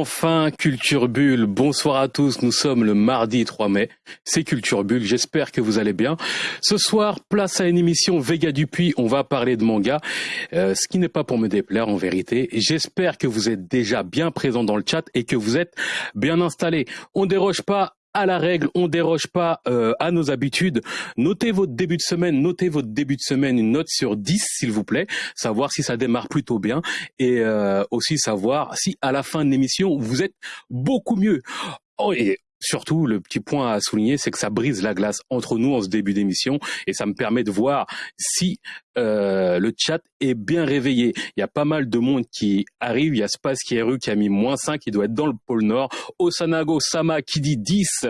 enfin Culture Bulle. Bonsoir à tous, nous sommes le mardi 3 mai. C'est Culture Bulle, j'espère que vous allez bien. Ce soir, place à une émission Vega Dupuis, on va parler de manga, euh, ce qui n'est pas pour me déplaire en vérité. J'espère que vous êtes déjà bien présents dans le chat et que vous êtes bien installés. On déroge pas à la règle, on déroge pas euh, à nos habitudes. Notez votre début de semaine, notez votre début de semaine une note sur 10 s'il vous plaît, savoir si ça démarre plutôt bien et euh, aussi savoir si à la fin de l'émission vous êtes beaucoup mieux. Oh, surtout, le petit point à souligner, c'est que ça brise la glace entre nous en ce début d'émission et ça me permet de voir si euh, le chat est bien réveillé. Il y a pas mal de monde qui arrive. Il y a Space qui rue qui a mis moins 5, qui doit être dans le pôle Nord. Osanago Sama qui dit 10.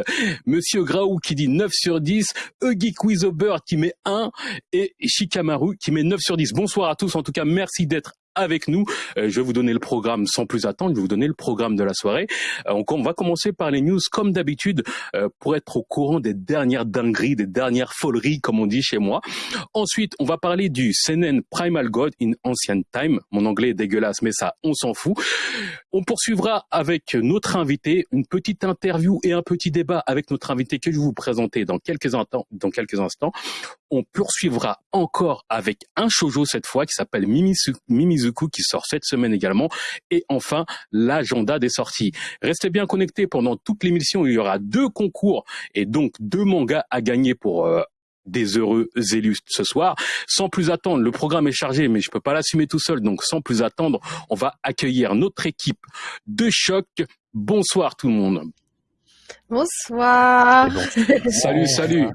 Monsieur Graou qui dit 9 sur 10. Eugi Quizober qui met 1. Et Shikamaru qui met 9 sur 10. Bonsoir à tous. En tout cas, merci d'être avec nous. Euh, je vais vous donner le programme sans plus attendre. Je vais vous donner le programme de la soirée. Euh, on, va commencer par les news comme d'habitude euh, pour être au courant des dernières dingueries, des dernières foleries comme on dit chez moi. Ensuite, on va parler du CNN Primal God in Ancient Time. Mon anglais est dégueulasse, mais ça, on s'en fout. On poursuivra avec notre invité, une petite interview et un petit débat avec notre invité que je vais vous présenter dans quelques instants. On poursuivra encore avec un shoujo cette fois qui s'appelle Mimizuku qui sort cette semaine également. Et enfin, l'agenda des sorties. Restez bien connectés pendant toute l'émission. Il y aura deux concours et donc deux mangas à gagner pour euh, des heureux élus ce soir. Sans plus attendre, le programme est chargé, mais je peux pas l'assumer tout seul. Donc, sans plus attendre, on va accueillir notre équipe de choc. Bonsoir tout le monde. Bonsoir. Salut, salut.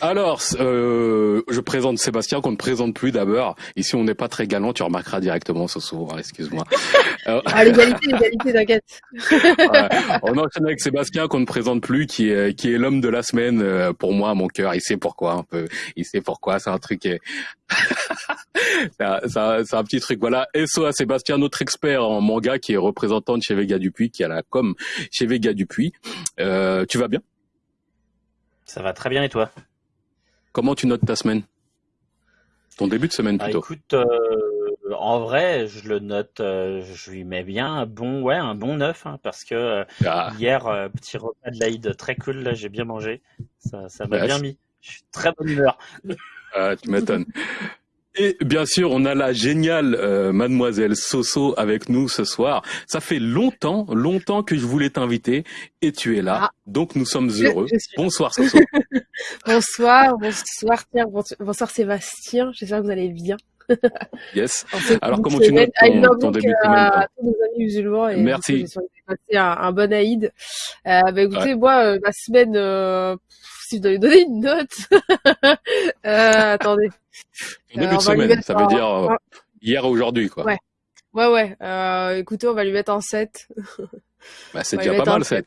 Alors, euh, je présente Sébastien qu'on ne présente plus d'abord. Ici, on n'est pas très galant, tu remarqueras directement ce soir, excuse-moi. ah, l'égalité, l'égalité, t'inquiète. On enchaîne avec Sébastien qu'on ne présente plus, qui est, qui est l'homme de la semaine euh, pour moi, mon cœur. Il sait pourquoi un peu. Il sait pourquoi. C'est un truc est... c'est un, un, petit truc. Voilà. SO Sébastien, notre expert en manga qui est représentant de chez Vega Dupuis, qui a la com chez Vega Dupuis. Euh, tu vas bien? Ça va très bien et toi? Comment tu notes ta semaine? Ton début de semaine bah, plutôt. écoute, euh, en vrai, je le note, euh, je lui mets bien un bon, ouais, un bon 9, hein, parce que euh, ah. hier, petit repas de l'Aïd très cool, là, j'ai bien mangé. Ça, ça m'a bien mis. Je suis très bonne humeur. Ah, tu m'étonnes. Et bien sûr, on a la géniale euh, mademoiselle Soso avec nous ce soir. Ça fait longtemps, longtemps que je voulais t'inviter et tu es là. Ah. Donc nous sommes heureux. Bonsoir Soso. bonsoir, bonsoir Pierre, bonsoir Sébastien. J'espère que vous allez bien. yes. Alors comment tu notes ton, ton début de semaine à tous nos amis musulmans et Merci. Passé un, un bon Aïd. Euh, bah, écoutez, moi, euh, ma semaine, euh, si je dois lui donner une note, euh, attendez. Ton début de semaine, ça veut dire euh, hier ou aujourd'hui, quoi. Ouais. Ouais, ouais. Euh, écoutez, on va lui mettre en 7. Bah, c'est déjà pas mal, 7.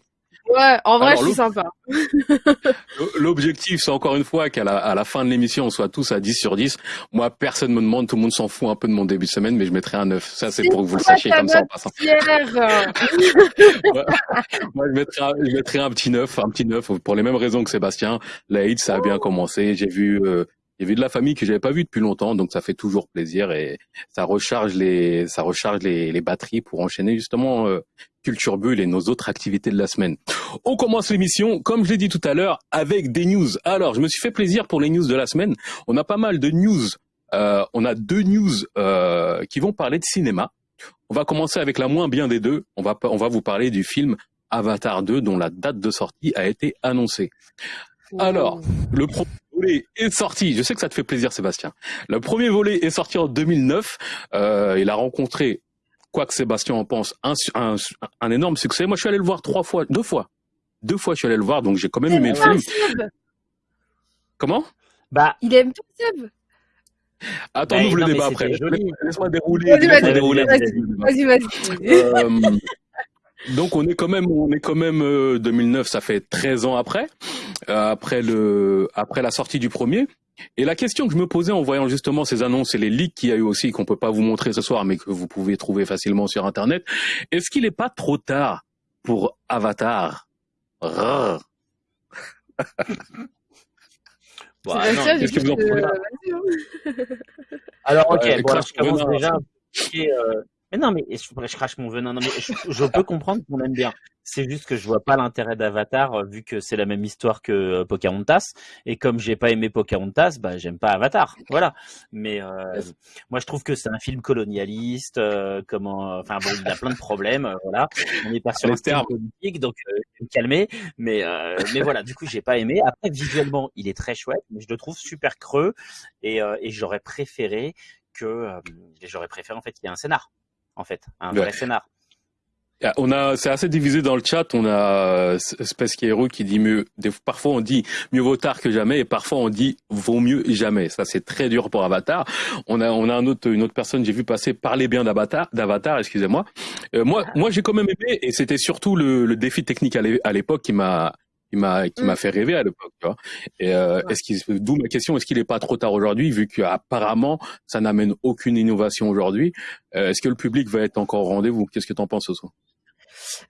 Ouais, en vrai, c'est sympa. L'objectif, c'est encore une fois qu'à la, à la fin de l'émission, on soit tous à 10 sur 10. Moi, personne me demande, tout le monde s'en fout un peu de mon début de semaine, mais je mettrai un 9. Ça, c'est pour que vous le sachiez comme ça en passant. Moi, je mettrai, un, je mettrai un petit 9, un petit 9 pour les mêmes raisons que Sébastien. L'Aïd, ça a bien commencé. J'ai vu, euh, j'ai vu de la famille que j'avais pas vue depuis longtemps, donc ça fait toujours plaisir et ça recharge les, ça recharge les, les batteries pour enchaîner justement euh, Culture Bulle et nos autres activités de la semaine. On commence l'émission, comme je l'ai dit tout à l'heure, avec des news. Alors, je me suis fait plaisir pour les news de la semaine. On a pas mal de news. Euh, on a deux news euh, qui vont parler de cinéma. On va commencer avec la moins bien des deux. On va, on va vous parler du film Avatar 2 dont la date de sortie a été annoncée. Alors, le premier volet est sorti. Je sais que ça te fait plaisir, Sébastien. Le premier volet est sorti en 2009. Euh, il a rencontré, quoi que Sébastien en pense, un, un, un, énorme succès. Moi, je suis allé le voir trois fois, deux fois. Deux fois, je suis allé le voir, donc j'ai quand même aimé le film. Comment? Bah, il aime tout Seb. Attends, bah, ouvre le débat après. Laisse-moi dérouler. Vas-y, vas-y. Donc on est quand même, on est quand même 2009, euh, ça fait 13 ans après, euh, après le, après la sortie du premier. Et la question que je me posais en voyant justement ces annonces et les leaks qu'il y a eu aussi, qu'on peut pas vous montrer ce soir, mais que vous pouvez trouver facilement sur Internet, est-ce qu'il n'est pas trop tard pour Avatar? Bon, Qu'est-ce que vous en pensez hein. Alors ok, bon, alors, je commence déjà. Euh, Mais non, mais je, crache mon venin. Non, mais je, peux comprendre qu'on aime bien. C'est juste que je vois pas l'intérêt d'Avatar euh, vu que c'est la même histoire que euh, Pocahontas. Et comme j'ai pas aimé Pocahontas, bah j'aime pas Avatar. Voilà. Mais euh, moi, je trouve que c'est un film colonialiste. comment, enfin bon, il y a plein de problèmes. voilà. On n'est pas sur un film politique, donc me calmer. Mais mais voilà. Du coup, j'ai pas aimé. Après, visuellement, il est très chouette, mais je le trouve super creux. Et, et j'aurais préféré que j'aurais préféré en fait qu'il y ait un scénar en fait, un vrai scénar. On a, c'est assez divisé dans le chat. On a Space Hero qui dit mieux. Parfois on dit mieux vaut tard que jamais, et parfois on dit vaut mieux jamais. Ça c'est très dur pour Avatar. On a, on a un autre, une autre personne. J'ai vu passer parler bien d'Avatar, d'Avatar. Excusez-moi. Euh, moi, moi j'ai quand même aimé, et c'était surtout le, le défi technique à l'époque qui m'a qui m'a qui m'a mm. fait rêver à l'époque. Tu vois et euh, est-ce qu'il d'où ma question est-ce qu'il est pas trop tard aujourd'hui vu qu'apparemment ça n'amène aucune innovation aujourd'hui. Euh, est-ce que le public va être encore au rendez-vous? Qu'est-ce que tu en penses ce soir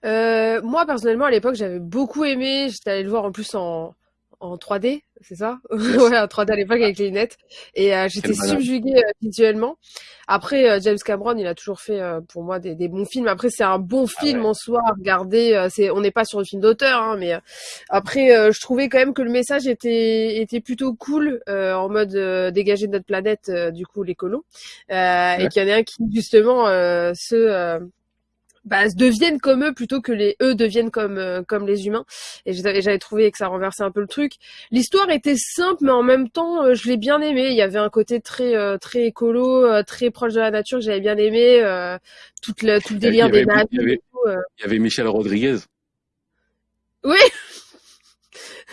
euh, Moi personnellement à l'époque j'avais beaucoup aimé. J'étais allé le voir en plus en en 3D, c'est ça? Ouais, en 3D à l'époque avec les lunettes. Et euh, j'étais subjuguée euh, visuellement. Après, euh, James Cameron, il a toujours fait pour moi des, des, bons films. Après, c'est un bon ah film en soi. Regardez, c'est, on n'est pas sur le film d'auteur, hein, mais après, je trouvais quand même que le message était était plutôt cool en mode dégager de notre planète, du coup l'écolo, et qu'il y en a un qui justement se bah, deviennent comme eux plutôt que les eux deviennent comme euh, comme les humains. Et j'avais trouvé que ça renversait un peu le truc. L'histoire était simple, mais en même temps, euh, je l'ai bien aimé. Il y avait un côté très euh, très écolo, très proche de la nature que j'avais bien aimé. tout le tout le délire des navires. Il, y avait Michel Rodriguez. Oui.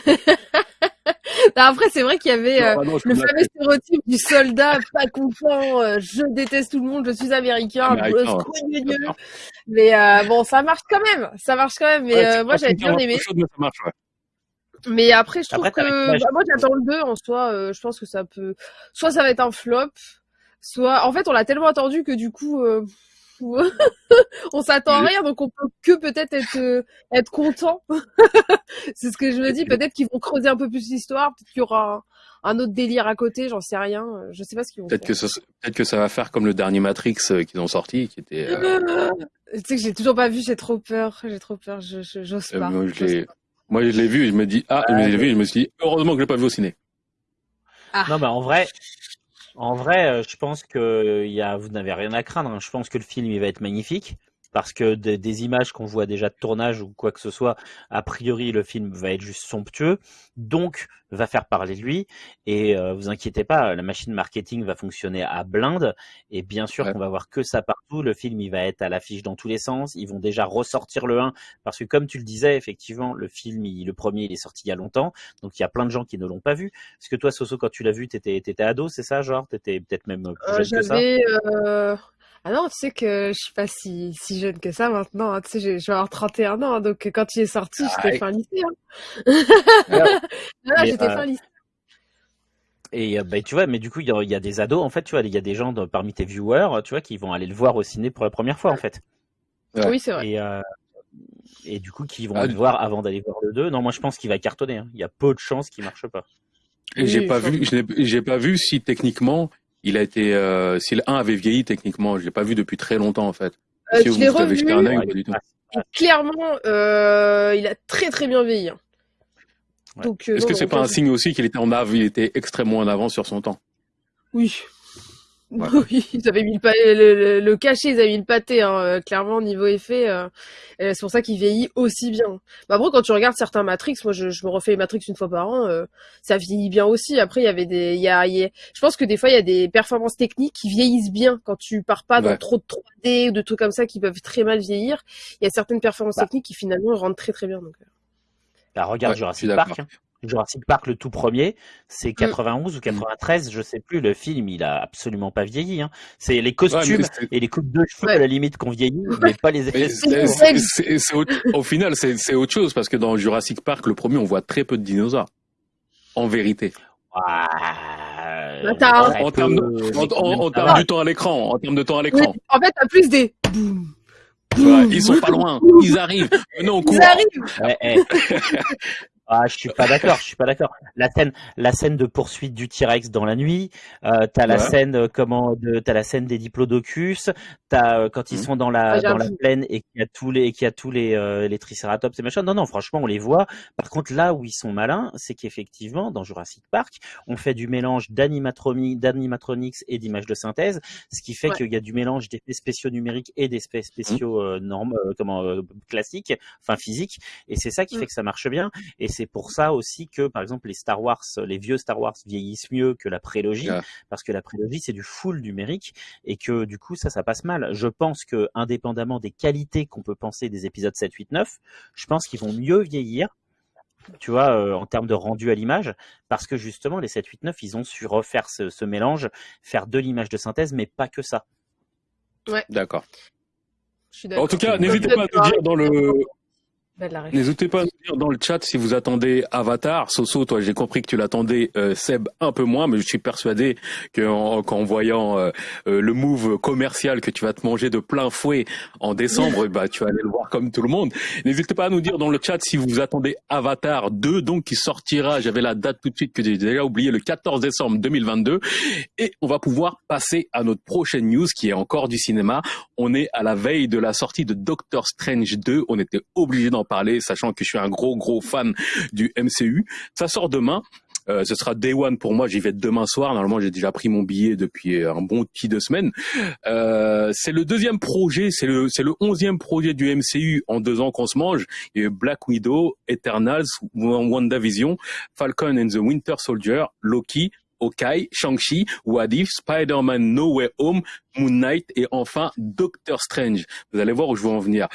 Après, c'est vrai qu'il y avait euh, le fameux stéréotype du soldat pas content, euh, je déteste tout le monde, je suis américain, mais euh, bon, ça marche quand même, ça marche quand même. Mais moi, j'avais bien aimé. mais, après, je trouve que bah, moi, j'attends le 2 en soi. je pense que ça peut, soit ça va être un flop, soit en fait, on l'a tellement attendu que du coup on s'attend à rien, donc on peut que peut-être être euh, être content. c'est ce que je me dis. Peut-être qu'ils vont creuser un peu plus l'histoire. Peut-être qu'il y aura un, autre délire à côté. J'en sais rien. Je sais pas ce qu'ils vont. Peut-être que ça, peut-être que ça va faire comme le dernier Matrix euh, qu'ils ont sorti, qui était. Euh, tu sais que j'ai toujours pas vu. J'ai trop peur. J'ai trop peur. Je j'ose pas. moi, je l'ai. Moi, je l'ai vu. Et je me dis ah, je l'ai vu. Je me suis dit heureusement que je l'ai pas vu au ciné. Ah. Non, bah en vrai, en vrai, euh, je pense que y a, vous n'avez rien à craindre. Hein. Je pense que le film il va être magnifique parce que des, images qu'on voit déjà de tournage ou quoi que ce soit, a priori le film va être juste somptueux, donc va faire parler de lui. Et euh, vous inquiétez pas, la machine marketing va fonctionner à blinde. Et bien sûr qu'on va voir que ça partout. Le film il va être à l'affiche dans tous les sens. Ils vont déjà ressortir le 1 parce que comme tu le disais, effectivement, le film, le premier, il est sorti il y a longtemps, donc il y a plein de gens qui ne l'ont pas vu. Est-ce que toi, Soso, quand tu l'as vu, t'étais étais ado, c'est ça, genre, t'étais peut-être même plus euh, jeune que ça? Euh, ah non, tu sais que je suis pas si, si jeune que ça maintenant. Hein. Tu sais, je vais avoir 31 ans, hein, donc quand il est sorti, ah, j'étais fin lycée. Hein. Ah, j'étais fin lycée. Et bah, tu vois, mais du coup, il y, a des ados, en fait, tu vois, il y a des gens parmi tes viewers, tu vois, qui vont aller le voir au ciné pour la première fois, en fait. Oui, c'est vrai. Et, euh, et, du coup, qui vont le voir avant d'aller voir le 2. Non, moi, je pense qu'il va cartonner. Il y a peu de chances qu'il marche pas. Et j'ai pas vu, j'ai pas vu si techniquement il a été, euh, si le 1 avait vieilli techniquement, je l'ai pas vu depuis très longtemps en fait. Euh, je l'ai revu. clairement, euh, il a très très bien vieilli. Hein. Donc, Est-ce que c'est pas un signe aussi qu'il était en av, il était extrêmement en avance sur son temps? Oui, Oui, ils avaient mis le, le, cachet, ils avaient mis le pâté, hein, euh, clairement niveau effet. Euh, c'est pour ça qu'il vieillit aussi bien. Bah, après, quand tu regardes certains Matrix, moi je, je me refais Matrix une fois par an, euh, ça vieillit bien aussi. Après, il y avait des, il y a, je pense que des fois il y a des performances techniques qui vieillissent bien quand tu pars pas dans trop de 3D ou de trucs comme ça qui peuvent très mal vieillir. Il y a certaines performances bah. techniques qui finalement rentrent très très bien. Donc. Bah, regarde Jurassic Park. Hein. Jurassic Park, le tout premier, c'est 91 mm. ou 93, je sais plus. Le film, il a absolument pas vieilli. Hein. C'est les costumes et les coupes de cheveux à la limite qu'on vieillit, mais pas les effets. au, final, c'est autre chose parce que dans Jurassic Park, le premier, on voit très peu de dinosaures. En vérité. en, termes du temps à l'écran, en termes de temps à l'écran. en fait, t'as plus des ils sont pas loin, ils arrivent. Non, Ils arrivent. Ah, je suis pas d'accord, je suis pas d'accord. La scène, la scène de poursuite du T-Rex dans la nuit, euh, t'as la scène euh, comment, de, t'as la scène des diplodocus, t'as euh, quand ils mmh. sont dans la ah, dans la plaine et qu'il y a tous les qu'il y a tous les euh, les triceratops et machin. Non, non, franchement, on les voit. Par contre, là où ils sont malins, c'est qu'effectivement, dans Jurassic Park, on fait du mélange d'animatronics et d'images de synthèse, ce qui fait qu'il y a du mélange d'effets spéciaux numériques et d'effets spéciaux mmh. normes, comment classiques, enfin physiques, et c'est ça qui mmh. fait que ça marche bien. Et c'est pour ça aussi que, par exemple, les Star Wars, les vieux Star Wars vieillissent mieux que la prélogie, parce que la prélogie c'est du full numérique et que du coup ça, ça passe mal. Je pense que, indépendamment des qualités qu'on peut penser des épisodes 7, 8, 9, je pense qu'ils vont mieux vieillir tu vois, euh, en termes de rendu à l'image, parce que justement, les 7, 8, 9, ils ont su refaire ce, ce mélange, faire de l'image de synthèse, mais pas que ça. Ouais. D'accord. En tout cas, n'hésitez pas à nous dire dans le, N'hésitez pas à nous dire dans le chat si vous attendez Avatar. Soso, toi, j'ai compris que tu l'attendais, euh, Seb, un peu moins, mais je suis persuadé qu'en qu'en voyant euh, euh, le move commercial que tu vas te manger de plein fouet en décembre, bah, tu vas aller le voir comme tout le monde. N'hésitez pas à nous dire dans le chat si vous attendez Avatar 2, donc qui sortira, j'avais la date tout de suite que j'ai déjà oublié, le 14 décembre 2022. Et on va pouvoir passer à notre prochaine news qui est encore du cinéma. On est à la veille de la sortie de Doctor Strange 2. On était obligé d'en parler, sachant que je suis un gros gros fan du MCU. Ça sort demain. Euh, ce sera Day One pour moi. J'y vais demain soir. Normalement, j'ai déjà pris mon billet depuis un bon petit deux semaines. Euh, c'est le deuxième projet. C'est le c'est le onzième projet du MCU en deux ans qu'on se mange. Il Black Widow, Eternals, WandaVision, Falcon and the Winter Soldier, Loki, Okai, Shang-Chi, What If, Spider-Man No Way Home, Moon Knight et enfin Doctor Strange. Vous allez voir où je veux en venir.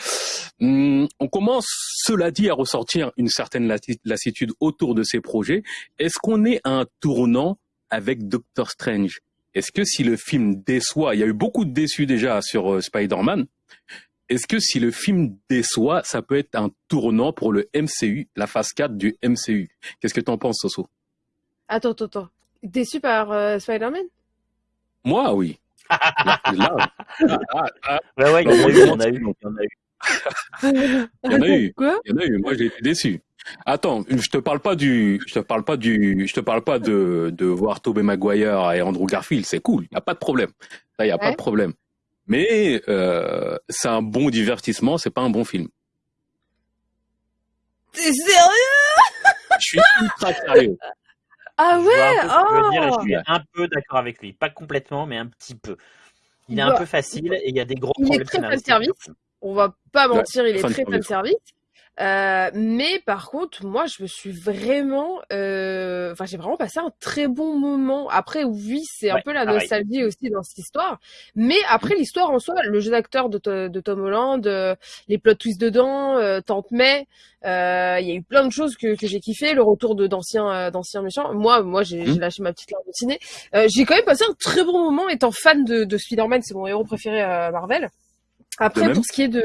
Hmm, on commence, cela dit, à ressortir une certaine lassitude autour de ces projets. Est-ce qu'on est à un tournant avec Doctor Strange? Est-ce que si le film déçoit, il y a eu beaucoup de déçus déjà sur euh, Spider-Man, est-ce que si le film déçoit, ça peut être un tournant pour le MCU, la phase 4 du MCU Qu'est-ce que tu en penses, Soso? Attends, attends, attends. Déçu par euh, Spider-Man? Moi, oui. là, ouais, ouais, il y en a eu, il y en a eu, il y en a eu. il y en a eu. Quoi? Il y en a eu. Moi, j'ai été déçu. Attends, je te parle pas du, je te parle pas du, je te parle pas de, de voir Tobey Maguire et Andrew Garfield. C'est cool, il y a pas de problème. Là, il y a pas de problème. Mais euh, c'est un bon divertissement, c'est pas un bon film. T'es sérieux? Je suis ultra sérieux. Ah ouais je, suis oh! un peu d'accord avec lui. Pas complètement, mais un petit peu. Il est un peu facile et il y a des gros il problèmes. Il est très service. On va pas mentir, il est très fan service. Euh, mais par contre, moi, je me suis vraiment, euh... enfin, j'ai vraiment passé un très bon moment. Après, oui, c'est un peu la nostalgie aussi dans cette histoire. Mais après, l'histoire en soi, le jeu d'acteur de, de, Tom Holland, euh, les plot twists dedans, euh, Tante May, euh, il y a eu plein de choses que, que j'ai kiffé. Le retour de d'anciens d'anciens méchants. Moi, moi, j'ai mmh. lâché ma petite larme de ciné. j'ai quand même passé un très bon moment étant fan de, de Spider-Man. C'est mon héros préféré Marvel. Après, pour ce qui est de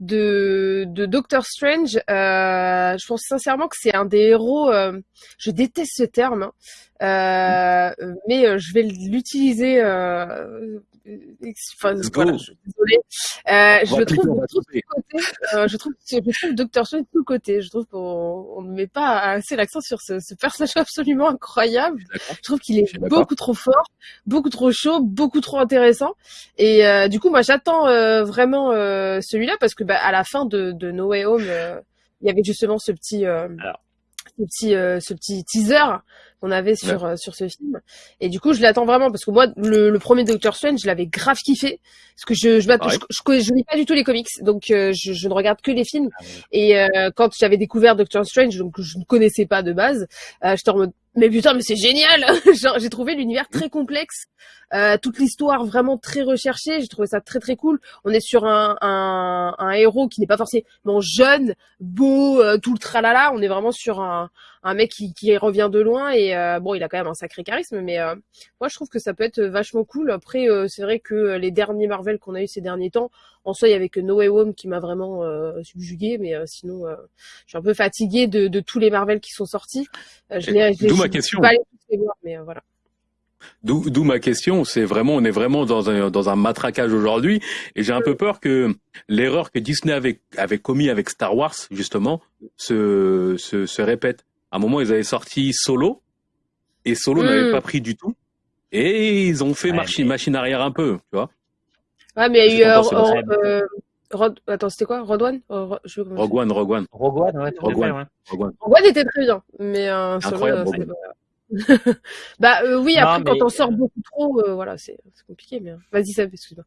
de, de Doctor Strange, euh, je pense sincèrement que c'est un des héros. Euh, je déteste ce terme, hein, euh, mais euh, je vais l'utiliser euh, enfin, voilà, je, désolée. Euh, je, trouve, je, trouve côté, euh, je trouve, je trouve Doctor Strange tout côté. Je trouve qu'on ne met pas assez l'accent sur ce, ce, personnage absolument incroyable. Je trouve qu'il est beaucoup trop fort, beaucoup trop chaud, beaucoup trop intéressant. Et euh, du coup, moi, j'attends euh, vraiment euh, celui-là parce que bah, à la fin de, de No Way Home, il y avait justement ce petit, ce petit, ce petit teaser qu'on avait sur euh, sur ce film. Et du coup, je l'attends vraiment parce que moi, le, le premier Doctor Strange, je l'avais grave kiffé parce que je je, je, je, je, lis pas du tout les comics, donc euh, je, je, ne regarde que les films. Ah Et euh, quand j'avais découvert Doctor Strange, donc je ne connaissais pas de base, j'étais en mode mais putain, mais c'est génial J'ai trouvé l'univers très complexe, euh, toute l'histoire vraiment très recherchée. J'ai trouvé ça très très cool. On est sur un, un, un héros qui n'est pas forcément jeune, beau, tout le tralala. On est vraiment sur un, un mec qui, qui revient de loin et euh, bon, il a quand même un sacré charisme, mais euh, moi je trouve que ça peut être vachement cool. Après, euh, c'est vrai que les derniers Marvel qu'on a eu ces derniers temps, en soi, il y avait que No Way Home qui m'a vraiment subjugué, mais sinon, je suis un peu fatiguée de, de, tous les Marvel qui sont sortis. D'où ma question. Pas les voir, mais voilà. D'où ma question, c'est vraiment, on est vraiment dans un, dans un matraquage aujourd'hui, et j'ai un peu peur que l'erreur que Disney avait, avait commis avec Star Wars, justement, se, se, se répète. À un moment, ils avaient sorti Solo, et Solo n'avait hmm. pas pris du tout, et ils ont fait machine, machine arrière un peu, tu vois. Ouais, mais il y a eu, euh, euh, Attends, c'était quoi? Rogue One Rogue One, Rogue One. Rogue One, ouais, Rogue One. Rogue One était très bien, mais euh, Incroyable, Solo, bah euh, oui, après quand on sort beaucoup trop, euh, voilà, c'est compliqué. Mais vas-y, ça, excuse-moi.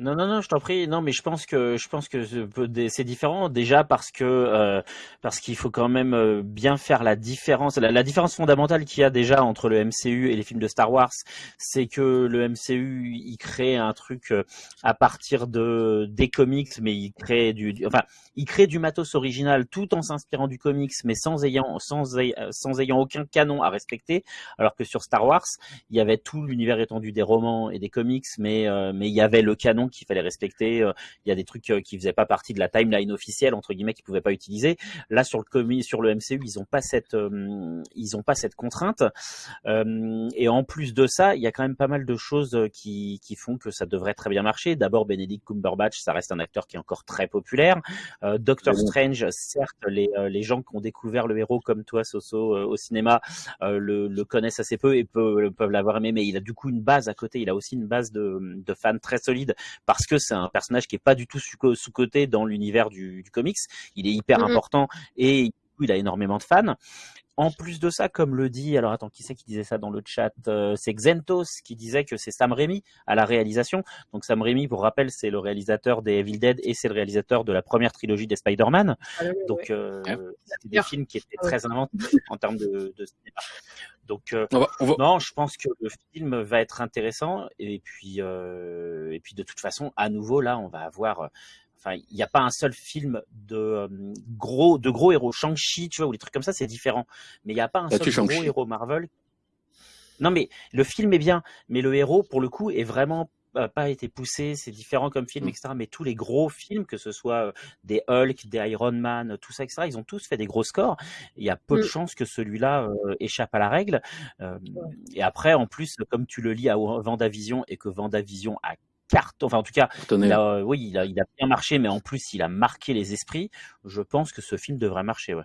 Non, non, non, je t'en prie. Non, mais je pense que je pense que c'est différent déjà parce que euh, parce qu'il faut quand même euh, bien faire la différence. La, différence fondamentale qu'il y a déjà entre le MCU et les films de Star Wars, c'est que le MCU il crée un truc euh, à partir de des comics, mais il crée du, enfin il crée du matos original tout en s'inspirant du comics, mais sans ayant sans sans ayant aucun canon à respecter. Alors que sur Star Wars, il y avait tout l'univers étendu des romans et des comics, mais mais il y avait le canon qu'il fallait respecter. Euh, il y a des trucs euh, qui faisaient pas partie de la timeline officielle entre guillemets qu'ils pouvaient pas utiliser. Là sur le sur le MCU, ils ont pas cette euh, ils ont pas cette contrainte. et en plus de ça, il y a quand même pas mal de choses qui qui font que ça devrait très bien marcher. D'abord Benedict Cumberbatch, ça reste un acteur qui est encore très populaire. Doctor Strange, certes les les gens qui ont découvert le héros comme toi Soso au cinéma le, le connaissent assez peu et peuvent, peuvent l'avoir aimé, mais il a du coup une base à côté. Il a aussi une base de, de fans très solide parce que c'est un personnage qui est pas du tout sous-côté dans l'univers du, comics. Il est hyper mm-hmm. important et il a énormément de fans. En plus de ça, comme le dit, alors attends, qui c'est qui disait ça dans le chat euh, C'est Xentos qui disait que c'est Sam Raimi à la réalisation. Donc Sam Raimi, pour rappel, c'est le réalisateur des Evil Dead et c'est le réalisateur de la première trilogie des Spider-Man. Ah Donc euh, c'était des films qui étaient très inventifs en termes de, de cinéma. Donc euh, non, je pense que le film va être intéressant et puis euh, et puis de toute façon, à nouveau là, on va avoir Enfin, il n'y a pas un seul film de euh, gros de gros héros. Shang-Chi, tu vois, ou des trucs comme ça, c'est différent. Mais il n'y a pas un seul gros héros Marvel. Non, mais le film est bien, mais le héros, pour le coup, est vraiment pas été poussé, c'est différent comme film, mm. etc. Mais tous les gros films, que ce soit euh, des Hulk, des Iron Man, tout ça, etc., ils ont tous fait des gros scores. Il y a peu de mm. chances que celui-là euh, échappe à la règle. Et après, en plus, comme tu le lis à Vendavision et que Vendavision a carte, enfin en tout cas, oui, il a, il a, bien marché, mais en plus il a marqué les esprits. Je pense que ce film devrait marcher, ouais.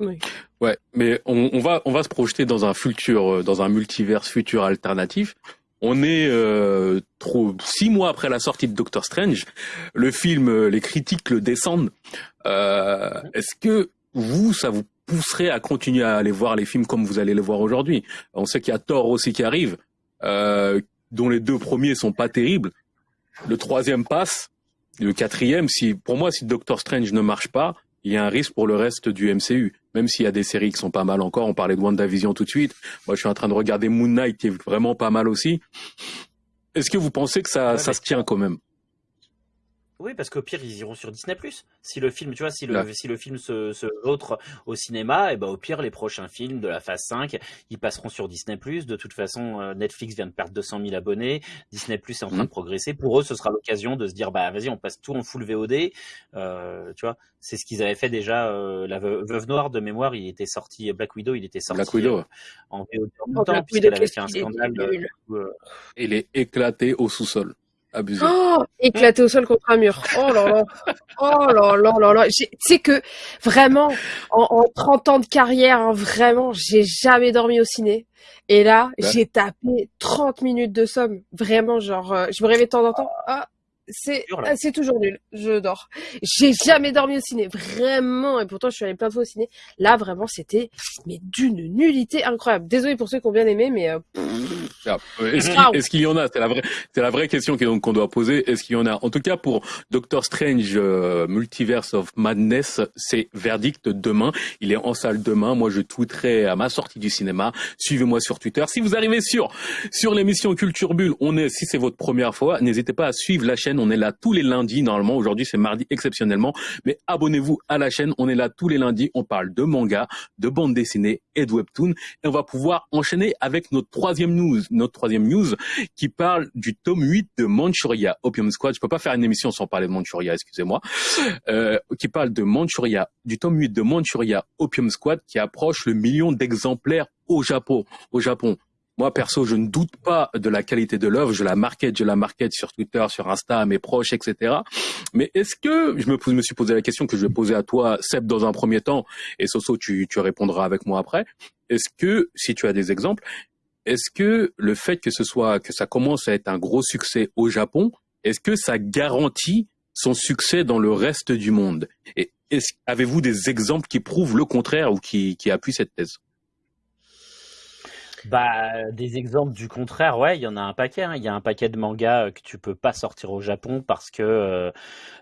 Oui. Ouais, mais on, on, va on va se projeter dans un futur, euh, dans un multivers futur alternatif. On est euh, trop six mois après la sortie de Doctor Strange. Le film, euh, les critiques le descendent. Euh, Est-ce que vous, ça vous pousserait à continuer à aller voir les films comme vous allez les voir aujourd'hui? On sait qu'il y a Thor aussi qui arrive, euh, dont les deux premiers sont pas terribles. Le troisième passe. Le quatrième, si pour moi, si Doctor Strange ne marche pas, il y a un risque pour le reste du MCU. Même s'il y a des séries qui sont pas mal encore. On parlait de WandaVision tout de suite. Moi, je suis en train de regarder Moon Knight qui est vraiment pas mal aussi. Est-ce que vous pensez que ça, ça se tient quand même? Oui, parce qu'au pire, ils iront sur Disney+. Si le film, tu vois, si le, si le film se, se autre au cinéma, et eh ben, au pire, les prochains films de la phase 5, ils passeront sur Disney+. De toute façon, euh, Netflix vient de perdre 200 000 abonnés. Disney+, est en train de mmh. progresser. Pour eux, ce sera l'occasion de se dire, bah, vas-y, on passe tout en full VOD. Euh, tu vois, c'est ce qu'ils avaient fait déjà. Euh, la Veuve Noire, de mémoire, il était sorti, Black Widow, il était sorti Black Widow. en VOD en même temps, puisqu'elle avait fait un scandale. il est éclaté au sous-sol. Abusé. Oh, éclaté au sol contre un mur. Oh là là. Oh là là là là. Tu sais que vraiment, en, en, 30 ans de carrière, hein, vraiment, j'ai jamais dormi au ciné. Et là, j'ai tapé 30 minutes de somme. Vraiment, genre, euh, je me réveille de temps en temps. Ah, c'est ah, c'est toujours nul. Je dors. J'ai jamais dormi au ciné, vraiment. Et pourtant, je suis allée plein de fois au ciné. Là, vraiment, c'était mais d'une nullité incroyable. Désolé pour ceux qui ont bien aimé, mais euh, ah, est-ce qu'il y en a? C'est la vraie, c'est la vraie question qu'on doit poser. Est-ce qu'il y en a? En tout cas, pour Doctor Strange euh, Multiverse of Madness, c'est verdict demain. Il est en salle demain. Moi, je tweeterai à ma sortie du cinéma. Suivez-moi sur Twitter. Si vous arrivez sur sur l'émission Culture Bulle, on est. Si c'est votre première fois, n'hésitez pas à suivre la chaîne on est là tous les lundis. Normalement, aujourd'hui, c'est mardi exceptionnellement. Mais abonnez-vous à la chaîne. On est là tous les lundis. On parle de manga, de bande dessinée et de webtoon. Et on va pouvoir enchaîner avec notre troisième news. Notre troisième news qui parle du tome 8 de Manchuria, Opium Squad. Je peux pas faire une émission sans parler de Manchuria, excusez-moi. Euh, qui parle de Manchuria, du tome 8 de Manchuria, Opium Squad, qui approche le million d'exemplaires au Japon. Au Japon. Moi, perso, je ne doute pas de la qualité de l'œuvre. Je la market, je la market sur Twitter, sur Insta, à mes proches, etc. Mais est-ce que je me, suis posé la question que je vais poser à toi, Seb, dans un premier temps, et Soso, tu, tu répondras avec moi après. Est-ce que, si tu as des exemples, est-ce que le fait que ce soit, que ça commence à être un gros succès au Japon, est-ce que ça garantit son succès dans le reste du monde? Et avez-vous des exemples qui prouvent le contraire ou qui, qui appuient cette thèse? Bah, des exemples du contraire, ouais, il y en a un paquet. Hein. Il y a un paquet de mangas euh, que tu peux pas sortir au Japon parce que euh,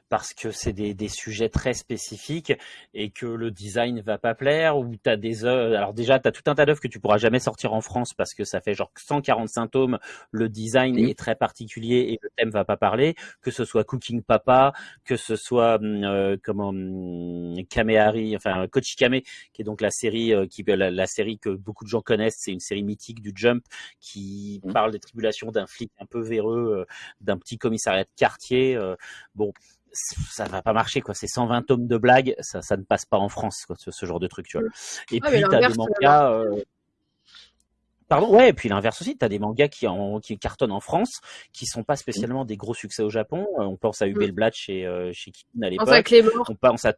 parce que c'est des, des, sujets très spécifiques et que le design va pas plaire ou tu as des œuvres alors déjà tu as tout un tas d'œuvres que tu pourras jamais sortir en France parce que ça fait genre 145 tomes le design est très particulier et le thème va pas parler que ce soit Cooking Papa que ce soit hum, euh, comment hum, Kamehari enfin Kochikame qui est donc la série euh, qui la, série que beaucoup de gens connaissent c'est une série mythique du Jump qui parle des tribulations d'un flic un peu véreux euh, d'un petit commissariat de quartier euh, bon ça va pas marcher quoi. C'est 120 tomes de blagues, ça, ça ne passe pas en France quoi, ce, genre de truc tu vois. Et puis t'as des mangas. Euh... Pardon, ouais, et puis l'inverse aussi, t'as des mangas qui, en, qui cartonnent en France, qui sont pas spécialement des gros succès au Japon. On pense à Hubel Blatt chez, euh, chez à l'époque. On pense à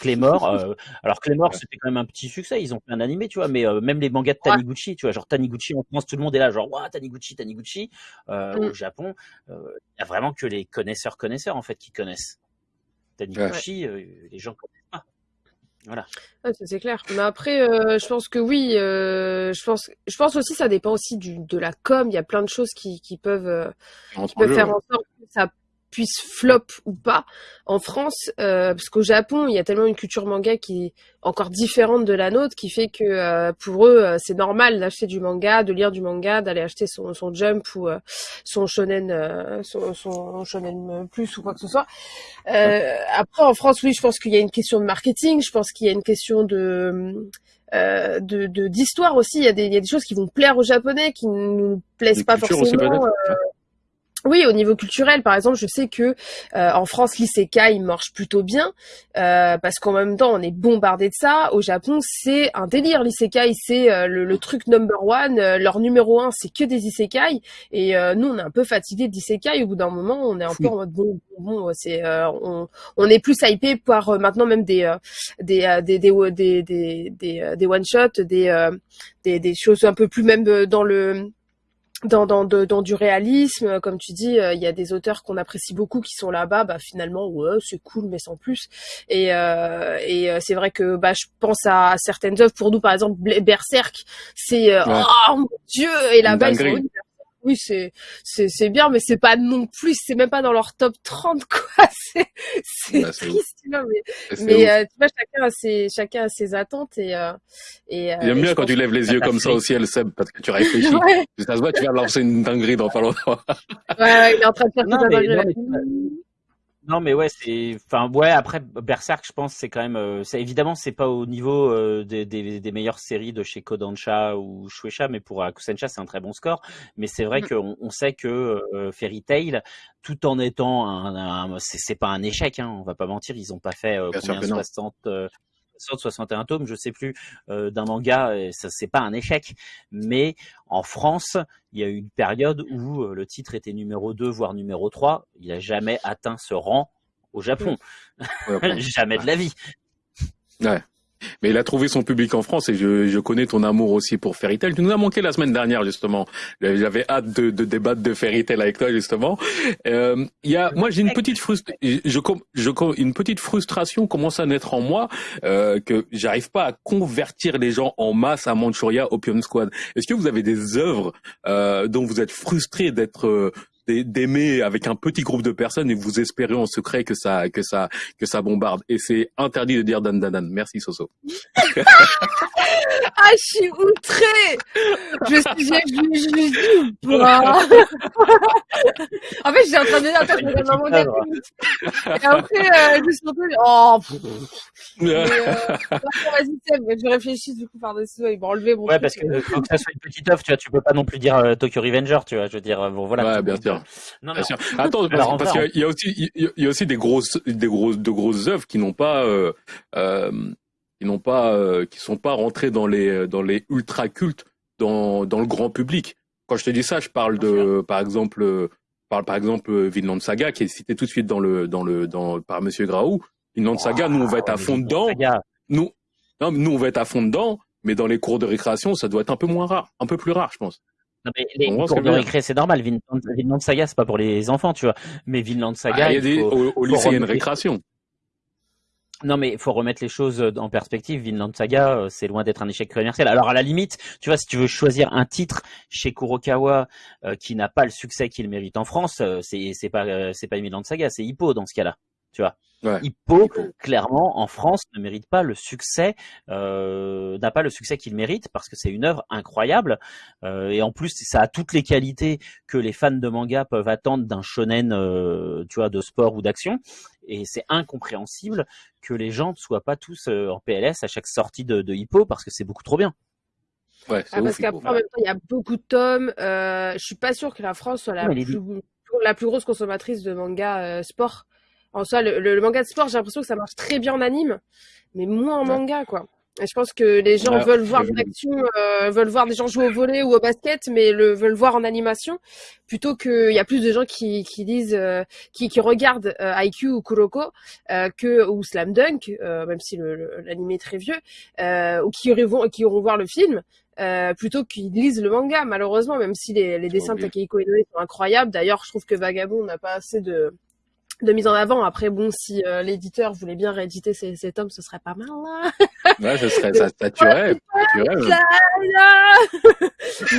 Clémor. Euh, alors Clémor, c'était quand même un petit succès. Ils ont fait un animé, tu vois. Mais euh, même les mangas de Taniguchi, tu vois, genre Taniguchi en France, tout le monde est là, genre waouh Taniguchi, Taniguchi. Euh, mm. Au Japon, il y a vraiment que les connaisseurs connaisseurs en fait qui connaissent Taniguchi. les gens connaissent pas. Voilà. c'est clair. Mais après, je pense que oui. je pense, je pense aussi, ça dépend aussi du, de la com. Il y a plein de choses qui, qui peuvent, qui peuvent faire en sorte que ça puisse flop ou pas en France, euh, parce qu'au Japon, il y a tellement une culture manga qui est encore différente de la nôtre, qui fait que euh, pour eux, euh, c'est normal d'acheter du manga, de lire du manga, d'aller acheter son, son Jump ou son Shonen, son, son, Shonen Plus ou quoi que ce soit. après, en France, oui, je pense qu'il y a une question de marketing, je pense qu'il y a une question de de d'histoire aussi. Il y, a des, il y a des choses qui vont plaire aux Japonais, qui ne nous plaisent pas forcément. Oui, au niveau culturel, par exemple, je sais que euh, en France, l'isekai marche plutôt bien euh, parce qu'en même temps, on est bombardé de ça. Au Japon, c'est un délire. L'isekai, c'est euh, le, truc number one. leur numéro un, c'est que des isekai. Et nous, on est un peu fatigué d'isekai. Au bout d'un moment, on est un peu en mode bon, bon, c'est on, on est plus hypé par maintenant même des des des des des des, des one shot, des, des des choses un peu plus même dans le dans, dans, dans du réalisme, comme tu dis, euh, il y a des auteurs qu'on apprécie beaucoup qui sont là-bas, bah finalement ouais c'est cool mais sans plus. Et, euh, et euh, c'est vrai que bah je pense à certaines œuvres. Pour nous par exemple Berserk, c'est euh, oh mon dieu! Et là-bas ils sont oui, c'est c'est c'est bien, mais c'est pas non plus, c'est même pas dans leur top 30 quoi. C'est c'est bah, triste, tu vois, mais mais euh, tu vois chacun a ses chacun a ses attentes et euh, et. Euh, J'aime bien quand tu lèves les yeux comme ça au ciel, Seb, parce que tu réfléchis. ouais. Ça se voit, tu vas lancer une dinguerie dans pas longtemps. ouais, il est en train de faire non, mais, non, mais ouais, c'est, enfin, ouais. Après, Berserk, je pense, c'est quand même, euh, c'est évidemment, c'est pas au niveau euh, des, des, des, meilleures séries de chez Kodansha ou Shueisha, mais pour Akusensha, c'est un très bon score. Mais c'est vrai mm. qu'on on sait que euh, Fairy Tail, tout en étant un, c'est pas un échec, hein, on va pas mentir, ils ont pas fait combien 60 61 tomes, je sais plus, euh, d'un manga, et ça c'est pas un échec. Mais en France, il y a eu une période où euh, le titre était numéro 2, voire numéro 3. Il a jamais atteint ce rang au Japon. jamais de la vie. Ouais. Mais il a trouvé son public en France et je, je connais ton amour aussi pour Fairy Tail. Tu nous as manqué la semaine dernière justement. J'avais hâte de, de, débattre de Fairy Tail avec toi justement. Euh, il y a, moi j'ai une petite frustration, je, je, une petite frustration commence à naître en moi euh, que j'arrive pas à convertir les gens en masse à Manchuria Opium Squad. Est-ce que vous avez des œuvres euh, dont vous êtes frustré d'être d'aimer avec un petit groupe de personnes et vous espérez en secret que ça que ça que ça bombarde et c'est interdit de dire dan dan dan. Merci Soso. ah je suis outrée. Je suis je, je, en fait j'étais en train de dire attends je regarde mon et après euh, je suis entendu oh mais, euh, vas-y Seb je réfléchis du coup par dessus il m'a enlevé mon ouais parce que faut que ça soit une petite offre tu vois tu peux pas non plus dire euh, Tokyo Revenger tu vois je veux dire bon voilà ouais bien sûr non, Attends, parce, qu'il y a aussi, il y a aussi des grosses, des grosses, de grosses œuvres qui n'ont pas, euh, euh, qui n'ont pas, euh, qui sont pas rentrées dans les, dans les ultra cultes dans, dans le grand public. Quand je te dis ça, je parle de, par exemple, parle par exemple Vinland Saga qui est cité tout de suite dans le dans le dans par Monsieur Graou. Vinland Saga, nous on va être à fond dedans. Nous, non, nous on va être à fond dedans, mais dans les cours de récréation, ça doit être un peu moins rare, un peu plus rare, je pense. Non, mais les cours de récré, c'est normal. Vinland, Vinland Saga, c'est pas pour les enfants, tu vois. Mais Vinland Saga, ah, il y a au, lycée, il y a une récréation. Non, mais il faut remettre les choses euh, en perspective. Vinland Saga, euh, c'est loin d'être un échec commercial. Alors à la limite, tu vois, si tu veux choisir un titre chez Kurokawa euh, qui n'a pas le succès qu'il mérite en France, c'est c'est pas c'est pas Vinland Saga, c'est Hippo dans ce cas-là. Tu vois. Hippo, clairement, en France, ne mérite pas le succès, euh, n'a pas le succès qu'il mérite parce que c'est une œuvre incroyable euh, et en plus ça a toutes les qualités que les fans de manga peuvent attendre d'un shonen, euh, tu vois, de sport ou d'action. Et c'est incompréhensible que les gens ne soient pas tous en PLS à chaque sortie de, Hippo parce que c'est beaucoup trop bien. Ouais, ah, parce qu'après, en même temps, il y a beaucoup de tomes. Euh, je suis pas sûr que la France soit la, plus, la plus grosse consommatrice de manga sport. En soi, le, manga de sport, j'ai l'impression que ça marche très bien en anime, mais moins en manga, quoi. Et je pense que les gens veulent voir de l'action, euh, veulent voir des gens jouer au volet ou au basket, mais le veulent voir en animation, plutôt qu'il y a plus de gens qui, qui disent, euh, qui, qui regardent euh, IQ ou Kuroko euh, que ou Slam Dunk, même si l'anime est très vieux, ou qui iront, qui iront voir le film. plutôt qu'ils lisent le manga, malheureusement, même si les, les dessins de Takehiko Inoue sont incroyables. D'ailleurs, je trouve que Vagabond n'a pas assez de, de mise en avant. Après, bon, si euh, l'éditeur voulait bien rééditer ces, ces, tomes, ce serait pas mal. Hein ouais, ce serait, ça, ça tuerait.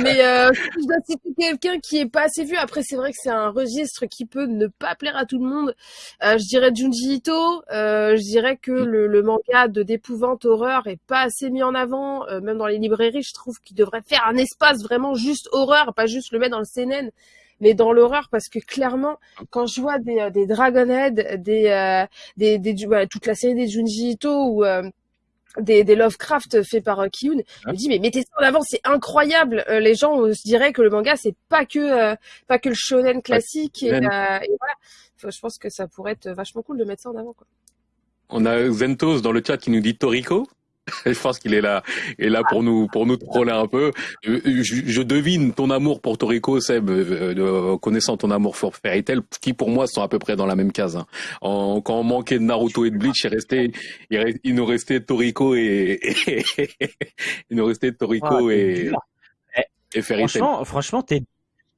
Mais euh, je dois citer quelqu'un qui est pas assez vu. Après, c'est vrai que c'est un registre qui peut ne pas plaire à tout le monde. Euh, je dirais Junji Ito. Euh, je dirais que mm. le, le, manga de d'épouvante horreur est pas assez mis en avant. Euh, même dans les librairies, je trouve qu'il devrait faire un espace vraiment juste horreur, pas juste le mettre dans le CNN mais dans l'horreur parce que clairement quand je vois des, euh, des Dragonhead, des, euh, des, des, toute la série des Junji Ito ou euh, des, des Lovecraft faits par euh, Kiyun, je me dis mais mettez ça en avant, c'est incroyable. les gens se diraient que le manga c'est pas que pas que le shonen classique et, et, voilà. je pense que ça pourrait être vachement cool de mettre ça en avant quoi. On a Zentos dans le chat qui nous dit Toriko. Je pense qu'il est là, est là pour nous, pour nous troller un peu. Je, je devine ton amour pour Toriko, Seb, euh, connaissant ton amour pour Fairy Tail, qui pour moi sont à peu près dans la même case. Hein. En, quand on manquait de Naruto et de Bleach, il restait, il, nous restait Toriko et, il nous restait Toriko et, et Fairy Tail. Franchement, franchement, t'es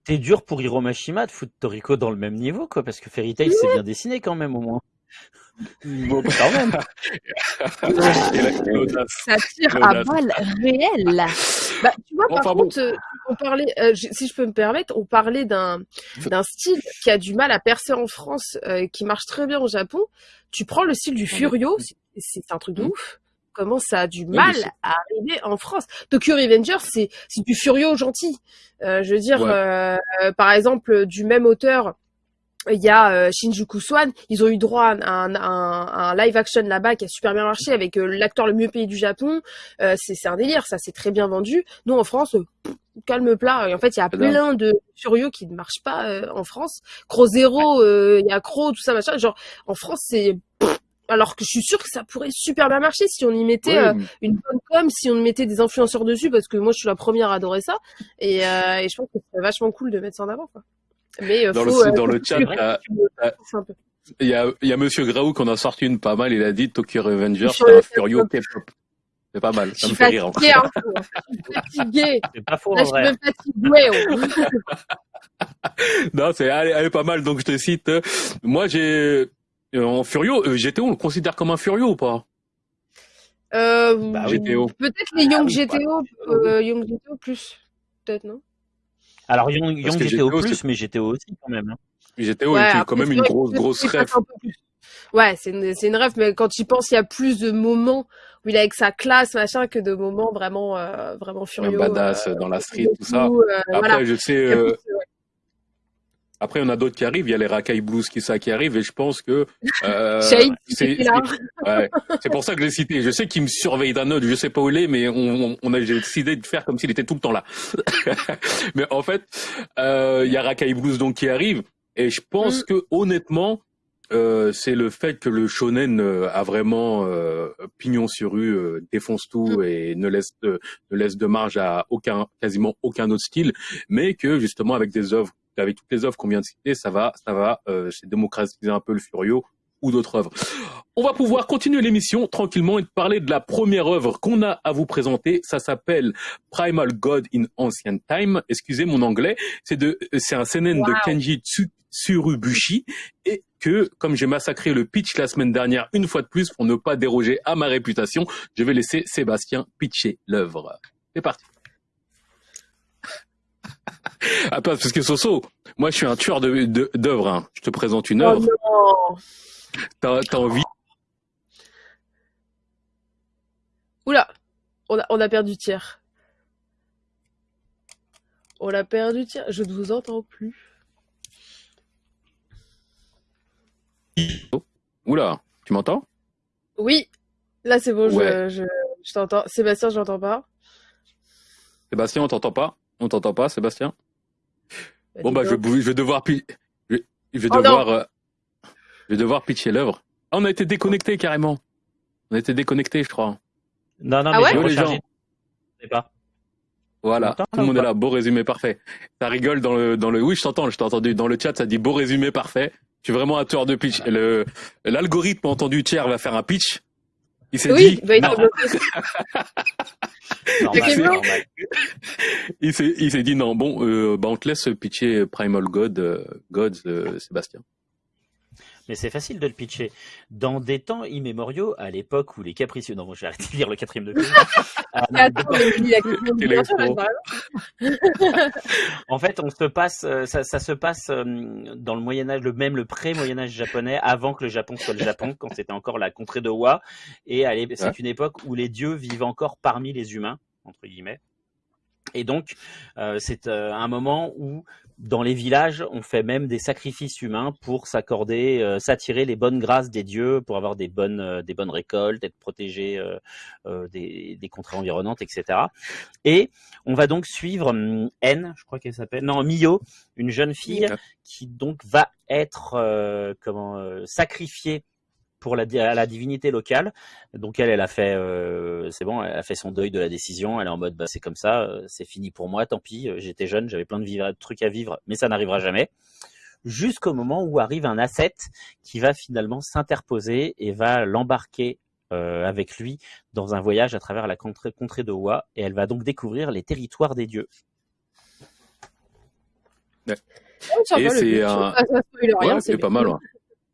T'es dur pour Hiromashima de foutre Toriko dans le même niveau, quoi, parce que Fairy Tail, c'est bien dessiné quand même, au moins. Bon, quand même. ça tire à balles réelles. Bah, tu vois, par contre, euh, on parlait, euh, si je peux me permettre, on parlait d'un d'un style qui a du mal à percer en France, euh, qui marche très bien au Japon. Tu prends le style du Furio, c'est un truc de mmh. ouf. Comment ça a du mal à arriver en France? Tokyo Revenger, c'est c'est du Furio gentil. je veux dire, par exemple, du même auteur il y a euh, Shinjuku Swan, ils ont eu droit à un, un, un live action là-bas qui a super bien marché avec euh, l'acteur le mieux payé du Japon. Euh, c'est un délire, ça c'est très bien vendu. Nous en France, calme plat. Et en fait, il y a plein de Furio qui ne marchent pas en France. Cro Zero, il y a Cro, tout ça machin. Genre en France, c'est alors que je suis sûre que ça pourrait super bien marcher si on y mettait une bonne com, si on mettait des influenceurs dessus, parce que moi je suis la première à adorer ça. Et, et je pense que c'est vachement cool de mettre ça en avant. Quoi. Mais euh, dans, le, euh, dans le chat, il y a, y a Monsieur Graou qu'on a sorti une pas mal. Il a dit Tokyo Revenger, c'est un Furio K-pop. C'est pas mal, ça me fait rire. Hein. Je suis fatigué. C'est pas faux, Là, en vrai. Je suis fatigué. non, c'est, elle, elle, est pas mal. Donc, je te cite. Moi, j'ai, euh, en Furio, GTO, on le considère comme un Furio ou pas? Euh, bah, GTO. Peut-être les Young GTO, euh, Young GTO plus. Peut-être, non? Alors Young, Young GTO, plus, mais GTO aussi quand même. Hein. GTO ouais, est quand même une grosse, grosse rêve. Ouais, c'est une, c'est une rêve, mais quand tu penses, il y a plus de moments où il est avec sa classe, machin, que de moments vraiment, euh, vraiment furieux. Un badass euh, dans la street, tout ça. Euh, Après, voilà. je sais, euh, après, il y en a d'autres qui arrivent. Il y a les Rakai Blues qui, ça, qui arrivent et je pense que euh, c'est ouais, pour ça que je l'ai cité. Je sais qu'il me surveille d'un autre, je sais pas où il est, mais on, on a décidé de faire comme s'il était tout le temps là. mais en fait, euh, il y a Rakai Blues donc qui arrive et je pense mm. que honnêtement, euh, c'est le fait que le shonen euh, a vraiment euh, pignon sur rue, défonce tout mm. et ne laisse de, ne laisse de marge à aucun, quasiment aucun autre style, mais que justement avec des œuvres, avec toutes les œuvres qu'on vient de citer, ça va, ça va, c'est démocratiser un peu le Furio ou d'autres œuvres. On va pouvoir continuer l'émission tranquillement et parler de la première œuvre qu'on a à vous présenter. Ça s'appelle Primal God in Ancient Time. Excusez mon anglais. C'est de, c'est un seinen de Kenji Tsurubushi et que, comme j'ai massacré le pitch la semaine dernière une fois de plus pour ne pas déroger à ma réputation, je vais laisser Sébastien pitcher l'œuvre. C'est parti. Ah, parce que Soso, moi je suis un tueur d'œuvres. Hein. Je te présente une œuvre. Oh T'as envie Oula, on a, on a perdu tiers. On a perdu tiers. Je ne vous entends plus. Oula, tu m'entends? Oui, là c'est bon, je, je, t'entends. Sébastien, je n'entends pas. Sébastien, on t'entend pas? On t'entend pas, Sébastien? Bah, Bon bah je, je, vais devoir je, vais oh, devoir euh, je vais devoir pitcher l'œuvre. Ah, on a été déconnecté carrément. On a été déconnecté, je crois. Non, non, ah mais les gens. pas. Voilà, tout le monde est là. Beau résumé parfait. Ça rigole dans le dans le. Oui, je t'entends, je t'ai entendu dans le chat. Ça dit beau résumé parfait. Tu es vraiment un tueur de pitch. Le l'algorithme entendu tiers va faire un pitch. Il s'est oui, dit. Bah, il, il s'est il s'est dit non. Bon, euh, bah on te laisse pitcher Primal God, euh, Gods, euh, Sébastien mais c'est facile de le pitcher. Dans des temps immémoriaux, à l'époque où les capricieux... Non, bon, j'ai arrêté de lire le quatrième degré. en fait, on se passe, euh, ça, ça se passe euh, dans le Moyen Âge, le même le pré-Moyen Âge japonais, avant que le Japon soit le Japon, quand c'était encore la contrée de Wa. Et c'est une époque où les dieux vivent encore parmi les humains entre guillemets. Et donc, euh, c'est euh, un moment où, dans les villages, on fait même des sacrifices humains pour s'accorder, euh, s'attirer les bonnes grâces des dieux, pour avoir des bonnes, des bonnes récoltes, être protégé des, des contrées environnantes, etc. Et on va donc suivre hum, N, je crois qu'elle s'appelle, non, Mio, une jeune fille qui donc va être comment sacrifiée pour la, la divinité locale. Donc elle, elle a fait, euh, c'est bon, elle a fait son deuil de la décision. Elle est en mode, bah, c'est comme ça, euh, c'est fini pour moi, tant pis. Euh, j'étais jeune, j'avais plein de, trucs à vivre, mais ça n'arrivera jamais. Jusqu'au moment où arrive un asset qui va finalement s'interposer et va l'embarquer avec lui dans un voyage à travers la contrée, de Wa, et elle va donc découvrir les territoires des dieux. Et c'est un... pas mal.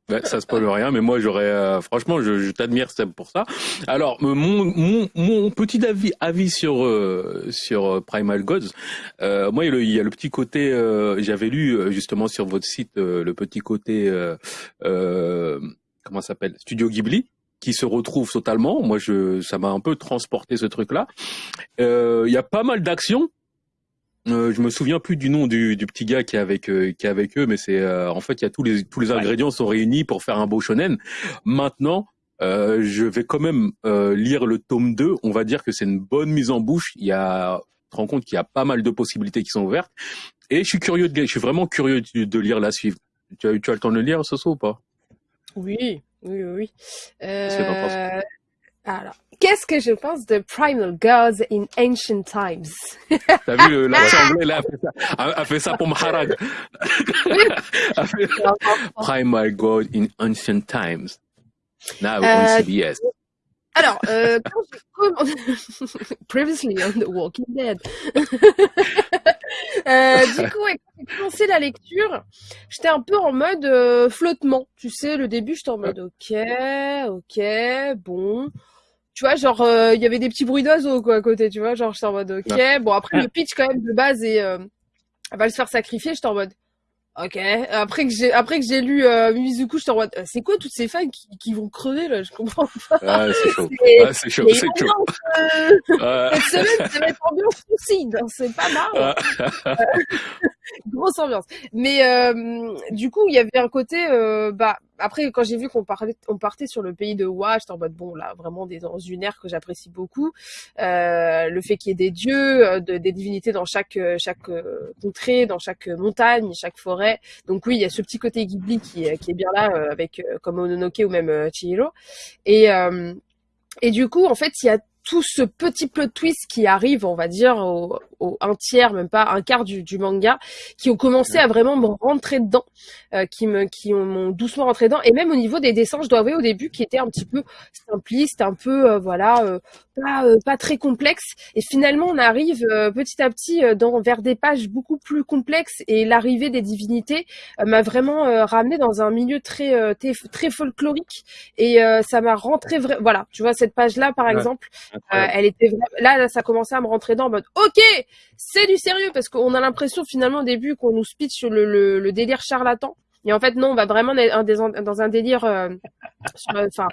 Ouais, ça spoil rien, mais moi j'aurais, euh, franchement, je, je t'admire pour ça. Alors mon, mon, mon petit avis, avis sur euh, sur euh, Primal Gods, euh, moi il y, a le, petit côté, j'avais lu justement sur votre site le petit côté, comment s'appelle, Studio Ghibli qui se retrouve totalement. Moi, je, ça m'a un peu transporté ce truc-là. Il y a pas mal d'actions, euh, je me souviens plus du nom du, du petit gars qui est avec euh, qui est avec eux, mais c'est euh, en fait il y a tous les tous les ingrédients sont réunis pour faire un beau shonen. Maintenant, euh, je vais quand même lire le tome 2. On va dire que c'est une bonne mise en bouche. Il y a, tu te rends compte qu'il y a pas mal de possibilités qui sont ouvertes. Et je suis curieux de, je suis vraiment curieux de, lire la suivre. Tu as, tu as le temps de le lire, ce ou pas? Oui, oui, oui. Euh... Qu'est-ce que je pense de Primal Gods in Ancient Times? T'as vu l'assemblée là, a fait ça, a fait ça pour Maharaj. Primal God in Ancient Times. Now on CBS. Euh, alors, euh, quand j'ai Previously on The Walking Dead. euh, du coup, quand j'ai commencé la lecture, j'étais un peu en mode flottement. Tu sais, le début, j'étais en mode ok, ok, bon tu vois, genre, euh, il y avait des petits bruits d'oiseaux, quoi, à côté, tu vois, genre, j'étais en mode, ok, bon, après, le pitch, quand même, de base, et euh, elle va se faire sacrifier, j'étais en mode, ok, après que j'ai, après que j'ai lu euh, Mizuku, j'étais en mode, c'est quoi toutes ces fans qui, qui vont crever, là, je comprends pas. Ah, c'est chaud. Ah, c'est chaud, c'est chaud. Euh, Cette semaine, ça va être ambiance aussi, c'est pas mal. grosse ambiance. Mais euh, du coup, il y avait un côté, euh, bah après quand j'ai vu qu'on parlait, on partait sur le pays de Wa, j'étais en mode bon là vraiment des dans une ère que j'apprécie beaucoup. Euh, le fait qu'il y ait des dieux, de, des divinités dans chaque contrée, dans chaque montagne, chaque forêt. Donc oui, il y a ce petit côté Ghibli qui, qui est bien là avec comme Ononoke ou même Chihiro. Et et du coup, en fait, il y a tout ce petit plot twist qui arrive, on va dire, au, au un tiers, même pas un quart du, du manga, qui ont commencé à vraiment me rentrer dedans, euh, qui me, qui m'ont doucement rentré dedans, et même au niveau des dessins, je dois avouer au début, qui étaient un petit peu simplistes, un peu, euh, voilà, euh, pas, pas très complexes, et finalement on arrive petit à petit dans vers des pages beaucoup plus complexes, et l'arrivée des divinités m'a vraiment ramené dans un milieu très, très, très folklorique, et ça m'a rentré, voilà, tu vois cette page là par exemple. Euh, elle était là, ça commençait à me rentrer dans en mode OK, c'est du sérieux parce qu'on a l'impression finalement au début qu'on nous pitch le, le, le, délire charlatan. Et en fait non, on va vraiment dans un délire euh, enfin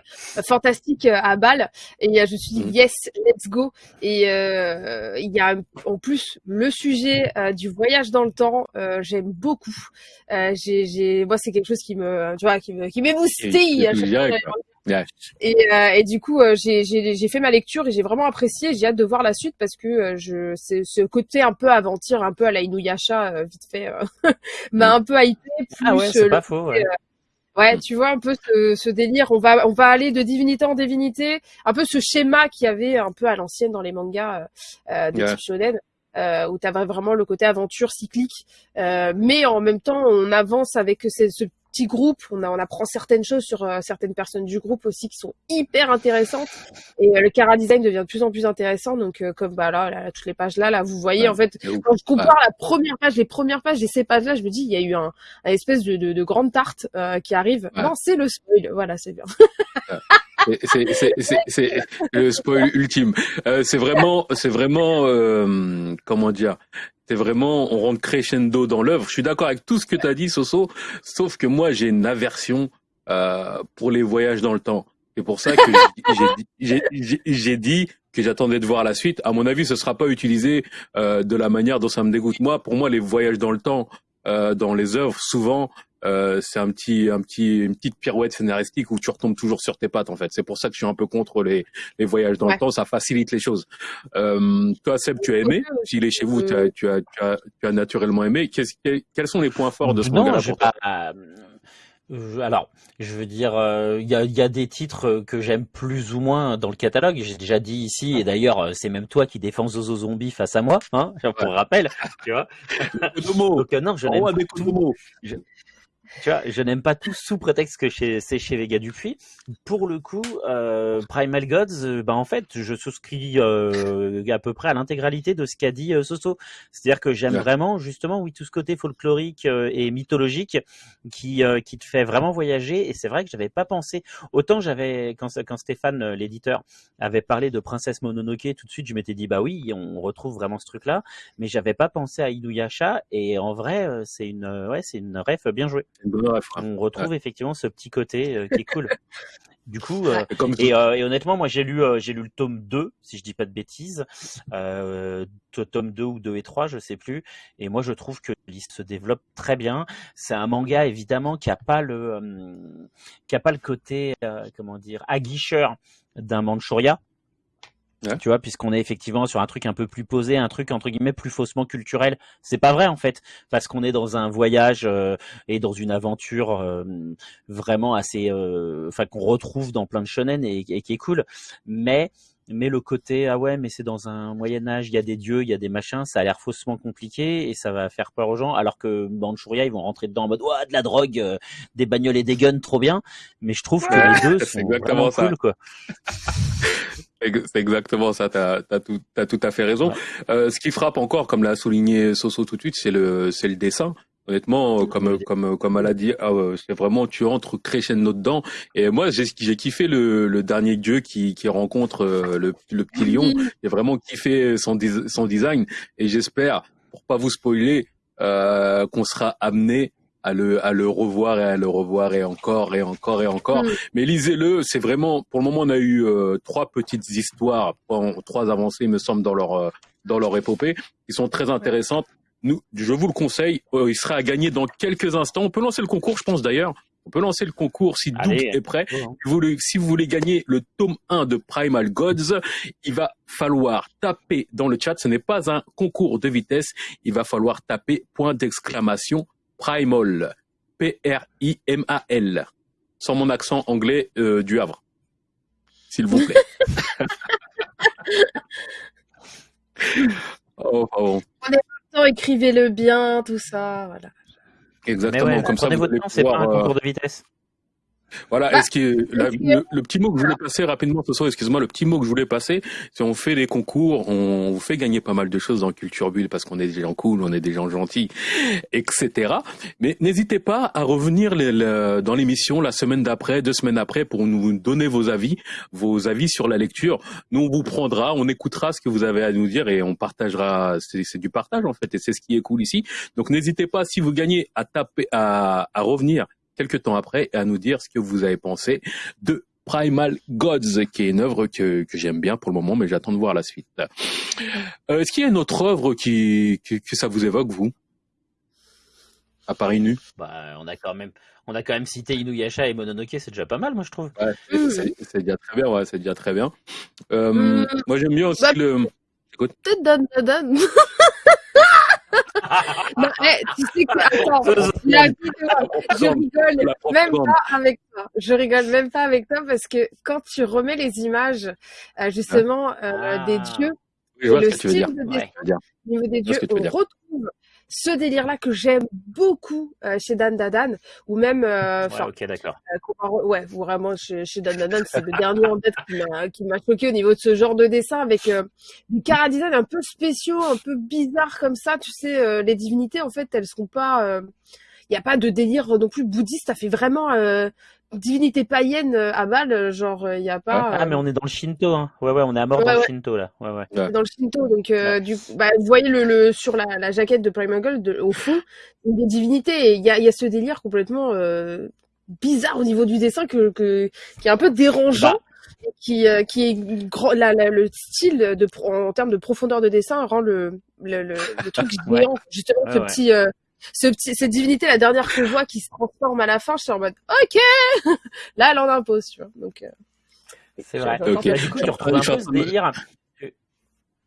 fantastique euh, à balle et je me suis dit mm. yes, let's go et il y a en plus le sujet du voyage dans le temps, j'aime beaucoup. j'ai moi c'est quelque chose qui me tu vois qui me qui m'émoustille et, euh, et, du coup, euh, j'ai fait ma lecture et j'ai vraiment apprécié. J'ai hâte de voir la suite parce que euh, je ce côté un peu aventure, un peu à la Inuyasha, vite fait, m'a mm. un peu hypé. Plus ah ouais, c'est pas faux. Ouais. Ouais, mm. tu vois un peu ce, ce, délire. On va, on va aller de divinité en divinité. Un peu ce schéma qu'il y avait un peu à l'ancienne dans les mangas euh, de type shonen. Euh, où tu as vraiment le côté aventure cyclique, euh, mais en même temps on avance avec ce, ce petit groupe, on, a, on apprend certaines choses sur euh, certaines personnes du groupe aussi qui sont hyper intéressantes. Et euh, le cara design devient de plus en plus intéressant. Donc euh, comme bah là, là, toutes les pages là, là vous voyez en fait quand je compare la première page, les premières pages et ces pages là, je me dis il y a eu un, un espèce de, de, de grande tarte qui arrive. Non, c'est le spoil. Voilà, c'est bien. c'est le spoil ultime. C'est vraiment, c'est vraiment, comment dire, c'est vraiment, on rentre crescendo dans l'œuvre. Je suis d'accord avec tout ce que tu as dit, Soso, sauf que moi, j'ai une aversion euh, pour les voyages dans le temps. C'est pour ça que j'ai dit que j'attendais de voir la suite. À mon avis, ce sera pas utilisé euh, de la manière dont ça me dégoûte. Moi, pour moi, les voyages dans le temps, euh, dans les œuvres, souvent, euh, c'est un petit, un petit, une petite pirouette scénaristique où tu retombes toujours sur tes pattes en fait. C'est pour ça que je suis un peu contre les, les voyages dans le temps. Ça facilite les choses. Euh, toi, Seb, tu as aimé? S'il est chez vous, tu as, tu as, tu as, tu as naturellement aimé. quels sont les points forts de ce manga pour toi? euh, alors, je veux dire, euh, il y, a, y, a, des titres que j'aime plus ou moins dans le catalogue. J'ai déjà dit ici, et d'ailleurs, c'est même toi qui défends Zozo Zombie face à moi, hein, pour rappel, tu vois. Donc, non, je n'aime tu vois, je n'aime pas tout sous prétexte que c'est chez Vega Dupuis. Pour le coup, euh, Primal Gods, euh, bah en fait, je souscris euh, à peu près à l'intégralité de ce qu'a dit euh, Soso. C'est-à-dire que j'aime vraiment, justement, oui, tout ce côté folklorique euh, et mythologique qui qui te fait vraiment voyager. Et c'est vrai que j'avais pas pensé. Autant j'avais quand quand Stéphane, l'éditeur, avait parlé de Princesse Mononoke, tout de suite, je m'étais dit bah oui, on retrouve vraiment ce truc-là. Mais j'avais pas pensé à Inuyasha. Et en vrai, c'est une ouais, c'est une ref bien jouée. On retrouve effectivement ce petit côté euh, qui est cool. Du coup, euh, euh, et, honnêtement, moi j'ai lu j'ai lu le tome 2, si je dis pas de bêtises, tome 2 ou 2 et 3, je sais plus. Et moi je trouve que l'histoire se développe très bien. C'est un manga évidemment qui a pas le qui a pas le côté comment dire aguicheur d'un Manchuria tu vois, puisqu'on est effectivement sur un truc un peu plus posé, un truc entre guillemets plus faussement culturel. C'est pas vrai en fait, parce qu'on est dans un voyage euh, et dans une aventure euh, vraiment assez, euh, enfin qu'on retrouve dans plein de shonen et, qui est cool. Mais mais le côté ah ouais mais c'est dans un Moyen Âge, il y a des dieux, il y a des machins, ça a l'air faussement compliqué et ça va faire peur aux gens. Alors que Manchuria ils vont rentrer dedans en mode ouais de la drogue, des bagnoles et des guns, trop bien. Mais je trouve que les deux sont vraiment cool quoi. C'est exactement ça, tu as, tout, as tout à fait raison. Euh, ce qui frappe encore, comme l'a souligné Soso tout de suite, c'est le, c'est le dessin. Honnêtement, comme comme comme elle a dit, ah, c'est vraiment tu entres crescendo dedans. Et moi, j'ai j'ai kiffé le, le dernier dieu qui qui rencontre euh, le, le petit lion. J'ai vraiment kiffé son son design. Et j'espère, pour pas vous spoiler, euh, qu'on sera amené à le, à le revoir et à le revoir et encore et encore et encore. Mm. Mais lisez-le, c'est vraiment, pour le moment, on a eu euh, trois petites histoires, trois avancées, il me semble, dans leur, euh, dans leur épopée, qui sont très intéressantes. nous, je vous le conseille. Euh, il sera à gagner dans quelques instants. On peut lancer le concours, je pense d'ailleurs. On peut lancer le concours si Doug est prêt. Si vous, voulez, si vous voulez gagner le tome 1 de Primal Gods, il va falloir taper dans le chat. Ce n'est pas un concours de vitesse. Il va falloir taper point d'exclamation Primal. P-R-I-M-A-L. Sans mon accent anglais euh, du Havre. S'il vous plaît. oh, oh. écrivez-le bien, tout ça, voilà. Exactement, comme ça, vous c'est pas un concours euh, de vitesse. Voilà, bah, est-ce que le, petit mot que je voulais passer rapidement ce soir, excuse-moi, le petit mot que je voulais passer, c'est on fait des concours, on vous fait gagner pas mal de choses dans Culture Bulle parce qu'on est des gens cool, on est des gens gentils, etc. Mais n'hésitez pas à revenir dans l'émission la semaine d'après, deux semaines après, pour nous donner vos avis, vos avis sur la lecture. Nous, on vous prendra, on écoutera ce que vous avez à nous dire et on partagera. C'est du partage en fait, et c'est ce qui est cool ici. Donc n'hésitez pas si vous gagnez à taper, à, à revenir quelques temps après et à nous dire ce que vous avez pensé de Primal Gods, qui est une œuvre que, que j'aime bien pour le moment, mais j'attends de voir la suite. Euh, Est-ce qu'il y a une autre œuvre qui, qui, que ça vous évoque, vous? À Paris Nu bah, on a quand même on a quand même cité Inuyasha et Mononoke, c'est déjà pas mal, moi je trouve. Ouais, c'est déjà très bien, ouais, c'est déjà très bien. Euh, mmh. Moi j'aime bien aussi bah, le. Peut-être Dan Dan. non, eh, tu sais que, attends, je rigole même pas avec toi. Je rigole même pas avec toi parce que quand tu remets les images, euh, justement, euh, des dieux, le style de dessin, niveau des dieux, on retrouve ce délire-là que j'aime beaucoup euh, chez Dan Dadan, ou même, euh, ouais, ok, d'accord. Euh, ouais, vraiment chez, chez Dan Dadan, c'est le dernier en tête qui m'a choqué au niveau de ce genre de dessin avec des cara design un peu spéciaux, un peu bizarres comme ça. Tu sais, les divinités en fait, elles sont pas il n'y a pas de délire non plus bouddhiste, ça fait vraiment divinité païenne euh, à mal, euh, genre il euh, y a pas. Ah mais on est dans le Shinto, hein. Ouais ouais, on est à mort dans le Shinto là. Ouais ouais. Dans le Shinto, donc du, bah, vous voyez le, le sur la, la jaquette de Primal Gold, au fond, des divinités. Il y a, y a ce délire complètement bizarre au niveau du dessin que, que qui est un peu dérangeant. Bah. Qui, qui est la, la, le style de en termes de profondeur de dessin rend le le, le, le truc géant justement ce petit ce petit, cette divinité, la dernière que je vois qui se transforme à la fin, je suis en mode, ok, là, elle en impose, tu vois. Donc, euh, c'est vrai. Bah, du coup, tu retrouves un peu ce délire.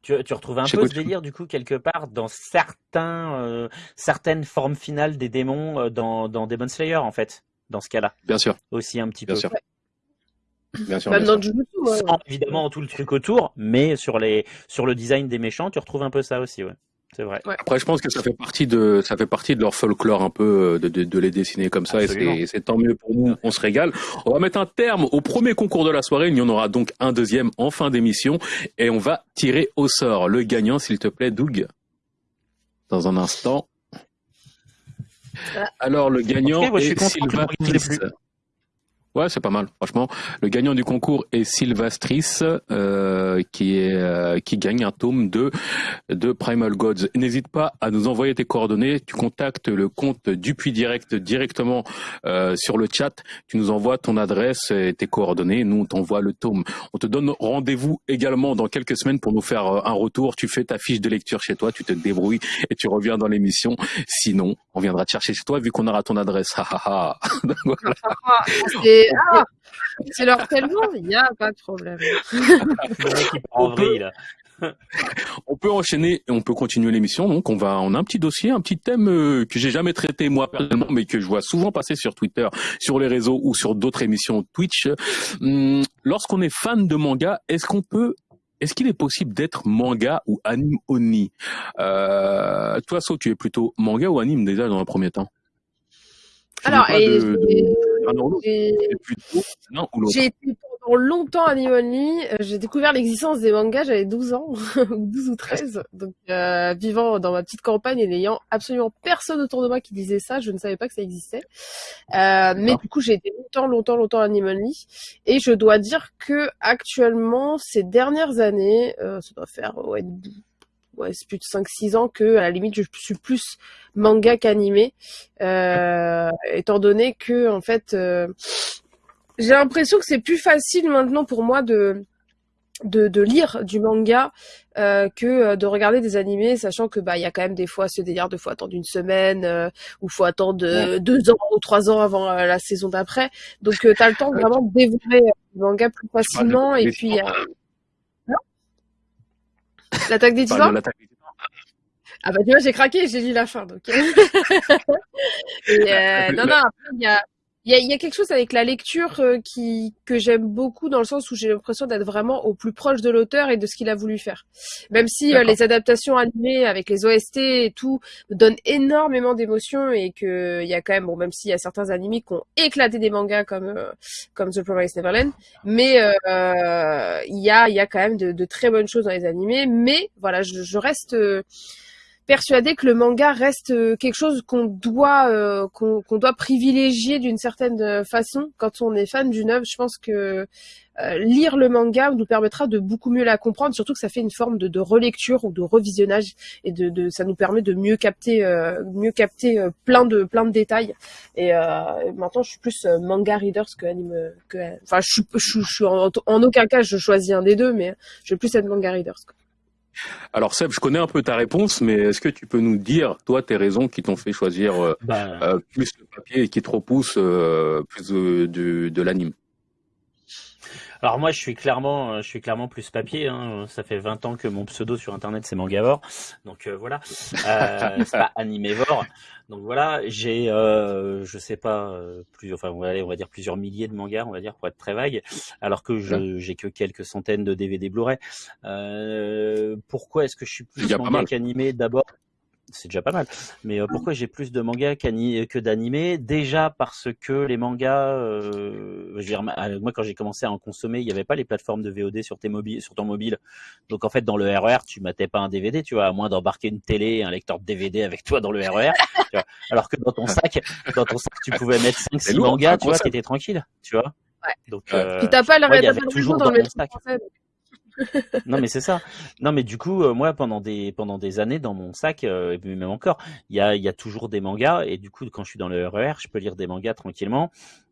Tu, tu retrouves un peu ce délire du coup quelque part dans certains, euh, certaines formes finales des démons euh, dans, dans Demon Slayer en fait, dans ce cas-là. Bien sûr. Aussi un petit bien peu. Sûr. Bien sûr. Bah, bien sûr. Sans évidemment tout le truc autour, mais sur les sur le design des méchants, tu retrouves un peu ça aussi, ouais. C'est vrai. Après, je pense que ça fait partie de ça fait partie de leur folklore un peu euh, de, de, de les dessiner comme ça et c'est tant mieux pour nous. On se régale. On va mettre un terme au premier concours de la soirée. Il y en aura donc un deuxième en fin d'émission et on va tirer au sort le gagnant, s'il te plaît, Doug. Dans un instant. Ah. Alors le gagnant est Sylvain Ouais, c'est pas mal, franchement. Le gagnant du concours est Sylvastris, euh, qui est euh, qui gagne un tome de de Primal Gods. N'hésite pas à nous envoyer tes coordonnées. Tu contactes le compte Dupuis Direct directement euh, sur le chat. Tu nous envoies ton adresse et tes coordonnées. Nous, on t'envoie le tome. On te donne rendez-vous également dans quelques semaines pour nous faire euh, un retour. Tu fais ta fiche de lecture chez toi, tu te débrouilles et tu reviens dans l'émission. Sinon, on viendra te chercher chez toi vu qu'on aura ton adresse. ah, c'est leur tellement, il n'y a pas de problème. on, peut, on peut enchaîner et on peut continuer l'émission. Donc, on va, on a un petit dossier, un petit thème euh, que j'ai jamais traité moi personnellement, mais que je vois souvent passer sur Twitter, sur les réseaux ou sur d'autres émissions Twitch. Hum, lorsqu'on est fan de manga, est-ce qu'on peut est-ce qu'il est possible d'être manga ou anime oni euh, Toi, So, tu es plutôt manga ou anime déjà dans un premier temps? Alors, et j'ai été pendant longtemps à Only. Euh, j'ai découvert l'existence des mangas, j'avais 12 ans, 12 ou 13. Donc, euh, vivant dans ma petite campagne et n'ayant absolument personne autour de moi qui disait ça, je ne savais pas que ça existait. Euh, mais du coup, j'ai été longtemps, longtemps, longtemps à Only. Et je dois dire que actuellement, ces dernières années, euh, ça doit faire ouais, ouais, c'est plus de 5-6 ans que à la limite je suis plus manga qu'animé, euh, étant donné que en fait euh, j'ai l'impression que c'est plus facile maintenant pour moi de de, de, lire du manga euh, que de regarder des animés, sachant que bah il y a quand même des fois ce délire de faut attendre une semaine ou faut attendre deux ans ou trois ans avant la saison d'après. Donc tu as le temps vraiment de dévorer le manga plus facilement et puis l'attaque des titans. Ah bah tu vois j'ai craqué, j'ai lu la fin donc. et, non non il y a il y a, y a, quelque chose avec la lecture euh, qui que j'aime beaucoup dans le sens où j'ai l'impression d'être vraiment au plus proche de l'auteur et de ce qu'il a voulu faire. Même si euh, les adaptations animées avec les OST et tout donnent énormément d'émotions et que il y a quand même bon même s'il y a certains animés qui ont éclaté des mangas comme euh, comme The Promised Neverland, mais il y a il y a quand même de, de, très bonnes choses dans les animés. Mais voilà, je, je reste persuadé que le manga reste euh, quelque chose qu'on doit euh, qu'on doit privilégier d'une certaine euh, façon quand on est fan d'une œuvre. Je pense que lire le manga nous permettra de beaucoup mieux la comprendre, surtout que ça fait une forme de, de relecture ou de revisionnage et de, de, ça nous permet de mieux capter mieux capter plein de plein de détails. Et maintenant, je suis plus manga readers que anime que enfin je, je, je suis en, en, aucun cas je choisis un des deux, mais je vais plus être manga readers. Quoi. Alors Seb, je connais un peu ta réponse, mais est-ce que tu peux nous dire, toi, tes raisons qui t'ont fait choisir euh, bah. euh, plus le papier et qui te repoussent euh, plus de, de l'anime? Alors moi, je suis clairement, je suis clairement plus papier. Hein. Ça fait 20 ans que mon pseudo sur Internet c'est Mangavore, donc voilà. Euh, c'est pas Animévore. Donc voilà, j'ai, euh, je sais pas, euh, plus, enfin, on va, aller, on va dire plusieurs milliers de mangas, on va dire pour être très vague, alors que je j'ai que quelques centaines de DVD Blu-ray. Euh, pourquoi est-ce que je suis plus manga qu'animé? D'abord, c'est déjà pas mal. Mais euh, pourquoi j'ai plus de mangas que d'animés Déjà parce que les mangas, euh, je veux dire, moi quand j'ai commencé à en consommer, il n'y avait pas les plateformes de VOD sur tes mobiles, sur ton mobile. Donc en fait, dans le RER, e tu matais pas un DVD, tu vois, à moins d'embarquer une télé, un lecteur de DVD avec toi dans le RER. tu vois. Alors que dans ton sac, dans ton sac, tu pouvais mettre 5 6 mangas, tu vois, qui étais tranquille, tu vois. Ouais. Donc, euh, Puis t'as pas le ouais, toujours dans, le sac non mais c'est ça. Non mais du coup, euh, moi pendant des pendant des années dans mon sac euh, et même encore, il y a il y a toujours des mangas et du coup quand je suis dans le RER, e je peux lire des mangas tranquillement.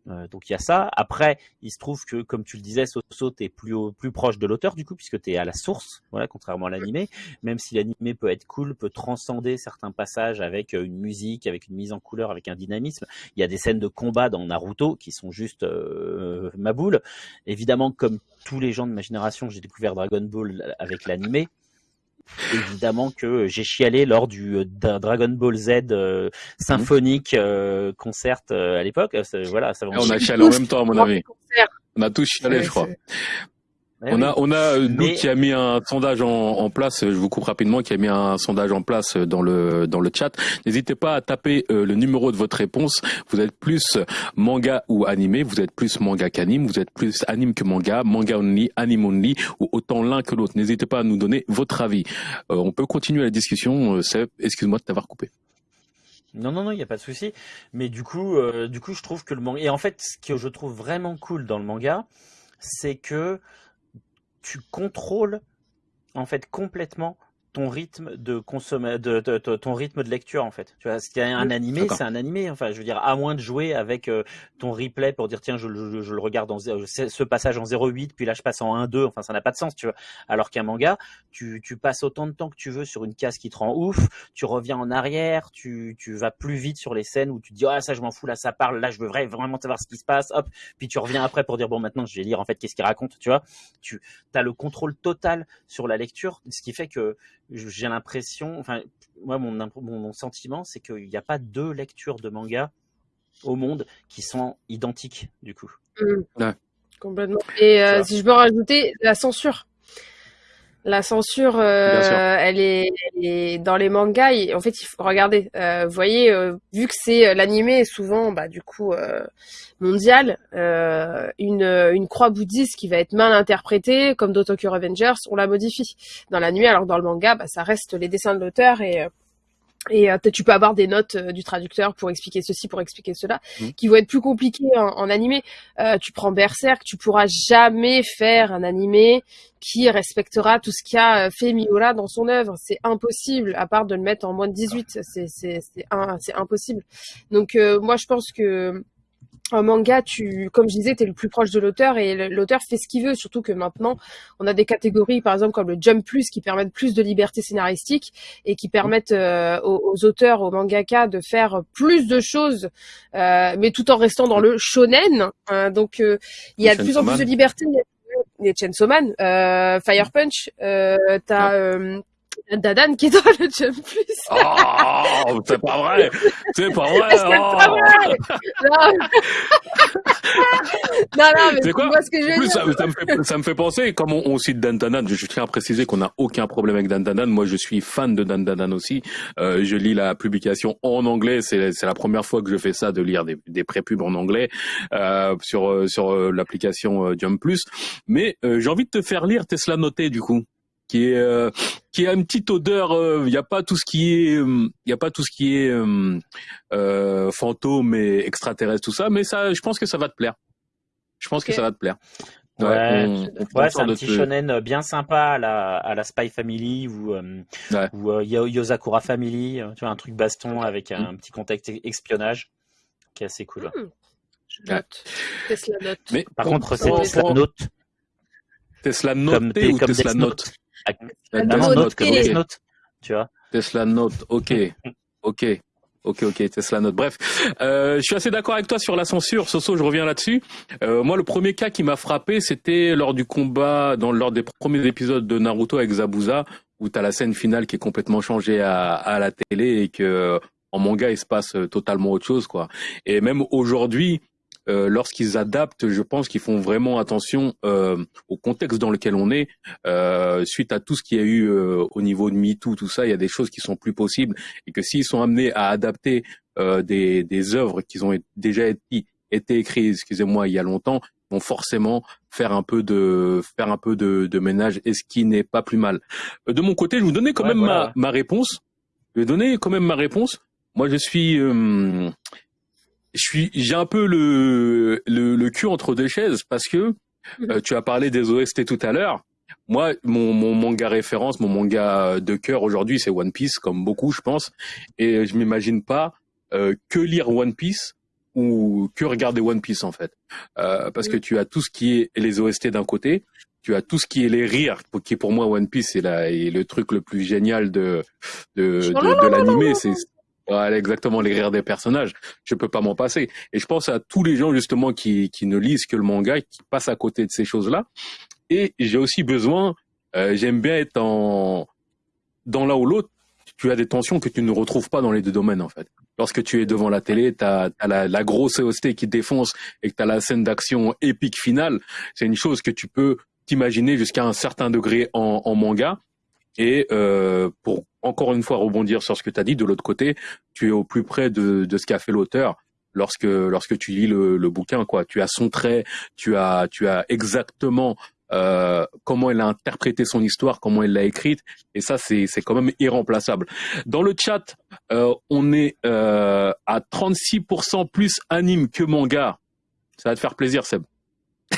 Euh, donc il y a ça. Après, il se trouve que, comme tu le disais, Soso, t'es plus plus proche de l'auteur du coup, puisque t'es à la source, voilà, contrairement à l'animé. Même si l'animé peut être cool, peut transcender certains passages avec euh, une musique, avec une mise en couleur, avec un dynamisme. Il y a des scènes de combat dans Naruto qui sont juste euh, ma boule. Évidemment, comme tous les gens de ma génération, j'ai découvert Dragon Ball avec l'animé évidemment que j'ai chialé lors du euh, Dragon Ball Z euh, symphonique euh, concert à l'époque. Voilà, ça on a chialé en même temps à mon avis. On a tous chialé, je crois. Eh on a, on a nous qui a mis un sondage en, en, place. Je vous coupe rapidement, qui a mis un sondage en place dans le dans le chat. N'hésitez pas à taper euh, le numéro de votre réponse. Vous êtes plus manga ou animé. Vous êtes plus manga qu'anime. Vous êtes plus anime que manga, manga only, anime only, ou autant l'un que l'autre. N'hésitez pas à nous donner votre avis. Euh, on peut continuer la discussion. Euh, excuse-moi de t'avoir coupé. Non, non, non, il n'y a pas de souci. Mais du coup, euh, du coup, je trouve que le manga. Et en fait, ce que je trouve vraiment cool dans le manga, c'est que tu contrôles en fait complètement ton rythme de consommer de, ton rythme de lecture en fait. Tu vois a un animé c'est un animé. Enfin je veux dire à moins de jouer avec euh, ton replay pour dire tiens je, le regarde en ce passage en 0,8 puis là je passe en 1,2 enfin ça n'a pas de sens tu vois. Alors qu'un manga tu, tu passes autant de temps que tu veux sur une case qui te rend ouf tu reviens en arrière tu, tu vas plus vite sur les scènes où tu te dis ah ça je m'en fous là ça parle là je veux vraiment savoir ce qui se passe hop. Puis tu reviens après pour dire bon maintenant je vais lire en fait qu'est-ce qu'il raconte tu vois. Tu as le contrôle total sur la lecture ce qui fait que j'ai l'impression, enfin, moi, mon, mon, sentiment, c'est qu'il n'y a pas deux lectures de manga au monde qui sont identiques, du coup. Mmh. Complètement. Et euh, si je peux rajouter, la censure. La censure, euh, elle, est, dans les mangas. en fait, il faut regarder. Euh, vous voyez, euh, vu que c'est l'animé, souvent, bah, du coup, mondial, une, une croix bouddhiste qui va être mal interprétée, comme dans Tokyo Revengers, on la modifie. Dans l'animé, alors dans le manga, bah, ça reste les dessins de l'auteur et et euh, tu peux avoir des notes euh, du traducteur pour expliquer ceci, pour expliquer cela, mmh. qui vont être plus compliquées en, animé. Euh, tu prends Berserk, tu pourras jamais faire un animé qui respectera tout ce qu'a fait Miura dans son œuvre. C'est impossible, à part de le mettre en moins de 18. C'est c'est c'est impossible. Donc moi je pense que en manga, tu, comme je disais, tu es le plus proche de l'auteur et l'auteur fait ce qu'il veut. Surtout que maintenant, on a des catégories, par exemple comme le Jump Plus, qui permettent plus de liberté scénaristique et qui permettent euh, aux, auteurs, aux mangaka, de faire plus de choses, euh, mais tout en restant dans le shonen. Hein. donc, euh, il y a de plus en plus de liberté. Il y a Chainsaw Man, Fire Punch, t'as Dadan qui est dans le Jump Plus. Oh, c'est pas vrai. C'est pas vrai. C'est pas oh. vrai. Non. non, mais c'est quoi ce que je veux plus, ça, ça, me fait, ça me fait penser, comme on, on cite Dan Danan, je, je, tiens à préciser qu'on n'a aucun problème avec Dan Danan. Moi, je suis fan de Dan Danan aussi. Euh, je lis la publication en anglais. C'est, la première fois que je fais ça, de lire des, des prépubs en anglais euh, sur sur euh, l'application euh, Jump Plus. Mais euh, j'ai envie de te faire lire Tesla Noté du coup qui est euh, qui a une petite odeur. Il euh, n'y a pas tout ce qui est, il euh, y a pas tout ce qui est fantôme et extraterrestre tout ça, mais ça, je pense que ça va te plaire. Je pense que ça va te plaire. Ouais, ouais, c'est un petit shonen bien sympa à la, à la Spy Family ou, ou Yosakura Family, tu vois, un truc baston avec un, mm. petit contexte espionnage qui est assez cool. Hmm. Je note. Tesla note. Mais par contre, c'est Tesla note. Tesla note ou Tesla note? Tesla Note, tu vois. Tesla Note, ok, ok. Ok, ok, Tesla Note. Bref, euh, je suis assez d'accord avec toi sur la censure. Soso, je reviens là-dessus. Euh, moi, le premier cas qui m'a frappé, c'était lors du combat, dans lors des premiers épisodes de Naruto avec Zabuza, où tu as la scène finale qui est complètement changée à, à la télé et que en manga, il se passe totalement autre chose, quoi. Et même aujourd'hui, euh, lorsqu'ils adaptent, je pense qu'ils font vraiment attention euh, au contexte dans lequel on est. Euh, suite à tout ce qu'il y a eu euh, au niveau de MeToo, tout ça, il y a des choses qui sont plus possibles et que s'ils sont amenés à adapter euh, des, des œuvres qui ont déjà été, été écrites, excusez-moi, il y a longtemps, vont forcément faire un peu de faire un peu de, de ménage et ce qui n'est pas plus mal. De mon côté, je vais vous donner quand même ma, ma réponse. Je vais donner quand même ma réponse. Moi, je suis je suis, j'ai un peu le, le, le cul entre deux chaises parce que mhm. euh, tu as parlé des OST tout à l'heure. Moi, mon, mon manga référence, mon manga de cœur aujourd'hui, c'est One Piece, comme beaucoup, je pense. Et je m'imagine pas euh, que lire One Piece ou que regarder One Piece en fait, euh, parce que tu as tout ce qui est les OST d'un côté, tu as tout ce qui est les rires, qui pour moi One Piece est, la, est le truc le plus génial de de, de, de l'animé. C'est voilà, exactement, les rires des personnages. Je peux pas m'en passer. Et je pense à tous les gens, justement, qui, qui ne lisent que le manga, qui passent à côté de ces choses-là. Et j'ai aussi besoin, euh, j'aime bien être en, dans l'un ou l'autre, tu as des tensions que tu ne retrouves pas dans les deux domaines, en fait. Lorsque tu es devant la télé, tu as, la, la, grosse OST qui défonce et que tu as la scène d'action épique finale. C'est une chose que tu peux t'imaginer jusqu'à un certain degré en, en manga. Et euh, pour encore une fois rebondir sur ce que tu as dit, de l'autre côté, tu es au plus près de, de ce qu'a fait l'auteur lorsque lorsque tu lis le, le, bouquin. Quoi, tu as son trait, tu as tu as exactement euh, comment il a interprété son histoire, comment il l'a écrite, et ça c'est c'est quand même irremplaçable. Dans le chat, euh, on est euh, à 36% plus anime que manga. Ça va te faire plaisir, Seb.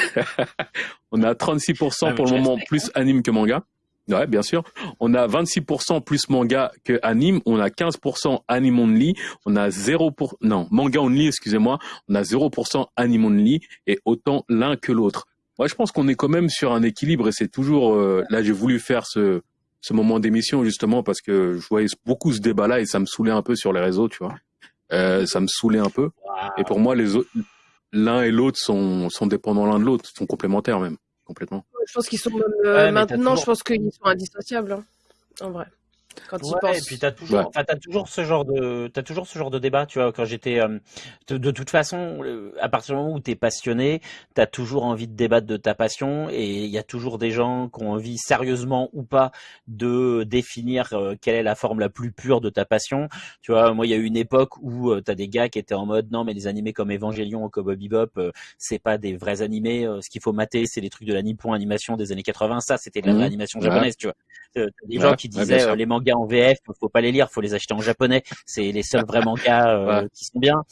on est à 36% pour le moment plus anime que manga. Ouais, bien sûr. On a 26% plus manga que anime. On a 15% anime only. On a 0 pour, non, manga only, excusez-moi. On a 0% anime only et autant l'un que l'autre. Moi, je pense qu'on est quand même sur un équilibre et c'est toujours, euh, là, j'ai voulu faire ce, ce moment d'émission justement parce que je voyais beaucoup ce débat-là et ça me saoulait un peu sur les réseaux, tu vois. Euh, ça me saoulait un peu. Et pour moi, les l'un et l'autre sont, sont dépendants l'un de l'autre, sont complémentaires même complètement. Je pense qu'ils sont même, euh, maintenant, je pense qu'ils sont indissociables, hein, en vrai quand ouais, Et puis t'as toujours, ouais. as toujours ce genre de, t'as toujours ce genre de débat, tu vois. Quand j'étais, euh, de, de, toute façon, à partir du moment où t'es passionné, t'as toujours envie de débattre de ta passion, et il y a toujours des gens qui ont envie, sérieusement ou pas, de définir euh, quelle est la forme la plus pure de ta passion. Tu vois, moi, il y a eu une époque où euh, t'as des gars qui étaient en mode, non, mais les animés comme Evangelion ou Cowboy Bebop, euh, c'est pas des vrais animés. ce qu'il faut mater, c'est les trucs de la Nippon animation des années 80. Ça, c'était de l'animation mmh. japonaise, tu vois. des gens qui disaient les mangas en VF, faut pas les lire, faut les acheter en japonais. C'est les seuls vrais mangas euh, qui sont bien.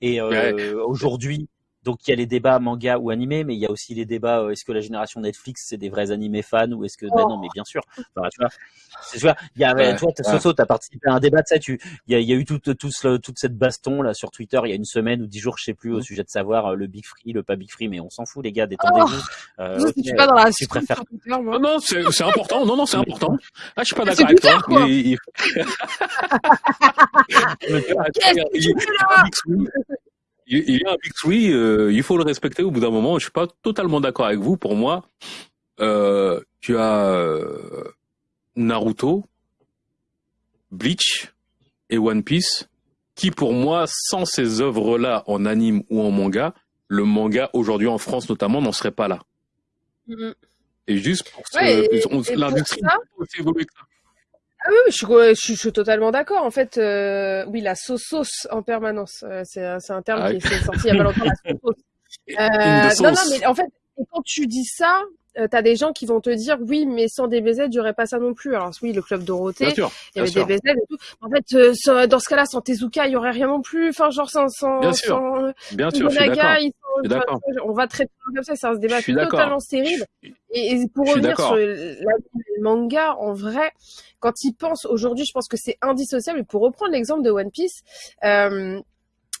Et euh, aujourd'hui, donc il y a les débats manga ou animé, mais il y a aussi les débats est-ce que la génération Netflix c'est des vrais animés fans ou est-ce que ben non mais bien sûr. Enfin, tu vois, tu vois, il y a, ouais, toi, as participé à un débat de ça. Tu, il y a, y a eu toute, toute, toute cette baston là sur Twitter il y a une semaine ou dix jours, je sais plus, au mmh. sujet de savoir le big free, le pas big free, mais on s'en fout les gars, détendez-vous. Oh, euh, je suis pas dans la tu préfères... Non, non, c'est important. Non, non, c'est important. Ah, je suis pas d'accord avec toi. il, il y a un Big Three, euh, il faut le respecter au bout d'un moment. Je suis pas totalement d'accord avec vous. Pour moi, euh, tu as euh, Naruto, Bleach et One Piece, qui pour moi, sans ces œuvres-là en anime ou en manga, le manga aujourd'hui en France notamment n'en serait pas là. Mm-hmm. Et juste pour ouais, l'industrie évoluer. Ah oui, je suis, je, suis totalement d'accord. En fait, euh, oui, la sauce en permanence, euh, c'est un terme ah qui est sorti il y a pas longtemps. La sauce. Euh, non, non, mais en fait, quand tu dis ça, euh, t'as des gens qui vont te dire oui, mais sans DBZ, il n'y aurait pas ça non plus. Alors oui, le club Dorothée, il y avait DBZ et tout. En fait, euh, dans ce cas-là, sans Tezuka, il y aurait rien non plus. Enfin, genre sans, sans, bien sûr, sans, bien sûr, je on va traiter comme ça, c'est un débat totalement stérile. Et, pour revenir sur le manga, en vrai, quand ils pensent aujourd'hui, je pense que c'est indissociable. Et pour reprendre l'exemple de One Piece, euh,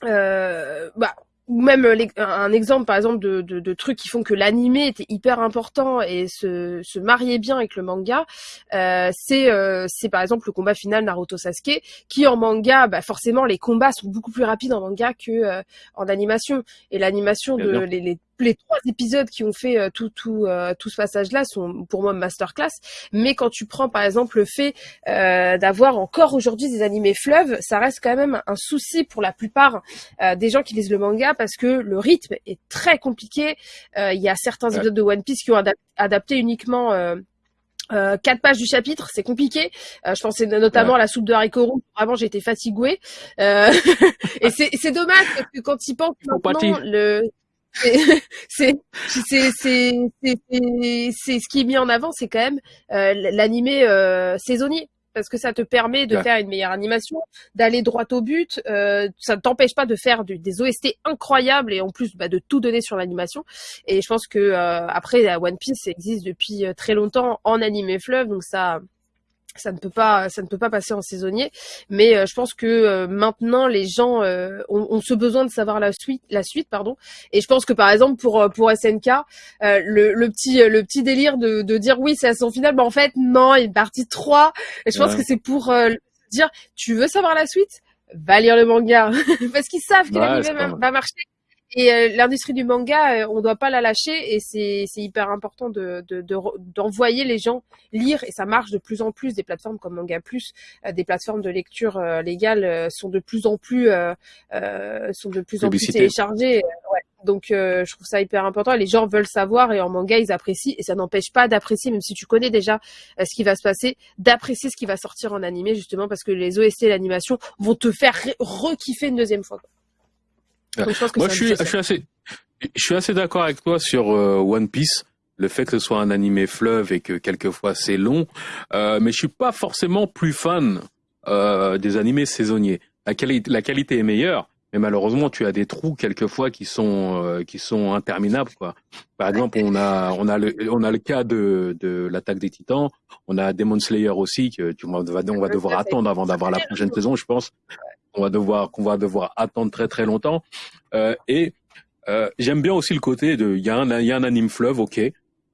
euh, bah, ou même euh, un exemple par exemple de, de, de trucs qui font que l'animé était hyper important et se, se mariait bien avec le manga, euh, c'est euh, c'est par exemple le combat final Naruto Sasuke qui en manga, bah forcément les combats sont beaucoup plus rapides en manga que euh, en animation. Et l'animation de les, les, les trois épisodes qui ont fait euh, tout tout euh, tout ce passage-là sont pour moi masterclass. Mais quand tu prends par exemple le fait euh, d'avoir encore aujourd'hui des animés fleuves, ça reste quand même un souci pour la plupart des gens qui lisent le manga parce que le rythme est très compliqué. Il y a certains épisodes de One Piece qui ont adapté uniquement euh, quatre pages du chapitre, c'est compliqué. Euh, je pensais notamment à la soupe de haricots rouges. Vraiment, j'étais fatiguée. Euh, et c'est dommage parce que quand ils pensent maintenant, le c'est c'est c'est c'est ce qui est mis en avant, c'est quand même euh, l'animé euh, saisonnier parce que ça te permet de faire une meilleure animation, d'aller droit au but. Euh, ça ne t'empêche pas de faire des OST incroyables et en plus bah, de tout donner sur l'animation. Et je pense que euh, après One Piece existe depuis euh, très longtemps en animé fleuve, donc ça ça ne peut pas ça ne peut pas passer en saisonnier. Mais euh, je pense que euh, maintenant les gens euh, ont, ce besoin de savoir la suite la suite pardon. Et je pense que par exemple pour pour SNK le, le, petit le petit délire de, de dire oui c'est à son final mais en fait non il est partie 3 et je pense que c'est pour dire tu veux savoir la suite? Va lire le manga. Parce qu'ils savent que ouais, va marcher et euh, l'industrie du manga, euh, on doit pas la lâcher et c'est hyper important de d'envoyer de, les gens lire et ça marche de plus en plus. Des plateformes comme Manga Plus, euh, des plateformes de lecture légale sont de plus en plus sont de plus en plus téléchargées. Ouais. Donc je trouve ça hyper important. Et les gens veulent savoir et en manga ils apprécient et ça n'empêche pas d'apprécier, même si tu connais déjà ce qui va se passer, d'apprécier ce qui va sortir en animé justement parce que les OST et l'animation vont te faire re-kiffer une deuxième fois. Moi, je suis, je suis, assez, je suis assez d'accord avec toi sur euh, One Piece. Le fait que ce soit un animé fleuve et que quelquefois c'est long, euh, mais je suis pas forcément plus fan euh, des animés saisonniers. La, qualité, la qualité est meilleure, mais malheureusement tu as des trous quelquefois qui sont euh, qui sont interminables quoi. Par exemple, on a on a le on a le cas de de l'attaque des Titans, on a Demon Slayer aussi que tu on va on va devoir attendre avant d'avoir la prochaine saison, je pense qu'on va devoir qu'on va devoir attendre très très longtemps. Euh, et euh, j'aime bien aussi le côté de il y a un il y a un anime fleuve, ok.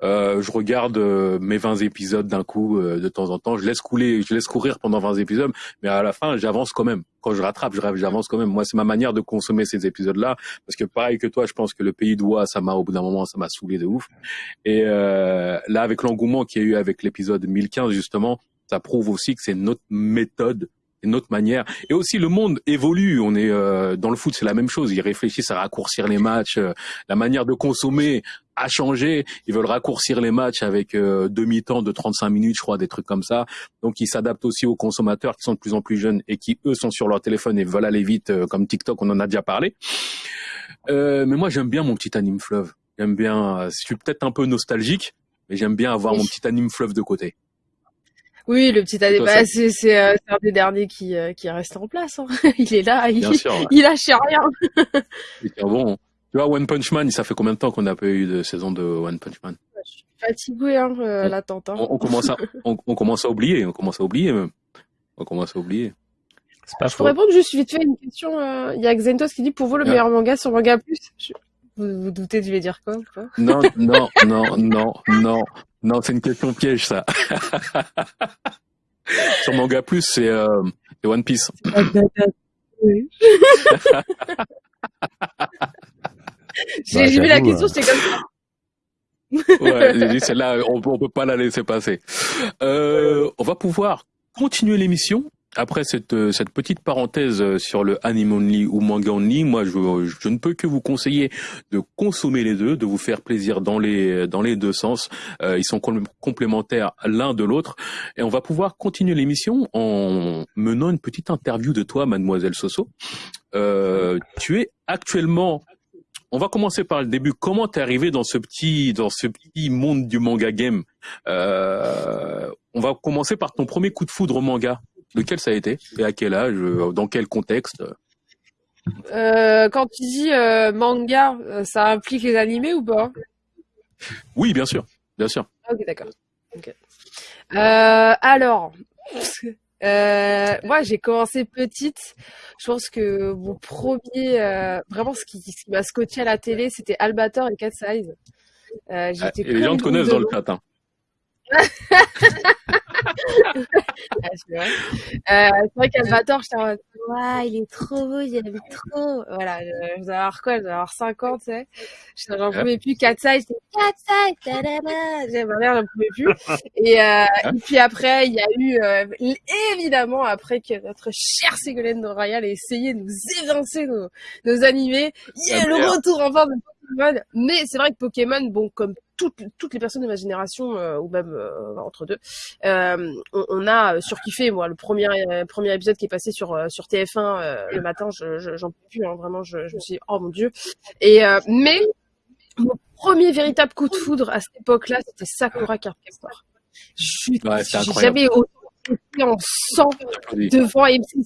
Euh, je regarde euh, mes 20 épisodes d'un coup euh, de temps en temps. Je laisse couler, je laisse courir pendant 20 épisodes, mais à la fin, j'avance quand même. Quand je rattrape, j'avance quand même. Moi, c'est ma manière de consommer ces épisodes-là, parce que pareil que toi, je pense que le Pays d'Oie, ça m'a au bout d'un moment, ça m'a saoulé de ouf. Et là, avec l'engouement qu'il y a eu avec l'épisode 1015 justement, ça prouve aussi que c'est notre méthode une autre manière. Et aussi, le monde évolue. On est euh, dans le foot, c'est la même chose. Ils réfléchissent à raccourcir les matchs. Euh, la manière de consommer a changé. Ils veulent raccourcir les matchs avec euh, demi-temps de 35 minutes, je crois, des trucs comme ça. Donc, ils s'adaptent aussi aux consommateurs qui sont de plus en plus jeunes et qui, eux, sont sur leur téléphone et veulent aller vite, comme TikTok, on en a déjà parlé. mais moi, j'aime bien mon petit anime fleuve. J'aime bien. je suis peut-être un peu nostalgique, mais j'aime bien avoir mon petit anime fleuve de côté. Oui, le petit AD, bah, c'est c'est euh, un des derniers qui euh, qui reste en place. Hein. il est là, il, il lâche rien. bon. Tu vois, One Punch Man, ça fait combien de temps qu'on n'a pas eu de saison de One Punch Man? Je suis fatigué, hein, euh, l'attente. Hein. On, commence à, on, commence à oublier, on commence à oublier même. On commence à oublier. Pas je peux répondre juste vite fait une question. Euh, il y a Xentos qui dit pour vous le meilleur manga sur Manga Plus? Vous vous doutez je vais dire quoi? Non, non, non, non, non, non, c'est une question piège ça. sur Manga Plus, c'est euh, One Piece. J'ai vu la question, j'étais comme ça. ouais, celle-là, on, on peut pas la laisser passer. Euh, on va pouvoir continuer l'émission après cette, cette petite parenthèse sur le anime only ou manga only, moi je, je ne peux que vous conseiller de consommer les deux, de vous faire plaisir dans les dans les deux sens. Euh, ils sont complémentaires l'un de l'autre et on va pouvoir continuer l'émission en menant une petite interview de toi, mademoiselle Soso. Euh, tu es actuellement on va commencer par le début. Comment t'es arrivé dans ce petit dans ce petit monde du manga game? Euh, On va commencer par ton premier coup de foudre au manga. Lequel ça a été Et à quel âge euh, Dans quel contexte? Euh, Quand tu dis manga, ça implique les animés ou pas? Oui, bien sûr, bien sûr. Ok, d'accord. alors, euh, moi, j'ai commencé petite. Je pense que mon premier, euh, vraiment, ce qui, m'a scotché à la télé, c'était Albator et Cat Size. Euh, ah, et les gens te connaissent dans le chat. Hein. Ah, c'est vrai, euh, vrai qu'Albator, j'étais en mode, ouais, il est trop beau, j'aime trop. Voilà, je vais avoir quoi? Je vais avoir 50, tu sais. J'en pouvais plus. 4 size, 4 size, J'avais ma mère, j'en pouvais plus. Et, euh, et puis après, il y a eu, euh, évidemment, après que notre chère Ségolène de Royal ait essayé de nous évincer nos, nos animés, il y a le retour enfin de Pokémon. Mais c'est vrai que Pokémon, bon, comme toutes, toutes les personnes de ma génération, euh, ou même euh, entre deux, euh, on, on, a surkiffé. Moi, le premier premier épisode qui est passé sur sur TF1 le matin, je, j'en peux plus. Hein, vraiment, je, je, me suis dit, oh mon dieu. Et mais mon premier véritable coup de foudre à cette époque-là, c'était Sakura Carcaptor. Je ouais, j'ai jamais autant en sang devant MC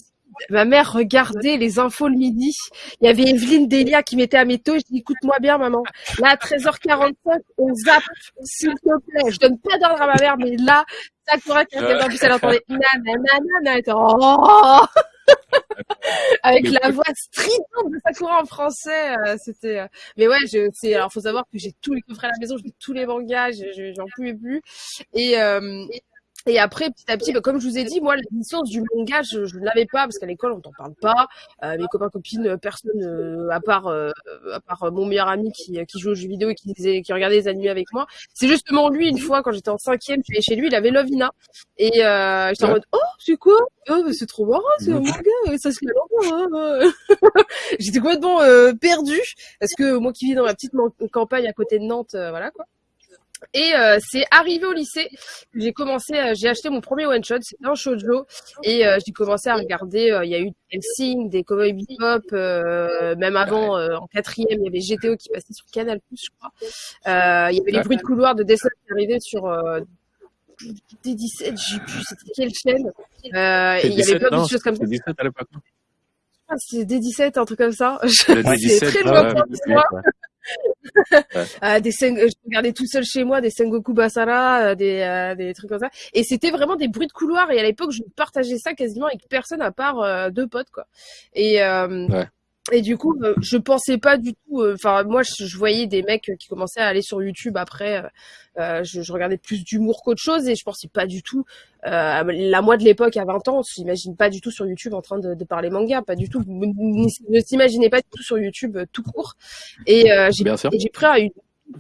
ma mère regardait les infos le midi. Il y avait Evelyne Delia qui mettait à mes taux. Je dis, écoute-moi bien, maman. Là, à 13h45, on zappe, s'il te plaît. Je donne pas d'ordre à ma mère, mais là, Sakura qui était en plus, elle entendait nanana, oh! avec la voix stridente de Sakura en français, euh, c'était. Euh, mais ouais, je, c'est. Alors, faut savoir que j'ai tous les coffrets à la maison, j'ai tous les mangas, j'en pouvais plus. Et, euh, et après, petit à petit, bah, comme je vous ai dit, moi, la licence du manga, je, ne l'avais pas parce qu'à l'école, on t'en parle pas. Euh, mes copains, copines, euh, personne, euh, à part, euh, à part mon meilleur ami qui, qui joue aux jeux vidéo et qui, qui regardait les animés avec moi. C'est justement lui, une fois, quand j'étais en cinquième, je suis chez lui, il avait Lovina. Et euh, j'étais en mode, oh, c'est quoi? Oh, c'est trop marrant, c'est un manga, ça se fait longtemps. Hein. j'étais complètement euh, perdu parce que moi qui vis dans la petite campagne à côté de Nantes, voilà quoi. Et euh, c'est arrivé au lycée que j'ai commencé, euh, j'ai acheté mon premier one shot, c'était un shoujo, et euh, j'ai commencé à regarder. Il y a eu des Helsing, des Cowboy Bebop, même avant en quatrième, il y avait GTO qui passait sur Canal+, je crois. il y avait les bruits de couloir de dessin qui arrivaient sur D17, j'ai plus, c'était quelle chaîne Il y avait plein de choses comme ça. D17 à l'époque. Ah, c'était D17, un truc comme ça. C'est très loin Euh, des je regardais tout seul chez moi des Sengoku Basara, euh, des, euh, des trucs comme ça. Et c'était vraiment des bruits de couloir. Et à l'époque, je partageais ça quasiment avec personne à part deux potes, quoi. Et ouais. Et du coup, je pensais pas du tout. Enfin, moi, je, voyais des mecs qui commençaient à aller sur YouTube après. Euh, je, je, regardais plus d'humour qu'autre chose et je pensais pas du tout. Euh, la moi de l'époque, à 20 ans, on s'imagine pas du tout sur YouTube en train de, de parler manga, pas du tout. Ne s'imaginez pas du tout sur YouTube tout court. Et euh, j'ai pris une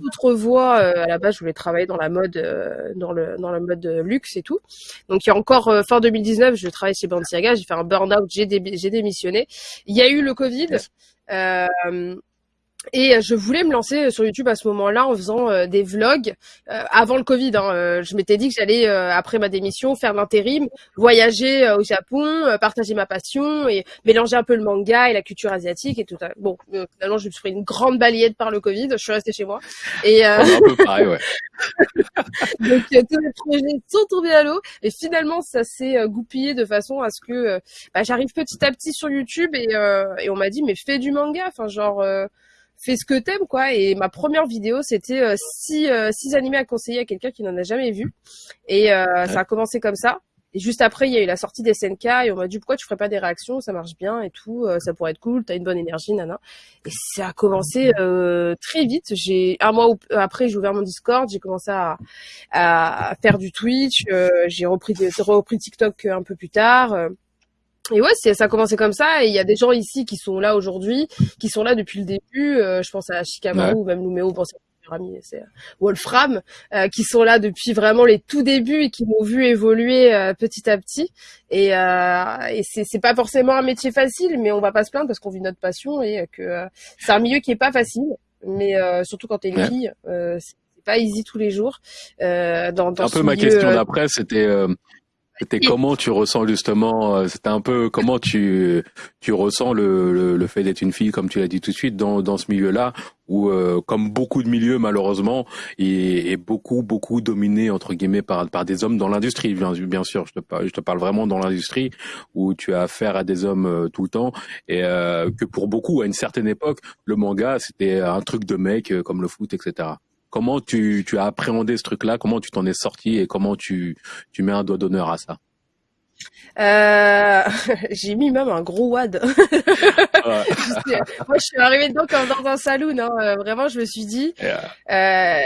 autre voie. à la base, je voulais travailler dans la mode, dans le dans le mode luxe et tout. Donc, il y a encore fin 2019, je travaillais chez Balenciaga, j'ai fait un burn-out, j'ai démissionné. Il y a eu le Covid. Euh, et euh, je voulais me lancer sur YouTube à ce moment-là en faisant euh, des vlogs euh, avant le Covid. Hein, je m'étais dit que j'allais après ma démission faire l'intérim, voyager au Japon, partager ma passion et mélanger un peu le manga et la culture asiatique et tout. Bon, finalement, je me suis pris une grande balayette par le Covid. Je suis restée chez moi. Et un peu pareil, ouais. donc tous les projets sont tombés à l'eau et finalement ça s'est goupillé de façon à ce que bah, j'arrive petit à petit sur YouTube et, et on m'a dit mais fais du manga. Enfin genre fais ce que t'aimes quoi. Et ma première vidéo, c'était six, six animés à conseiller à quelqu'un qui n'en a jamais vu. Et ça a commencé comme ça. Et juste après, il y a eu la sortie des SNK et on m'a dit pourquoi tu ferais pas des réactions, ça marche bien et tout, euh, ça pourrait être cool, t'as une bonne énergie, nana. Et ça a commencé euh, très vite. J'ai un mois après, j'ai ouvert mon Discord, j'ai commencé à, à, faire du Twitch, euh, j'ai repris, repris TikTok un peu plus tard. Et ouais, ça a commencé comme ça. Et il y a des gens ici qui sont là aujourd'hui, qui sont là depuis le début. je pense à Shikamaru ou même Lumeo. Bon, ami, c'est euh, Wolfram, euh, qui sont là depuis vraiment les tout débuts et qui m'ont vu évoluer euh, petit à petit. Et, et c'est pas forcément un métier facile, mais on va pas se plaindre parce qu'on vit notre passion et que c'est un milieu qui est pas facile, mais surtout quand t'es une fille, c'est pas easy tous les jours. dans, dans un peu ma question d'après, c'était c'était comment tu ressens justement, euh, c'était un peu comment tu tu ressens le, le, fait d'être une fille, comme tu l'as dit tout de suite, dans, dans ce milieu-là, où euh, comme beaucoup de milieux malheureusement, est, est beaucoup beaucoup dominé entre guillemets par par des hommes dans l'industrie, bien, bien sûr. Je te parle, je te parle vraiment dans l'industrie où tu as affaire à des hommes euh, tout le temps et que pour beaucoup à une certaine époque, le manga c'était un truc de mec comme le foot, etc. Comment tu, tu as appréhendé ce truc-là? Comment tu t'en es sorti et comment tu, tu mets un doigt d'honneur à ça? Euh, j'ai mis même un gros wad. Moi, je suis arrivée dedans comme dans un saloon. Hein. Euh, vraiment, je me suis dit, euh,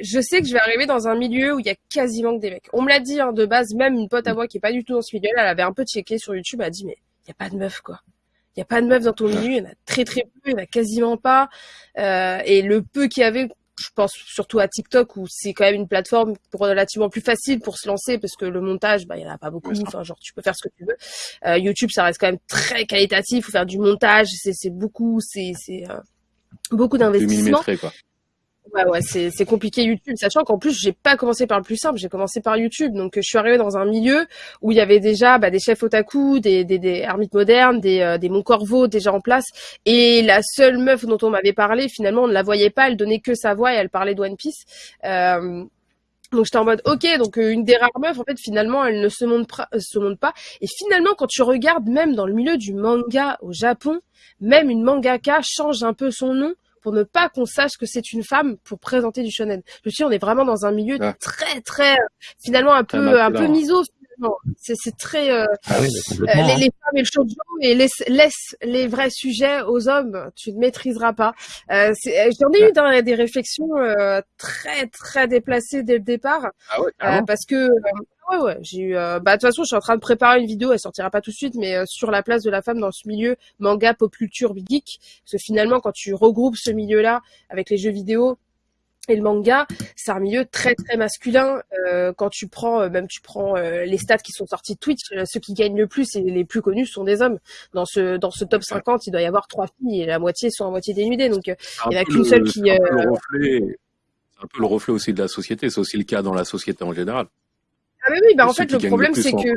je sais que je vais arriver dans un milieu où il y a quasiment que des mecs. On me l'a dit hein, de base, même une pote à moi qui est pas du tout dans ce milieu, elle avait un peu checké sur YouTube, elle a dit mais il y a pas de meufs quoi. Il y a pas de meufs dans ton milieu, il y en a très très peu, il y en a quasiment pas. Euh, et le peu qu'il y avait, je pense surtout à TikTok où c'est quand même une plateforme relativement plus facile pour se lancer parce que le montage, bah, il y en a pas beaucoup. Enfin, genre, tu peux faire ce que tu veux. Euh, YouTube, ça reste quand même très qualitatif. Il faut faire du montage. C'est beaucoup, c'est euh, beaucoup d'investissement. Ouais, ouais, c'est, compliqué YouTube, sachant qu'en plus, j'ai pas commencé par le plus simple, j'ai commencé par YouTube. Donc, je suis arrivée dans un milieu où il y avait déjà bah, des chefs otaku, des, des, des ermites modernes, des, euh, des Mon Corvo déjà en place. Et la seule meuf dont on m'avait parlé, finalement, on ne la voyait pas, elle donnait que sa voix et elle parlait de One Piece. Euh, donc j'étais en mode ok donc euh, une des rares meufs en fait finalement elle ne se montre, se montre pas et finalement quand tu regardes même dans le milieu du manga au Japon même une mangaka change un peu son nom pour ne pas qu'on sache que c'est une femme pour présenter du shonen. Je me suis on est vraiment dans un milieu ah. très très finalement un peu un peu miso c'est très euh, ah euh, les, hein. les, femmes et le shoujo et laisse, laisse les vrais sujets aux hommes. Tu ne maîtriseras pas. Euh, J'en ai eu dans, des réflexions euh, très très déplacées dès le départ ah euh, parce que ouais ouais j'ai eu bah de toute façon je suis en train de préparer une vidéo elle sortira pas tout de suite mais sur la place de la femme dans ce milieu manga pop culture geek parce que finalement quand tu regroupes ce milieu là avec les jeux vidéo et le manga, c'est un milieu très très masculin. Euh, quand tu prends, euh, même tu prends euh, les stats qui sont sortis de Twitch, ceux qui gagnent le plus et les plus connus sont des hommes. Dans ce dans ce top 50, il doit y avoir trois filles et la moitié sont à moitié dénudées. Donc il n'y en a qu'une seule qui. C'est un, peu le reflet aussi de la société. C'est aussi le cas dans la société en général. Ah mais oui, bah en fait le problème c'est que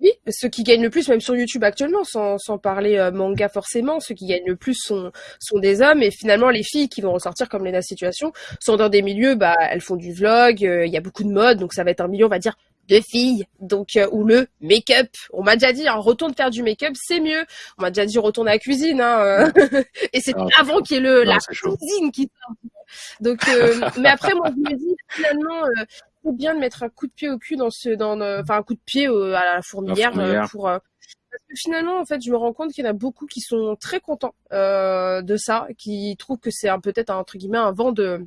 oui, ceux qui gagnent le plus, même sur YouTube actuellement, sans, sans parler euh, manga forcément, ceux qui gagnent le plus sont, sont des hommes. Et finalement, les filles qui vont ressortir comme Lena Situation sont dans des milieux, bah, elles font du vlog, euh, il y a beaucoup de mode, donc ça va être un milieu, on va dire, de filles, donc euh, ou le make-up. On m'a déjà dit, hein, retourne faire du make-up, c'est mieux. On m'a déjà dit, retourne à la cuisine. Hein, et c'est ah, avant qu'il y ait le, la cuisine qui Donc, mais après, moi, je me dis, finalement, bien de mettre un coup de pied au cul dans ce, dans, enfin un coup de pied à la fourmilière, euh, pour. Euh, parce que finalement, en fait, je me rends compte qu'il y en a beaucoup qui sont très contents euh, de ça, qui trouvent que c'est peut-être entre guillemets un vent de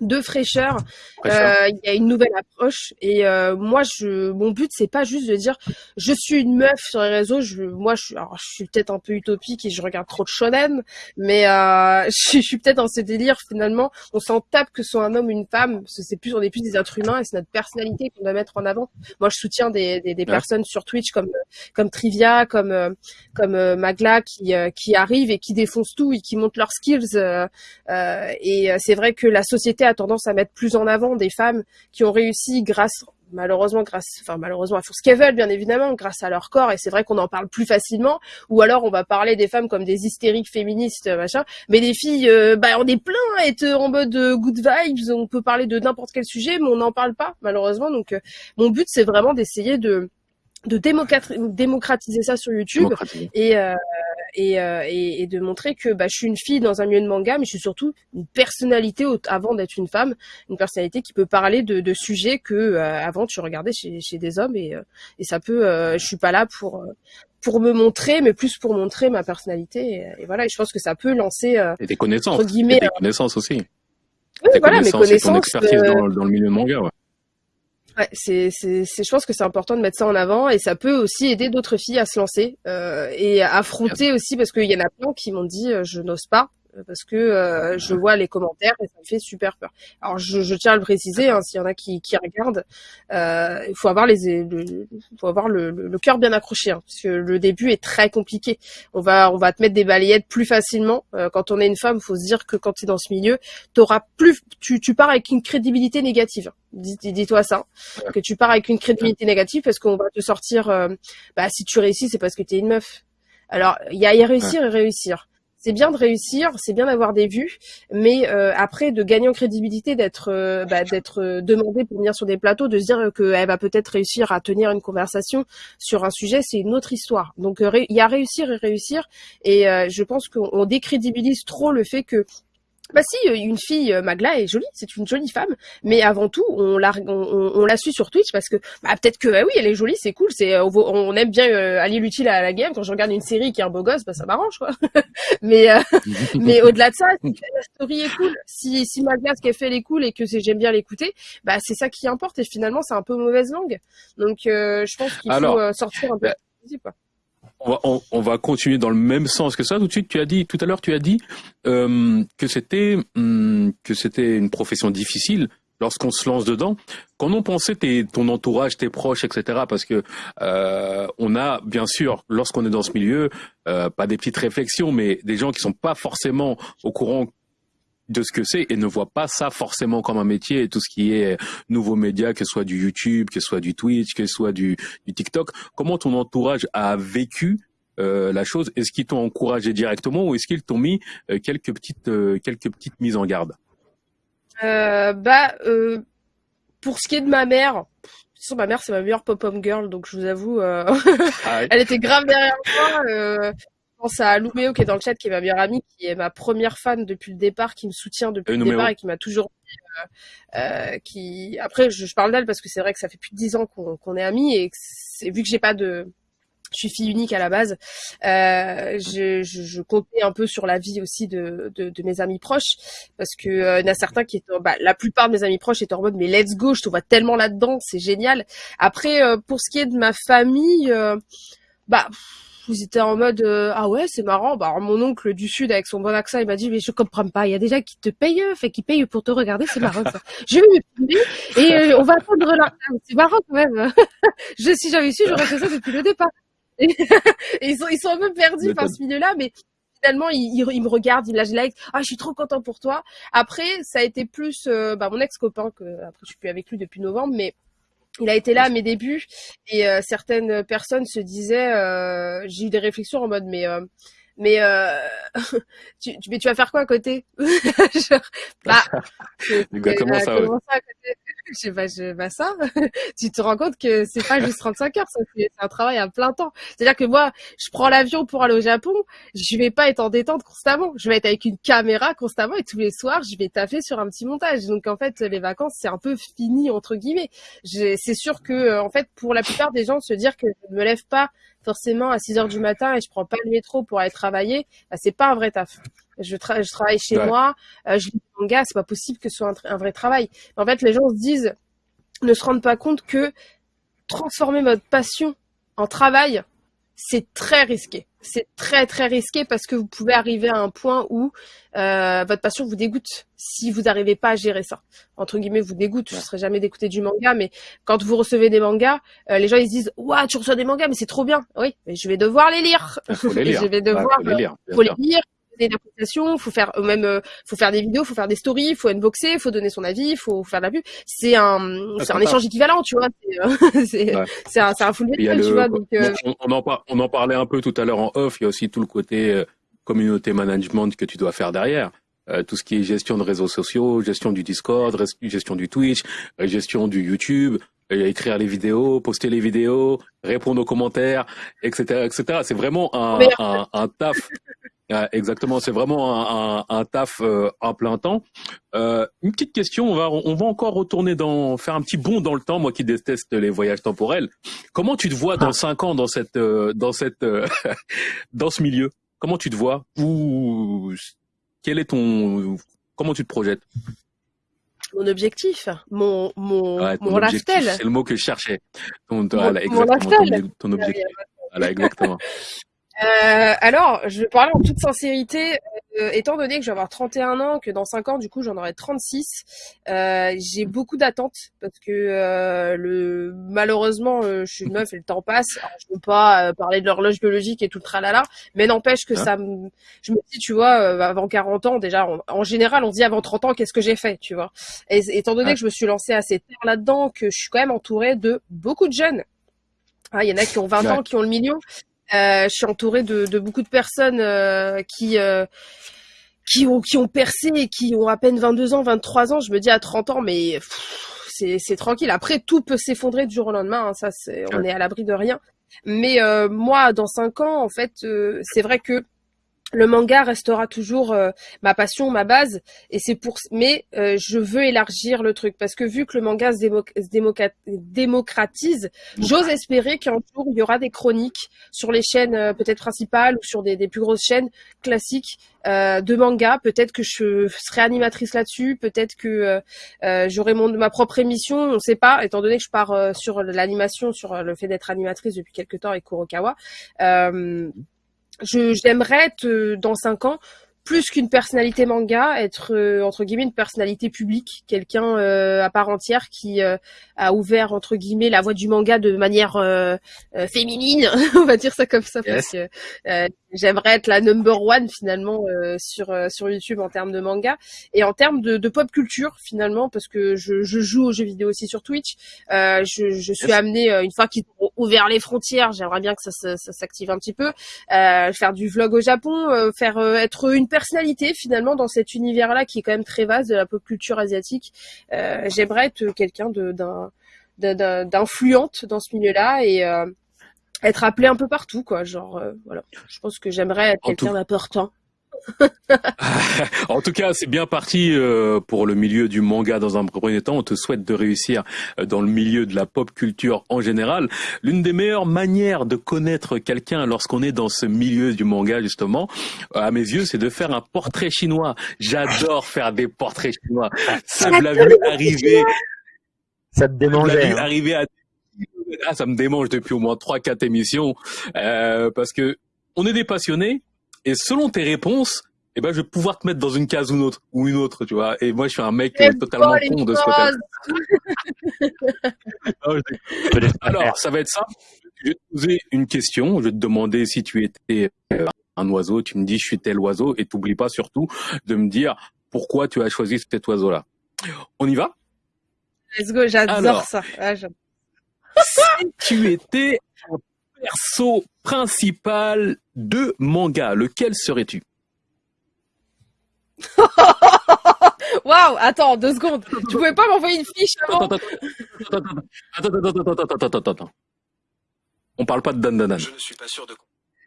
de fraîcheur. Euh, il y a une nouvelle approche et euh, moi, je, mon but c'est pas juste de dire je suis une meuf sur les réseaux. Je, moi, je, alors, je suis peut-être un peu utopique et je regarde trop de shonen, mais euh, je, suis peut-être dans ce délire finalement. On s'en tape que ce soit un homme ou une femme, parce que c'est plus on est plus des êtres humains et c'est notre personnalité qu'on doit mettre en avant. Moi, je soutiens des, des, des personnes sur Twitch comme comme Trivia, comme comme Magla qui qui arrivent et qui défoncent tout et qui montent leurs skills. et c'est vrai que la société a tendance à mettre plus en avant des femmes qui ont réussi grâce malheureusement grâce enfin malheureusement elles font ce qu'elles veulent bien évidemment grâce à leur corps et c'est vrai qu'on en parle plus facilement ou alors on va parler des femmes comme des hystériques féministes machin. Mais des filles euh, bah on est plein à être en mode euh, good vibes on peut parler de n'importe quel sujet mais on n'en parle pas malheureusement. Donc euh, mon but c'est vraiment d'essayer de de démocratiser ça sur YouTube. Et et, et, de montrer que bah, je suis une fille dans un milieu de manga, mais je suis surtout une personnalité avant d'être une femme, une personnalité qui peut parler de, de sujets que avant tu regardais chez, chez des hommes et, et ça peut. je suis pas là pour pour me montrer, mais plus pour montrer ma personnalité. Et, voilà, et je pense que ça peut lancer. Euh, et des connaissances. Guillemets, et des connaissances aussi. Oui, voilà, mes connaissances. Et ton expertise dans, dans, le milieu de manga, ouais. Ouais, c'est, c'est, je pense que c'est important de mettre ça en avant et ça peut aussi aider d'autres filles à se lancer euh, et à affronter aussi parce qu'il y en a plein qui m'ont dit euh, je n'ose pas parce que euh, je vois les commentaires et ça me fait super peur. Alors je, je tiens à le préciser, hein, s'il y en a qui, qui regardent, euh, il faut avoir les, le, faut avoir le, le, cœur bien accroché, hein, parce que le début est très compliqué. On va, on va te mettre des balayettes plus facilement. Euh, quand on est une femme, faut se dire que quand tu es dans ce milieu, auras plus, tu, tu pars avec une crédibilité négative. Dis-toi ça, que tu pars avec une crédibilité négative parce qu'on va te sortir. bah si tu réussis, c'est parce que tu es une meuf. Alors il y a y réussir et réussir c'est bien de réussir, c'est bien d'avoir des vues, mais euh, après de gagner en crédibilité, d'être euh, bah, euh, demandé pour venir sur des plateaux, de se dire qu'elle va peut-être réussir à tenir une conversation sur un sujet, c'est une autre histoire. Donc il y a réussir et réussir, et je pense qu'on décrédibilise trop le fait que bah si, euh, une fille, euh, Magla est jolie, c'est une jolie femme, mais avant tout, on la, on, on, la suit sur Twitch parce que bah, peut-être que bah oui, elle est jolie, c'est cool, c'est euh, on, aime bien allier l'utile à la game. Quand je regarde une série qui est un beau gosse, bah ça m'arrange quoi. mais mais au-delà de ça, si la story est cool, si si Magla ce qu'elle fait elle est cool et que j'aime bien l'écouter, bah c'est ça qui importe et finalement c'est un peu mauvaise langue. Donc je pense qu'il faut sortir un peu. Quoi on va, continuer dans le même sens que ça. Tout de suite, tu as dit tout à l'heure, tu as dit euh, que c'était hum, que c'était une profession difficile lorsqu'on se lance dedans. Quand on pensait tes, ton entourage, tes proches, etc. Parce que euh, on a bien sûr, lorsqu'on est dans ce milieu, euh, pas des petites réflexions, mais des gens qui sont pas forcément au courant de ce que c'est et ne voit pas ça forcément comme un métier et tout ce qui est nouveaux médias, que ce soit du YouTube, que ce soit du Twitch, que ce soit du, du TikTok. Comment ton entourage a vécu euh, la chose? Est-ce qu'ils t'ont encouragé directement ou est-ce qu'ils t'ont mis euh, quelques petites euh, quelques petites mises en garde? Bah pour ce qui est de ma mère, ma mère c'est ma meilleure pop-up girl donc je vous avoue, ah elle était grave derrière moi pense à Louméo qui est dans le chat, qui est ma meilleure amie, qui est ma première fan depuis le départ, qui me soutient depuis le départ et qui m'a toujours euh, euh, qui après je, parle d'elle parce que c'est vrai que ça fait plus de dix ans qu'on est amis et vu que j'ai pas de je suis fille unique à la base. Euh, je, je, je, comptais un peu sur la vie aussi de, de, de mes amis proches parce que euh, il y en a certains qui étaient, bah, la plupart de mes amis proches étaient en mode mais let's go, je te vois tellement là-dedans, c'est génial. Après, euh, pour ce qui est de ma famille, euh, bah ils étaient en mode euh, ah ouais c'est marrant. Bah alors, mon oncle du sud avec son bon accent il m'a dit mais je comprends pas. Il y a des gens qui te payent fait qui payent pour te regarder c'est marrant ça. je vais et euh, on va attendre là c'est marrant quand même. Je si j'avais su j'aurais fait ça depuis le départ. Et, ils sont ils sont un peu perdus par ce milieu là mais finalement ils, ils, me regardent ils lâchent like ah je suis trop content pour toi. Après ça a été plus euh, bah, mon ex copain que après je suis plus avec lui depuis novembre mais il a été là à mes débuts et euh, certaines personnes se disaient, euh, j'ai eu des réflexions en mode mais euh, mais tu, mais tu vas faire quoi à côté? Genre, bah, comment ça, je sais je, bah ça, tu te rends compte que c'est pas juste 35 heures, c'est un travail à plein temps. C'est-à-dire que moi, je prends l'avion pour aller au Japon, je vais pas être en détente constamment, je vais être avec une caméra constamment et tous les soirs, je vais taffer sur un petit montage. Donc en fait, les vacances, c'est un peu fini entre guillemets. C'est sûr que euh, en fait, pour la plupart des gens, se dire que je me lève pas forcément à 6 heures du matin et je prends pas le métro pour aller travailler, bah, c'est pas un vrai taf je, je travaille chez moi, euh, je lis des mangas, c'est pas possible que ce soit un, vrai travail. En fait, les gens se disent, ne se rendent pas compte que transformer votre passion en travail, c'est très risqué. C'est très très risqué parce que vous pouvez arriver à un point où euh, votre passion vous dégoûte si vous n'arrivez pas à gérer ça. Entre guillemets, vous dégoûte. Je ne serai jamais d'écouter du manga, mais quand vous recevez des mangas, euh, les gens ils se disent "Ouah, tu reçois des mangas, mais c'est trop bien." Oui, mais je vais devoir les lire. Faut les lire. je vais devoir, faut les lire. Faut les lire d'appréciation, faut faire euh, même euh, faut faire des vidéos, faut faire des stories, faut unboxer, faut donner son avis, faut faire de la pub. C'est un ah, c'est un échange équivalent, tu vois. C'est euh, c'est un un full tu vois. Donc, on, en on en parlait un peu tout à l'heure en off. Il y a aussi tout le côté communauté management que tu dois faire derrière. tout ce qui est gestion de réseaux sociaux, gestion du Discord, gestion du Twitch, gestion du YouTube, écrire les vidéos, poster les vidéos, répondre aux commentaires, etc., etc. C'est vraiment un, un, un taf. exactement, c'est vraiment un, un, taf euh, à plein temps. Euh, une petite question, on va on va encore retourner dans faire un petit bond dans le temps, moi qui déteste les voyages temporels. Comment tu te vois dans ah. cinq ans dans cette euh, dans cette euh, dans ce milieu? Comment tu te vois? Ou quel est ton comment tu te projetes mon objectif, mon mon mon raftel. C'est le mot que je cherchais. Ton, mon, exactement, ton, objectif. Voilà, exactement. Euh, alors, je vais parler en toute sincérité. Euh, étant donné que je vais avoir 31 ans, que dans 5 ans, du coup, j'en aurai 36, euh, j'ai beaucoup d'attentes parce que euh, le malheureusement, euh, je suis une meuf et le temps passe. Alors, je veux pas parler de l'horloge biologique et tout le tralala, mais n'empêche que hein ça me... Je me dis, tu vois, avant 40 ans, déjà, en général, on se dit avant 30 ans, qu'est-ce que j'ai fait, tu vois? Et étant donné que je me suis lancée assez tard là-dedans, que je suis quand même entourée de beaucoup de jeunes. Ah, il y en a qui ont 20 ans, qui ont le million. Euh, je suis entourée de, de, beaucoup de personnes euh, qui euh, qui ont qui ont percé et qui ont à peine 22 ans, 23 ans. Je me dis à 30 ans, mais c'est tranquille. Après, tout peut s'effondrer du jour au lendemain. Hein, ça, c'est on est à l'abri de rien. Mais moi, dans 5 ans, en fait, c'est vrai que le manga restera toujours euh, ma passion, ma base, et c'est pour. Mais euh, je veux élargir le truc parce que vu que le manga se, démocratise, j'ose espérer qu'un jour il y aura des chroniques sur les chaînes euh, peut-être principales ou sur des, des, plus grosses chaînes classiques de manga. Peut-être que je serai animatrice là-dessus, peut-être que j'aurai mon ma propre émission, on ne sait pas. Étant donné que je pars sur l'animation, sur le fait d'être animatrice depuis quelques temps avec Kurokawa j'aimerais être euh, dans cinq ans plus qu'une personnalité manga, être euh, entre guillemets une personnalité publique, quelqu'un euh, à part entière qui euh, a ouvert entre guillemets la voie du manga de manière féminine, on va dire ça comme ça, parce que j'aimerais être la number one finalement sur sur YouTube en termes de manga et en termes de, de pop culture finalement, parce que je, je, joue aux jeux vidéo aussi sur Twitch. je, je suis amenée une fois qu'ils ont ouvert les frontières, j'aimerais bien que ça, ça, ça s'active un petit peu, faire du vlog au Japon, faire être une personnalité finalement dans cet univers-là qui est quand même très vaste de la pop culture asiatique. Euh, j'aimerais être quelqu'un d'influente dans ce milieu-là et euh, être appelé un peu partout, quoi. Genre, euh, voilà. Je pense que j'aimerais être quelqu'un d'important. en tout cas, c'est bien parti euh, pour le milieu du manga dans un premier temps. On te souhaite de réussir euh, dans le milieu de la pop culture en général. L'une des meilleures manières de connaître quelqu'un lorsqu'on est dans ce milieu du manga, justement, à mes yeux, c'est de faire un portrait chinois. J'adore faire des portraits chinois. Ça me l'a vu arriver. Ça te démangeait. Hein. Arriver à... Ah, ça me démange depuis au moins trois, quatre émissions, euh, parce que on est des passionnés, et selon tes réponses, eh ben, je vais pouvoir te mettre dans une case ou une autre, ou une autre, tu vois. Et moi, je suis un mec totalement con de ce côté Alors, ça va être ça. Je vais te poser une question. Je vais te demander si tu étais euh, un oiseau. Tu me dis, je suis tel oiseau. Et t'oublies pas surtout de me dire pourquoi tu as choisi cet oiseau-là. On y va? Let's go, j'adore ça. Ah, si tu étais perso principal de manga, lequel serais-tu? Waouh, attends, deux secondes. Tu pouvais pas m'envoyer une fiche avant? Attends, attends, attends, attends, attends, On parle pas de Dan Dan. Je ne suis pas sûr de.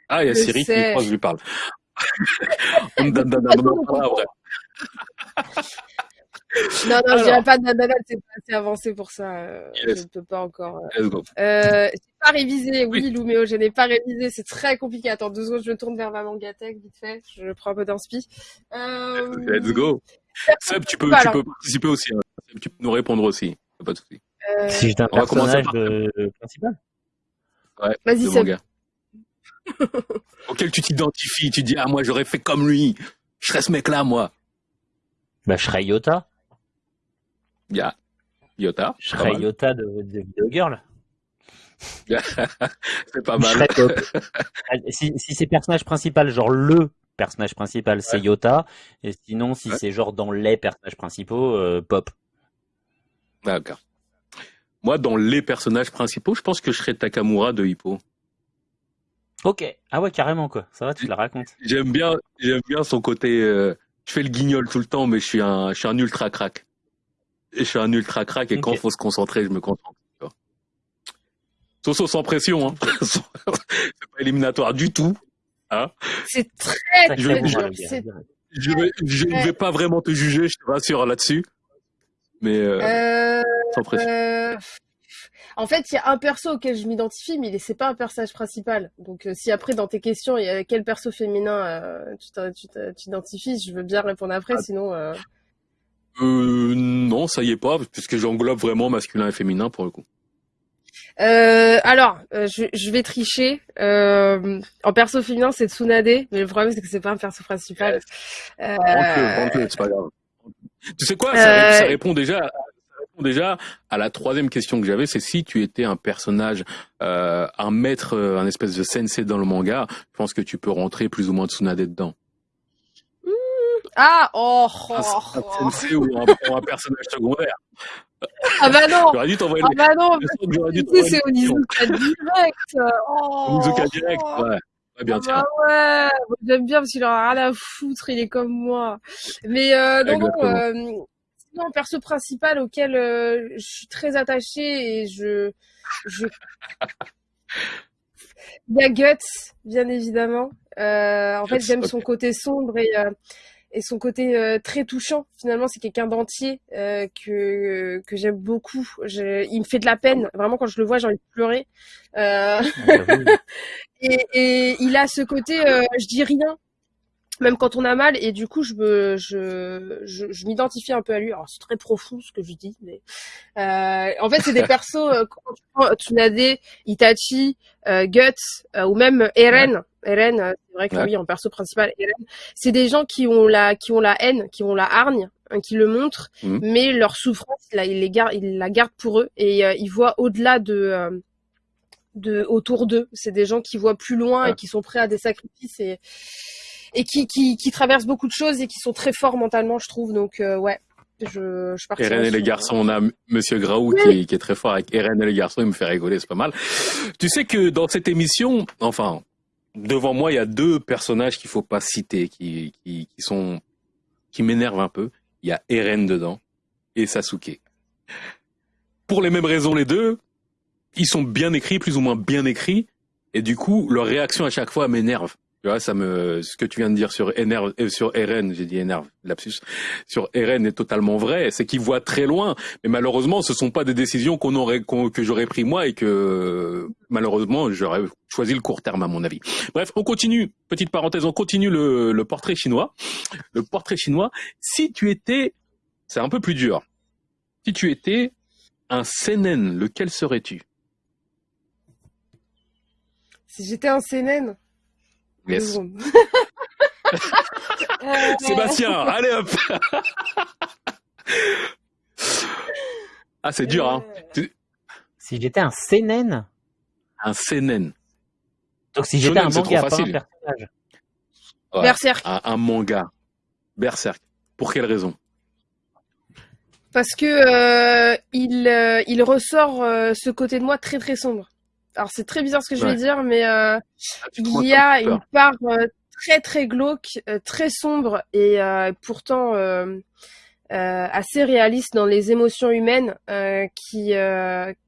Ah, il y a Siri qui croit que je lui parle. Dan Dan Dan, non, non, je dirais pas nanana, c'est pas assez avancé pour ça. Euh, je ne peux pas encore. Euh, Let's go. Euh, j'ai pas révisé, oui, oui. Luméo, je n'ai pas révisé, c'est très compliqué. Attends deux secondes, je me tourne vers ma mangatech vite fait, je prends un peu d'inspi. Euh... Let's go. Seb, tu peux, tu peux participer aussi. Hein. Tu peux nous répondre aussi, pas de souci. Euh... Si j'étais un personnage de... principal. Ouais. Vas-y, Seb. Auquel tu t'identifies, tu dis ah moi j'aurais fait comme lui, je serais ce mec-là moi. Bah je serais Yota. Yeah. Yota. Je serais Yota de, de Video Girl. c'est pas mal. si, si c'est personnage principal, genre le personnage principal, c'est Yota. Et sinon, si c'est genre dans les personnages principaux, euh, Pop. D'accord. Moi, dans les personnages principaux, je pense que je serais Takamura de Hippo. Ok. Ah ouais, carrément quoi. Ça va, tu la racontes. J'aime bien, j'aime bien son côté. Euh, je fais le guignol tout le temps, mais je suis un, je suis un ultra crack. Et je suis un ultra crack et quand il faut se concentrer, je me concentre. Soso sans pression, hein. c'est pas éliminatoire du tout. Hein. c'est très, très je, je, ne vais pas vraiment te juger, je te rassure là-dessus. Mais euh, euh, sans pression. Euh, en fait, il y a un perso auquel je m'identifie, mais c'est pas un personnage principal. Donc, si après dans tes questions, il y a quel perso féminin tu t'identifies, je veux bien répondre après, ah. sinon. Euh, non, ça y est pas, puisque j'englobe vraiment masculin et féminin pour le coup. Euh, alors, euh, je, je, vais tricher. Euh, en perso féminin, c'est Tsunade, mais le problème c'est que c'est pas un perso principal. Euh... c'est pas grave. Tu sais quoi, ça, ça, répond déjà. Ça répond déjà à la troisième question que j'avais, c'est si tu étais un personnage, un maître, un espèce de sensei dans le manga, je pense que tu peux rentrer plus ou moins Tsunade dedans? Ah, oh, oh, un, oh. sensei ou un, un personnage secondaire. Ah bah non J'aurais dû t'envoyer Ah bah non C'est au Nizuka direct oh, Nizuka direct, ouais. Ouais, bien ah bah ouais, j'aime bien parce qu'il en a rien à foutre, il est comme moi. Mais euh, non, non, euh, sinon, perso principal auquel euh, je suis très attachée et je, je... il y a Guts, bien évidemment. Euh, en fait, j'aime son côté sombre et euh, et son côté euh, très touchant. Finalement, c'est quelqu'un d'entier euh, que que j'aime beaucoup. Je, il me fait de la peine. Vraiment, quand je le vois, j'ai envie de pleurer. Euh... et, et, il a ce côté, euh, je dis rien, même quand on a mal. Et du coup, je me, je, je, je m'identifie un peu à lui. Alors, c'est très profond ce que je dis, mais euh, en fait, c'est des persos. Euh, quand tu prends Tsunade, Itachi, euh, Guts ou même Eren. Eren, c'est vrai que oui, en perso principal, Eren, c'est des gens qui ont la, qui ont la haine, qui ont la hargne, hein, qui le montrent, mhm. mais leur souffrance, là, ils les gardent, ils la gardent pour eux et ils voient au-delà de de autour d'eux. C'est des gens qui voient plus loin et qui sont prêts à des sacrifices et et qui, qui, qui, traversent beaucoup de choses et qui sont très forts mentalement, je trouve. Donc, euh, ouais. Je, je Eren et les garçons, on a Monsieur Graou qui, qui, est très fort avec Eren et les garçons, il me fait rigoler, c'est pas mal. Tu sais que dans cette émission, enfin, devant moi, il y a deux personnages qu'il faut pas citer, qui, qui, qui sont, qui m'énervent un peu. Il y a Eren dedans et Sasuke. Pour les mêmes raisons, les deux, ils sont bien écrits, plus ou moins bien écrits, et du coup, leur réaction à chaque fois m'énerve. Tu vois, ça me, ce que tu viens de dire sur énerve, euh, sur RN, j'ai dit énerve, lapsus, sur RN est totalement vrai. C'est qu'ils voient très loin, mais malheureusement, ce sont pas des décisions qu'on aurait, que j'aurais pris moi et que malheureusement j'aurais choisi le court terme à mon avis. Bref, on continue. Petite parenthèse, on continue le, le portrait chinois. Le portrait chinois. Si tu étais, c'est un peu plus dur. Si tu étais un seinen, lequel serais-tu? Si j'étais un seinen Yes. Sébastien, allez hop Ah, c'est dur, hein Si j'étais un seinen Un seinen. Donc si j'étais un manga, pas un personnage. Berserk. Un, manga. Berserk. Pour quelle raison? Parce que euh, il, euh, il ressort euh, ce côté de moi très très sombre alors c'est très bizarre ce que je vais dire, mais euh, ah, il y a une part euh, très très glauque, euh, très sombre et pourtant assez réaliste dans les émotions humaines qui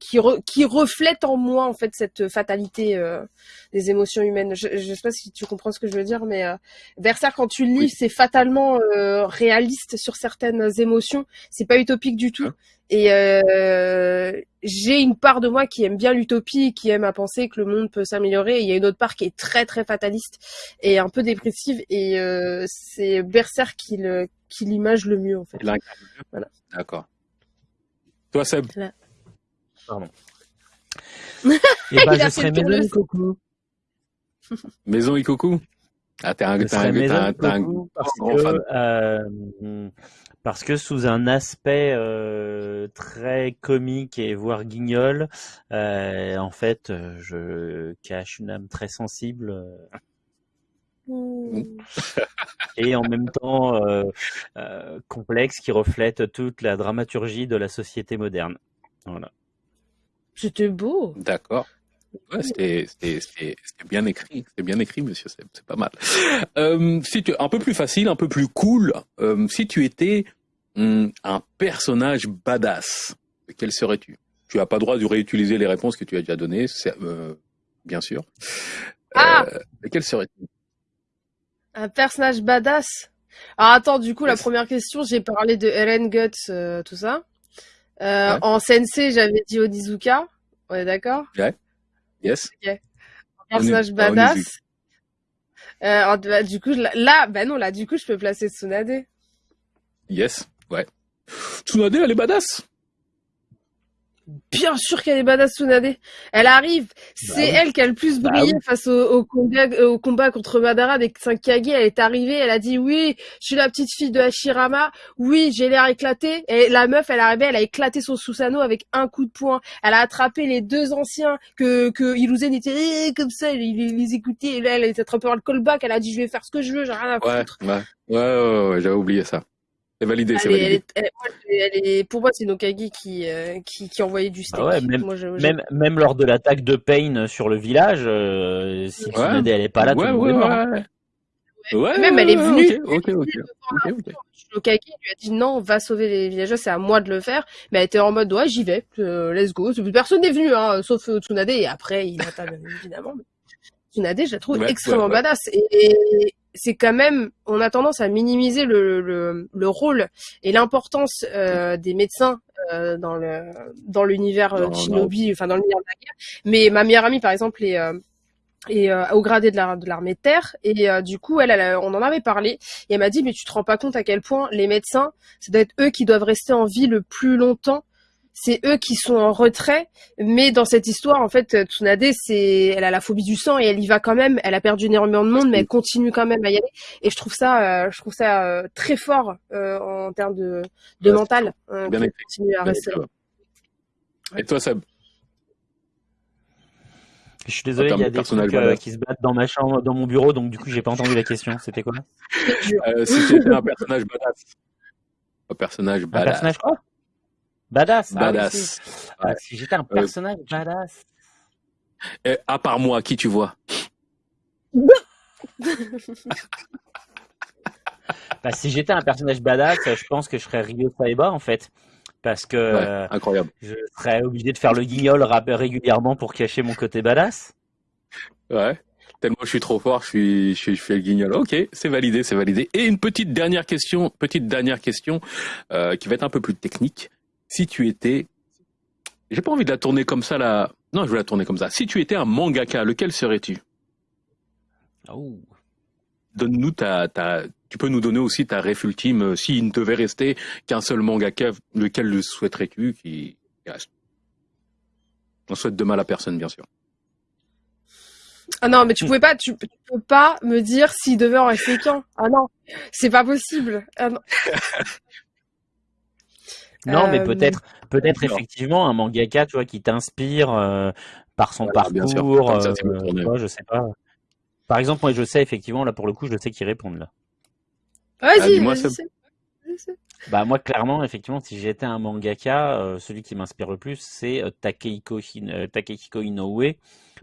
qui, qui reflète en moi en fait cette fatalité des émotions humaines. Je, je sais pas si tu comprends ce que je veux dire, mais Berserk quand tu le lis, c'est fatalement réaliste sur certaines émotions. C'est pas utopique du tout. Hein et euh, j'ai une part de moi qui aime bien l'utopie, qui aime à penser que le monde peut s'améliorer. Il y a une autre part qui est très très fataliste et un peu dépressive. Et euh, c'est Berserk qui le qui l'image le mieux en fait. Voilà. D'accord. Toi Seb? Pardon. et eh ben, je serais Maison Ikoku. Maison Ikoku? Ah t'es un, t'es un, t'es un, grand fan. Euh, parce que sous un aspect euh, très comique et voire guignol, euh, en fait, euh, je cache une âme très sensible. et en même temps complexe qui reflète toute la dramaturgie de la société moderne. Voilà. C'était beau. D'accord. C'était bien écrit, c'est bien écrit, monsieur, c'est pas mal. si tu, un peu plus facile, un peu plus cool, si tu étais un personnage badass, quel serais-tu? Tu as pas droit de réutiliser les réponses que tu as déjà données, euh, bien sûr. Ah euh, quel serait-il Un personnage badass? Alors attends, du coup, la première question, j'ai parlé de Eren Guts, euh, tout ça. En sensei, j'avais dit Onizuka. On est d'accord Ouais. Yes. Un personnage badass. Bah, du coup, là, bah non, là, du coup, je peux placer Tsunade. Yes, ouais. Tsunade, elle est badass. Bien sûr qu'elle est badass Tsunade. Elle arrive, c'est bah elle qui a le plus bah brillé face au, combat, euh, au combat contre Madara 5 Kage. Elle est arrivée, elle a dit oui, je suis la petite fille de Hashirama. Oui, j'ai l'air éclaté. Et la meuf, elle est arrivée, elle a éclaté son Susanoo avec un coup de poing. Elle a attrapé les deux anciens que que Iluzen était eh, comme ça, il, les écoutait. Et là, elle a attrapé par le callback. Elle a dit je vais faire ce que je veux, j'ai rien à foutre. Ouais, ouais, ouais, ouais j'avais oublié ça. C'est validé, c'est validé. pour moi, c'est Nokagi qui, euh, qui, qui envoyait du steak. Ah même, même, même, lors de l'attaque de Pain sur le village, euh, si Tsunade elle est pas là, ouais, tout ouais, ouais. Ouais, même elle est venue. Ok, ok, ok. Nokagi lui a dit non, va sauver les villageois, c'est à moi de le faire. Mais elle était en mode ouais, j'y vais, euh, let's go. Personne n'est venu, hein, sauf Tsunade. Et après, il a évidemment. Tsunade, je la trouve extrêmement badass. et c'est quand même, on a tendance à minimiser le, le, le rôle et l'importance euh, des médecins euh, dans le dans l'univers euh, Shinobi, enfin dans l'univers de la guerre. Mais ma meilleure amie, par exemple, est et euh, au gradé de l'armée de, terre et euh, du coup elle, elle, on en avait parlé et elle m'a dit mais tu te rends pas compte à quel point les médecins ça doit être eux qui doivent rester en vie le plus longtemps c'est eux qui sont en retrait. Mais dans cette histoire, en fait, Tsunade, c'est, elle a la phobie du sang et elle y va quand même. Elle a perdu énormément de monde, mais elle continue quand même à y aller. Et je trouve ça, euh, je trouve ça euh, très fort euh, en termes de, de mental. Hein, bien continue à rester. Et toi, Seb? Je suis désolé, il y a des trucs qui se battent dans ma chambre, dans mon bureau, donc du coup j'ai pas entendu la question. C'était quoi? C'était un personnage badass. Un personnage badass. Un personnage quoi? Badass. Ah badass. Ah, si j'étais un euh, personnage badass. Et à part moi, qui tu vois? Bah, Si j'étais un personnage badass, je pense que je serais Ryo Saiba en fait. Parce que incroyable. je serais obligé de faire le guignol régulièrement pour cacher mon côté badass. Ouais. Tellement je suis trop fort, je suis, je, fais le guignol. Ok, c'est validé, c'est validé. Et une petite dernière question, petite dernière question euh, qui va être un peu plus technique si tu étais, j'ai pas envie de la tourner comme ça là. Non, je vais la tourner comme ça. Si tu étais un mangaka, lequel serais-tu? Oh. Donne-nous ta, ta, tu peux nous donner aussi ta ref ultime. Euh, s'il ne devait rester qu'un seul mangaka, lequel le souhaiterais-tu qui reste? On souhaite de mal à personne, bien sûr. Ah non, mais tu pouvais pas, tu, peux pas me dire s'il devait en rester qu'un. Ah non, c'est pas possible. Ah non. Non, mais euh, peut-être, peut-être effectivement un mangaka, tu vois, qui t'inspire euh, par son parcours. Euh, je sais pas. Par exemple, moi, je sais effectivement là pour le coup, je sais qui répondent là. Vas-y, moi Bah moi clairement effectivement si j'étais un mangaka celui qui m'inspire le plus c'est Takehiko, Takehiko Inoue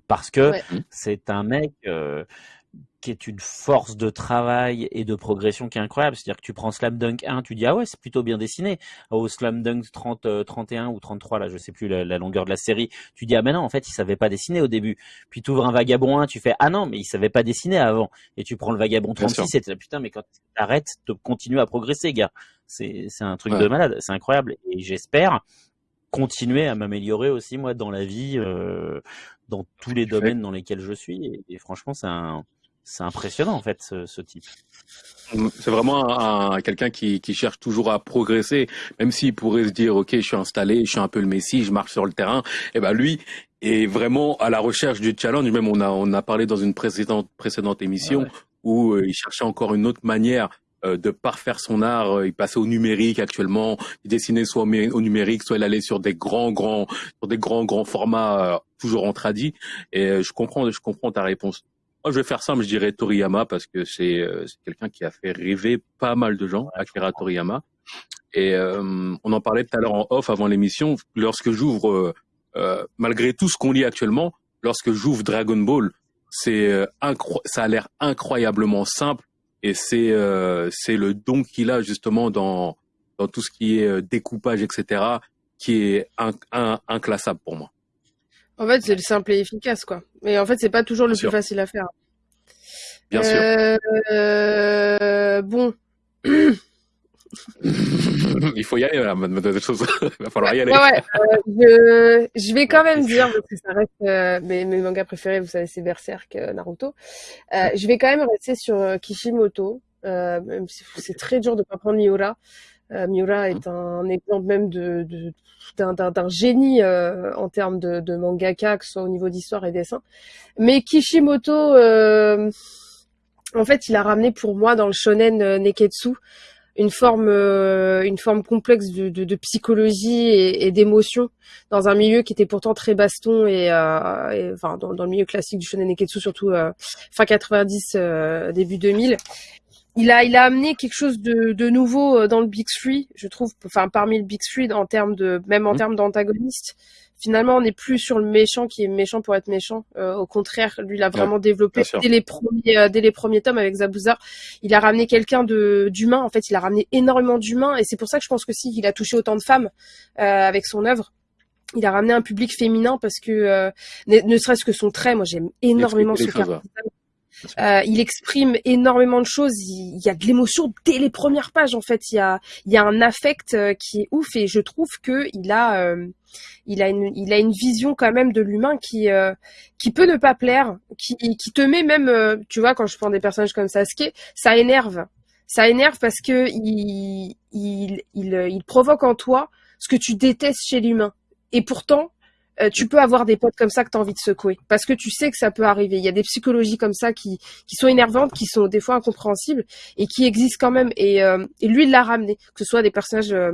parce que c'est un mec qui est une force de travail et de progression qui est incroyable. C'est-à-dire que tu prends Slam Dunk 1, tu dis ah ouais c'est plutôt bien dessiné. Au Slam Dunk 30, 31 ou 33 là, je sais plus la, longueur de la série, tu dis ah mais non en fait il savait pas dessiner au début. Puis tu ouvres un Vagabond 1, tu fais ah non mais il savait pas dessiner avant. Et tu prends le Vagabond 36 et tu putain mais quand t'arrêtes, tu continues à progresser gars. C'est c'est un truc de malade, c'est incroyable. Et j'espère continuer à m'améliorer aussi moi dans la vie, euh, dans tous les domaines dans lesquels je suis. et franchement c'est un c'est impressionnant en fait ce, type. C'est vraiment un, quelqu'un qui, cherche toujours à progresser, même s'il pourrait se dire ok je suis installé, je suis un peu le messie, je marche sur le terrain. Et eh ben lui est vraiment à la recherche du challenge. Même on a on a parlé dans une précédente précédente émission où euh, il cherchait encore une autre manière euh, de parfaire son art. Euh, il passait au numérique actuellement. Il dessinait soit au numérique, soit il allait sur des grands grands sur des grands grands formats toujours en tradi. Et je comprends je comprends ta réponse. Moi, je vais faire simple, je dirais Toriyama parce que c'est euh, quelqu'un qui a fait rêver pas mal de gens, Akira Toriyama. Et euh, on en parlait tout à l'heure en off avant l'émission. Lorsque j'ouvre, euh, euh malgré tout ce qu'on lit actuellement, lorsque j'ouvre Dragon Ball, c'est ça a l'air incroyablement simple et c'est c'est le don qu'il a justement dans dans tout ce qui est découpage, etc., qui est inclassable pour moi. En fait, c'est le simple et efficace, quoi. Mais en fait, c'est pas toujours le plus facile à faire. Bien sûr. Euh, bon. Il faut y aller, Il va falloir y aller. Euh, je, vais quand même dire, parce que ça reste euh, mes, mangas préférés, vous savez, c'est Berserk, Naruto. je vais quand même rester sur Kishimoto, même si c'est très dur de pas prendre Miura. Miura est un exemple même de, d'un, génie en termes de, de, mangaka, que ce soit au niveau d'histoire et dessin. Mais Kishimoto, en fait, il a ramené pour moi dans le shonen Neketsu une forme euh, une forme complexe de, psychologie et, et d'émotion dans un milieu qui était pourtant très baston et, euh, enfin dans, dans, le milieu classique du shonen neketsu surtout euh, fin 90 euh, début 2000 il a il a amené quelque chose de, de nouveau euh, dans le Big Three je trouve enfin parmi le Big Three en termes de même en mmh. termes d'antagonistes finalement on n'est plus sur le méchant qui est méchant pour être méchant. Euh, au contraire, lui il a vraiment développé dès les premiers euh, dès les premiers tomes avec Zabuza, il a ramené quelqu'un de d'humain. En fait, il a ramené énormément d'humains et c'est pour ça que je pense que si il a touché autant de femmes euh, avec son œuvre. Il a ramené un public féminin parce que ne, serait-ce que son trait, moi j'aime énormément ce caractère. Euh, il exprime énormément de choses. Il, y a de l'émotion dès les premières pages. En fait, il y a, il y a un affect euh, qui est ouf et je trouve que il a, euh, il a une, il a une vision quand même de l'humain qui, qui peut ne pas plaire, qui, qui te met même, tu vois, quand je prends des personnages comme Sasuke, ça énerve. Ça énerve parce que il, il, il, il provoque en toi ce que tu détestes chez l'humain. Et pourtant, euh, tu peux avoir des potes comme ça que tu as envie de secouer parce que tu sais que ça peut arriver. Il y a des psychologies comme ça qui, qui sont énervantes, qui sont des fois incompréhensibles et qui existent quand même. Et, euh, et lui, il l'a ramené, que ce soit des personnages euh,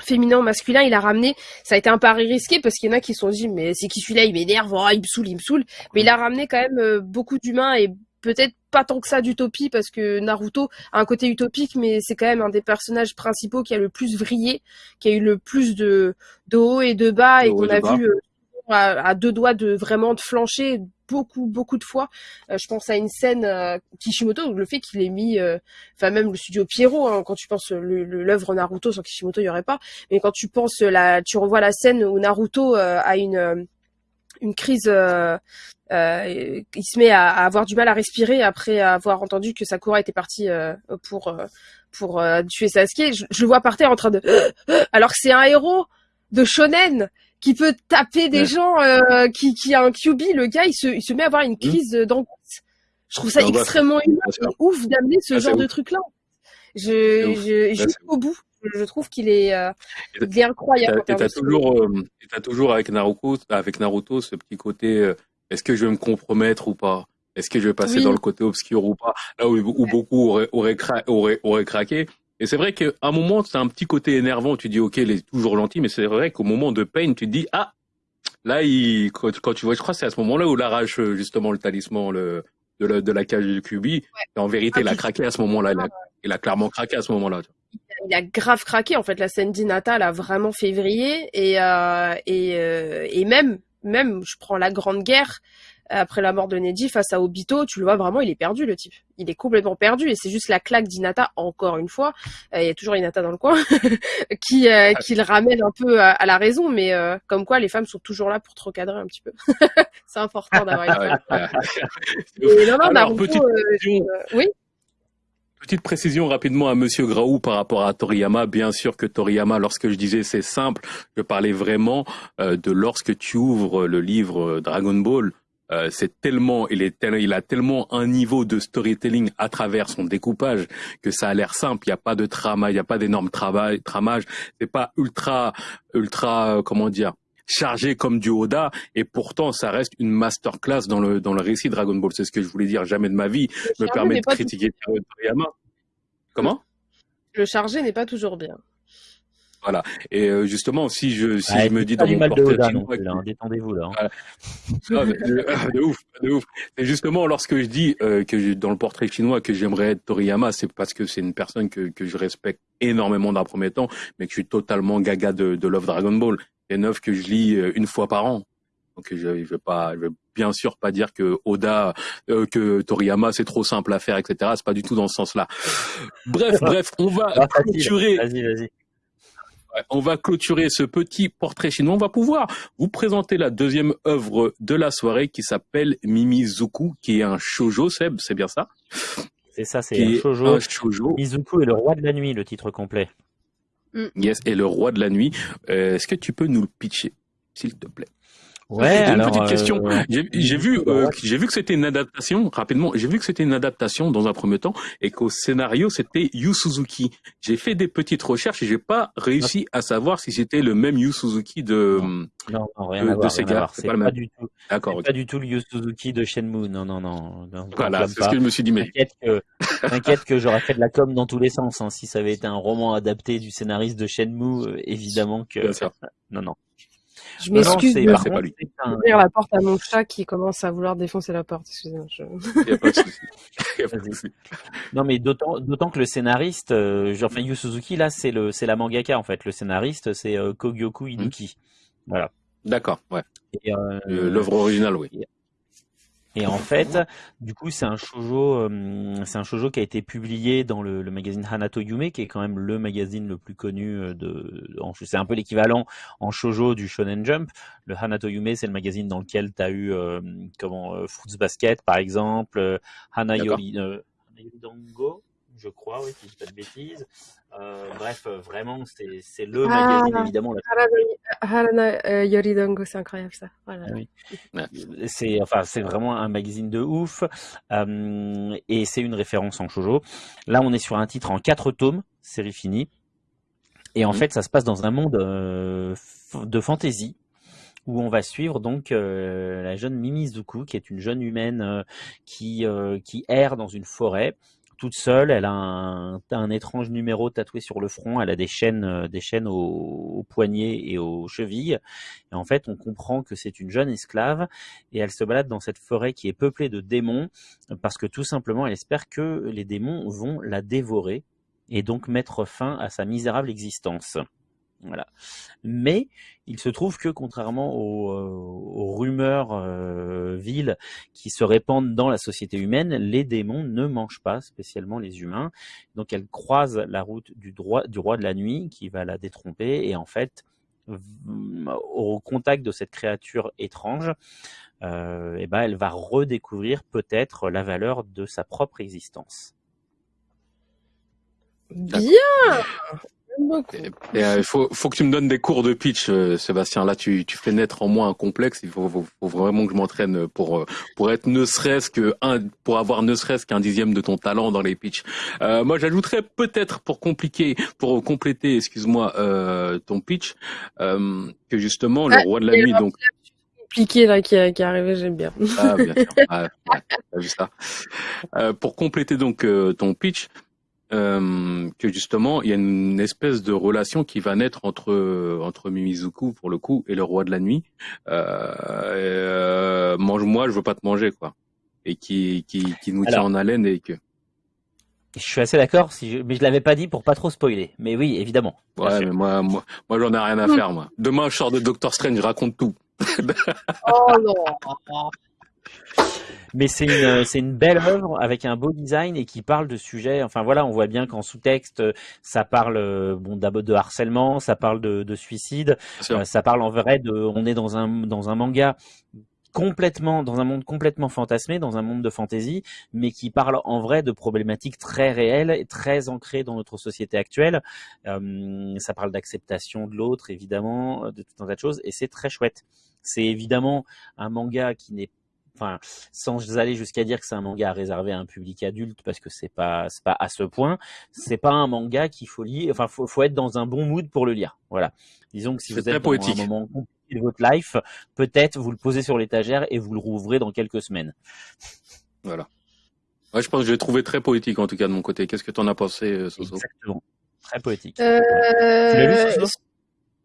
féminins ou masculins, il a ramené. Ça a été un pari risqué parce qu'il y en a qui se sont dit mais c'est qui celui-là, il m'énerve, oh, il me saoule, il me saoule. Mais il a ramené quand même beaucoup d'humains et peut-être pas tant que ça d'utopie parce que Naruto a un côté utopique mais c'est quand même un des personnages principaux qui a le plus vrillé, qui a eu le plus de, de haut et de bas et qu'on a vu à, deux doigts de vraiment de flancher beaucoup beaucoup de fois. Euh, je pense à une scène euh, Kishimoto, le fait qu'il ait mis, euh, enfin même le studio Pierrot, hein, quand tu penses l'œuvre Naruto sans Kishimoto il y aurait pas, mais quand tu penses la, tu revois la scène où Naruto a une une crise, il se met à, avoir du mal à respirer après avoir entendu que Sakura était partie pour pour tuer Sasuke. Je, je, le vois par terre en train de, alors que c'est un héros de shonen qui peut taper des gens, euh, qui, qui a un QB, le gars, il se, il se met à avoir une mmh. crise mmh. d'angoisse. Je trouve ça extrêmement ouf d'amener ce ah, genre de truc-là. Je, je, jusqu'au bout. Je trouve qu'il est, euh, il est incroyable. Et t'as toujours, euh, as toujours avec Naruto, avec Naruto, ce petit côté, euh, est-ce que je vais me compromettre ou pas? Est-ce que je vais passer dans le côté obscur ou pas? Là où, où beaucoup auraient, auraient, auraient, auraient craqué. Et c'est vrai qu'à un moment, c'est un petit côté énervant. Tu dis, OK, il est toujours gentil, mais c'est vrai qu'au moment de Pain, tu te dis, ah, là, il, quand, tu vois, je crois que c'est à ce moment-là où il arrache justement le talisman le, de, la, de la cage du Kubi. Et en vérité, il a ah, craqué à ce moment-là. Il a, clairement craqué à ce moment-là. Il a grave craqué. En fait, la scène d'Inata, elle a vraiment février. Et, euh, et, euh, et même, même, je prends la Grande Guerre après la mort de Neji face à Obito, tu le vois vraiment, il est perdu le type. Il est complètement perdu et c'est juste la claque d'Inata encore une fois. Euh, il y a toujours Inata dans le coin qui euh, qui le ramène un peu à, la raison, mais euh, comme quoi les femmes sont toujours là pour te recadrer un petit peu. c'est important d'avoir une femme. non, non, Alors, petite oui. Petite précision rapidement à Monsieur Graou par rapport à Toriyama. Bien sûr que Toriyama, lorsque je disais c'est simple, je parlais vraiment de lorsque tu ouvres le livre Dragon Ball, euh, c'est tellement, il est il a tellement un niveau de storytelling à travers son découpage que ça a l'air simple. Il n'y a pas de trama, il n'y a pas d'énorme travail, tramage. C'est pas ultra, ultra, euh, comment dire, chargé comme du Oda et pourtant ça reste une masterclass dans le dans le récit Dragon Ball. C'est ce que je voulais dire. Jamais de ma vie me permet de critiquer Toriyama. Comment? Le chargé n'est pas toujours bien. Voilà. Et euh, justement, si je si je me dis dans mon portrait hein, détendez-vous là. Hein. de, ouf, de ouf. Et justement, lorsque je dis euh, que dans le portrait chinois que j'aimerais être Toriyama, c'est parce que c'est une personne que que je respecte énormément d'un premier temps, mais que je suis totalement gaga de, de Love Dragon Ball. C'est neuf que je lis euh, une fois par an. Donc je, je vais pas, je vais bien sûr pas dire que Oda, euh, que Toriyama c'est trop simple à faire, etc. C'est pas du tout dans ce sens-là. Bref, bref, on va clôturer. Vas-y, vas-y on va clôturer ce petit portrait chinois. On va pouvoir vous présenter la deuxième œuvre de la soirée qui s'appelle Mimizuku, qui est un shoujo, Seb, c'est bien ça? C'est ça, c'est un shoujo. shoujo. Mizuku est le roi de la nuit, le titre complet. Mm. Yes, et le roi de la nuit. Euh, est-ce que tu peux nous le pitcher, s'il te plaît? Ouais, une petite question. Euh, j'ai vu, euh, j'ai vu que c'était une adaptation. Rapidement, j'ai vu que c'était une adaptation dans un premier temps et qu'au scénario c'était Yu Suzuki. J'ai fait des petites recherches et j'ai pas réussi à savoir si c'était le même Yu Suzuki de non, non rien de, à voir, Sega. C'est pas, le même. du tout. D'accord. Pas du tout le Yu Suzuki de Shenmue. Non, non, non. voilà, c'est ce que je me suis dit. Mais t'inquiète que, que j'aurais fait de la com dans tous les sens. Hein. Si ça avait été un roman adapté du scénariste de Shenmue, euh, évidemment que. Non, non. Je m'excuse de ouvrir la porte à mon chat qui commence à vouloir défoncer la porte. Excusez-moi. Je... Il a pas de souci. non, mais d'autant, que le scénariste, euh, enfin Yu Suzuki, là, c'est le, c'est la mangaka en fait. Le scénariste, c'est euh, Kogyoku Inuki. Voilà. D'accord, ouais. Euh, l'œuvre originale, oui. Et en fait, du coup, c'est un shoujo, euh, c'est un shoujo qui a été publié dans le, magazine Hanato Yume, qui est quand même le magazine le plus connu euh, de, c'est un peu l'équivalent en shoujo du Shonen Jump. Le Hanato Yume, c'est le magazine dans lequel tu as eu, euh, comment, Fruits Basket, par exemple, Hanayori, Dango, je crois, oui, si je dis pas de bêtises. Euh, bref, euh, vraiment, c'est le ah, magazine, évidemment. Harana euh, Yoridongo, c'est incroyable ça. Voilà. C'est enfin, c'est vraiment un magazine de ouf. et c'est une référence en shoujo. Là, on est sur un titre en quatre tomes, série finie. Et en mmh. fait, ça se passe dans un monde de fantasy où on va suivre donc la jeune Mimizuku, qui est une jeune humaine qui, qui erre dans une forêt toute seule. Elle a un, étrange numéro tatoué sur le front. Elle a des chaînes, euh, des chaînes aux, poignets et aux chevilles. Et en fait, on comprend que c'est une jeune esclave et elle se balade dans cette forêt qui est peuplée de démons parce que tout simplement, elle espère que les démons vont la dévorer et donc mettre fin à sa misérable existence. Voilà. Mais il se trouve que contrairement aux, euh, rumeurs euh, viles qui se répandent dans la société humaine, les démons ne mangent pas spécialement les humains. Donc elle croise la route du, roi de la nuit qui va la détromper et en fait au contact de cette créature étrange, euh, eh ben elle va redécouvrir peut-être la valeur de sa propre existence. Bien il euh, faut, faut que tu me donnes des cours de pitch, euh, Sébastien. Là, tu, tu fais naître en moi un complexe. Il faut, faut, vraiment que je m'entraîne pour, euh, pour être ne serait-ce que un, pour avoir ne serait-ce qu'un dixième de ton talent dans les pitchs. Euh, moi, j'ajouterais peut-être pour compliquer, pour compléter, excuse-moi, euh, ton pitch, euh, que justement le ah, roi de la nuit, donc compliqué là qui, qui est arrivé, j'aime bien. Ah bien sûr, ah, ouais, vu ça. Euh, pour compléter donc ton pitch, euh, que justement il y a une espèce de relation qui va naître entre entre Mimizuku pour le coup et le roi de la nuit. Euh, euh, mange-moi, je veux pas te manger quoi, et qui qui, qui nous tient en haleine et que. Je suis assez d'accord, si mais je l'avais pas dit pour pas trop spoiler. Mais oui, évidemment. Ouais, mais moi, moi, moi, j'en ai rien à faire, moi. Demain, je sors de Doctor Strange, je raconte tout. oh non. mais c'est une, c'est une belle œuvre avec un beau design et qui parle de sujets. Enfin voilà, on voit bien qu'en sous-texte, ça parle bon d'abord de harcèlement, ça parle de, de suicide, euh, ça parle en vrai de. On est dans un dans un manga complètement dans un monde complètement fantasmé, dans un monde de fantaisie, mais qui parle en vrai de problématiques très réelles et très ancrées dans notre société actuelle. Euh, ça parle d'acceptation de l'autre, évidemment, de tout un tas de choses, et c'est très chouette. C'est évidemment un manga qui n'est enfin, sans aller jusqu'à dire que c'est un manga réservé à un public adulte parce que c'est pas, c'est pas à ce point. C'est pas un manga qu'il faut lire. Enfin, faut, faut être dans un bon mood pour le lire. Voilà. Disons que si vous êtes dans un moment compliqué de votre life, peut-être vous le posez sur l'étagère et vous le rouvrez dans quelques semaines. Voilà. Ouais, je pense que je l'ai trouvé très poétique en tout cas de mon côté. Qu'est-ce que tu en as pensé, euh, Soso? Exactement. Très poétique. Euh... Tu l'as lu,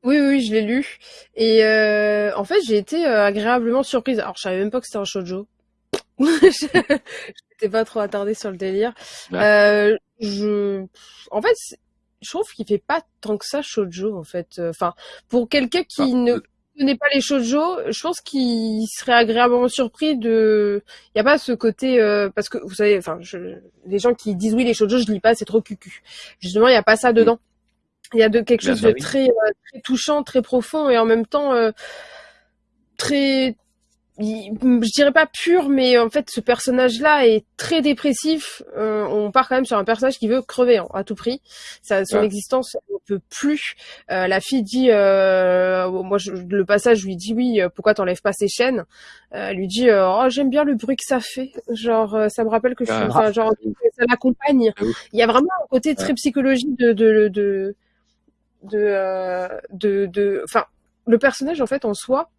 oui, oui, je l'ai lu. Et euh, en fait, j'ai été euh, agréablement surprise. Alors, je savais même pas que c'était un shoujo. je n'étais pas trop attardée sur le délire. Euh, je, en fait, je trouve qu'il fait pas tant que ça shoujo, en fait. Enfin, pour quelqu'un qui ah, ne connaît pas les shoujo, je pense qu'il serait agréablement surpris de. Il y a pas ce côté parce que vous savez, enfin, je... les gens qui disent oui les shoujo, je lis pas, c'est trop cucu. Justement, il y a pas ça mm. Il y a de quelque chose de très, très touchant, très profond et en même temps très je dirais pas pur, mais en fait, ce personnage-là est très dépressif. Euh, on part quand même sur un personnage qui veut crever hein, à tout prix. Ça, son existence ne peut plus. Euh, la fille dit, euh, moi, je, le passage, je lui dis oui. Euh, pourquoi t'enlèves pas ses chaînes? Elle lui dit, oh, j'aime bien le bruit que ça fait. Genre, ça me rappelle que je suis, ah. genre, ça l'accompagne. Ah Il y a vraiment un côté très psychologique de de de de de, de, enfin, le personnage en fait en soi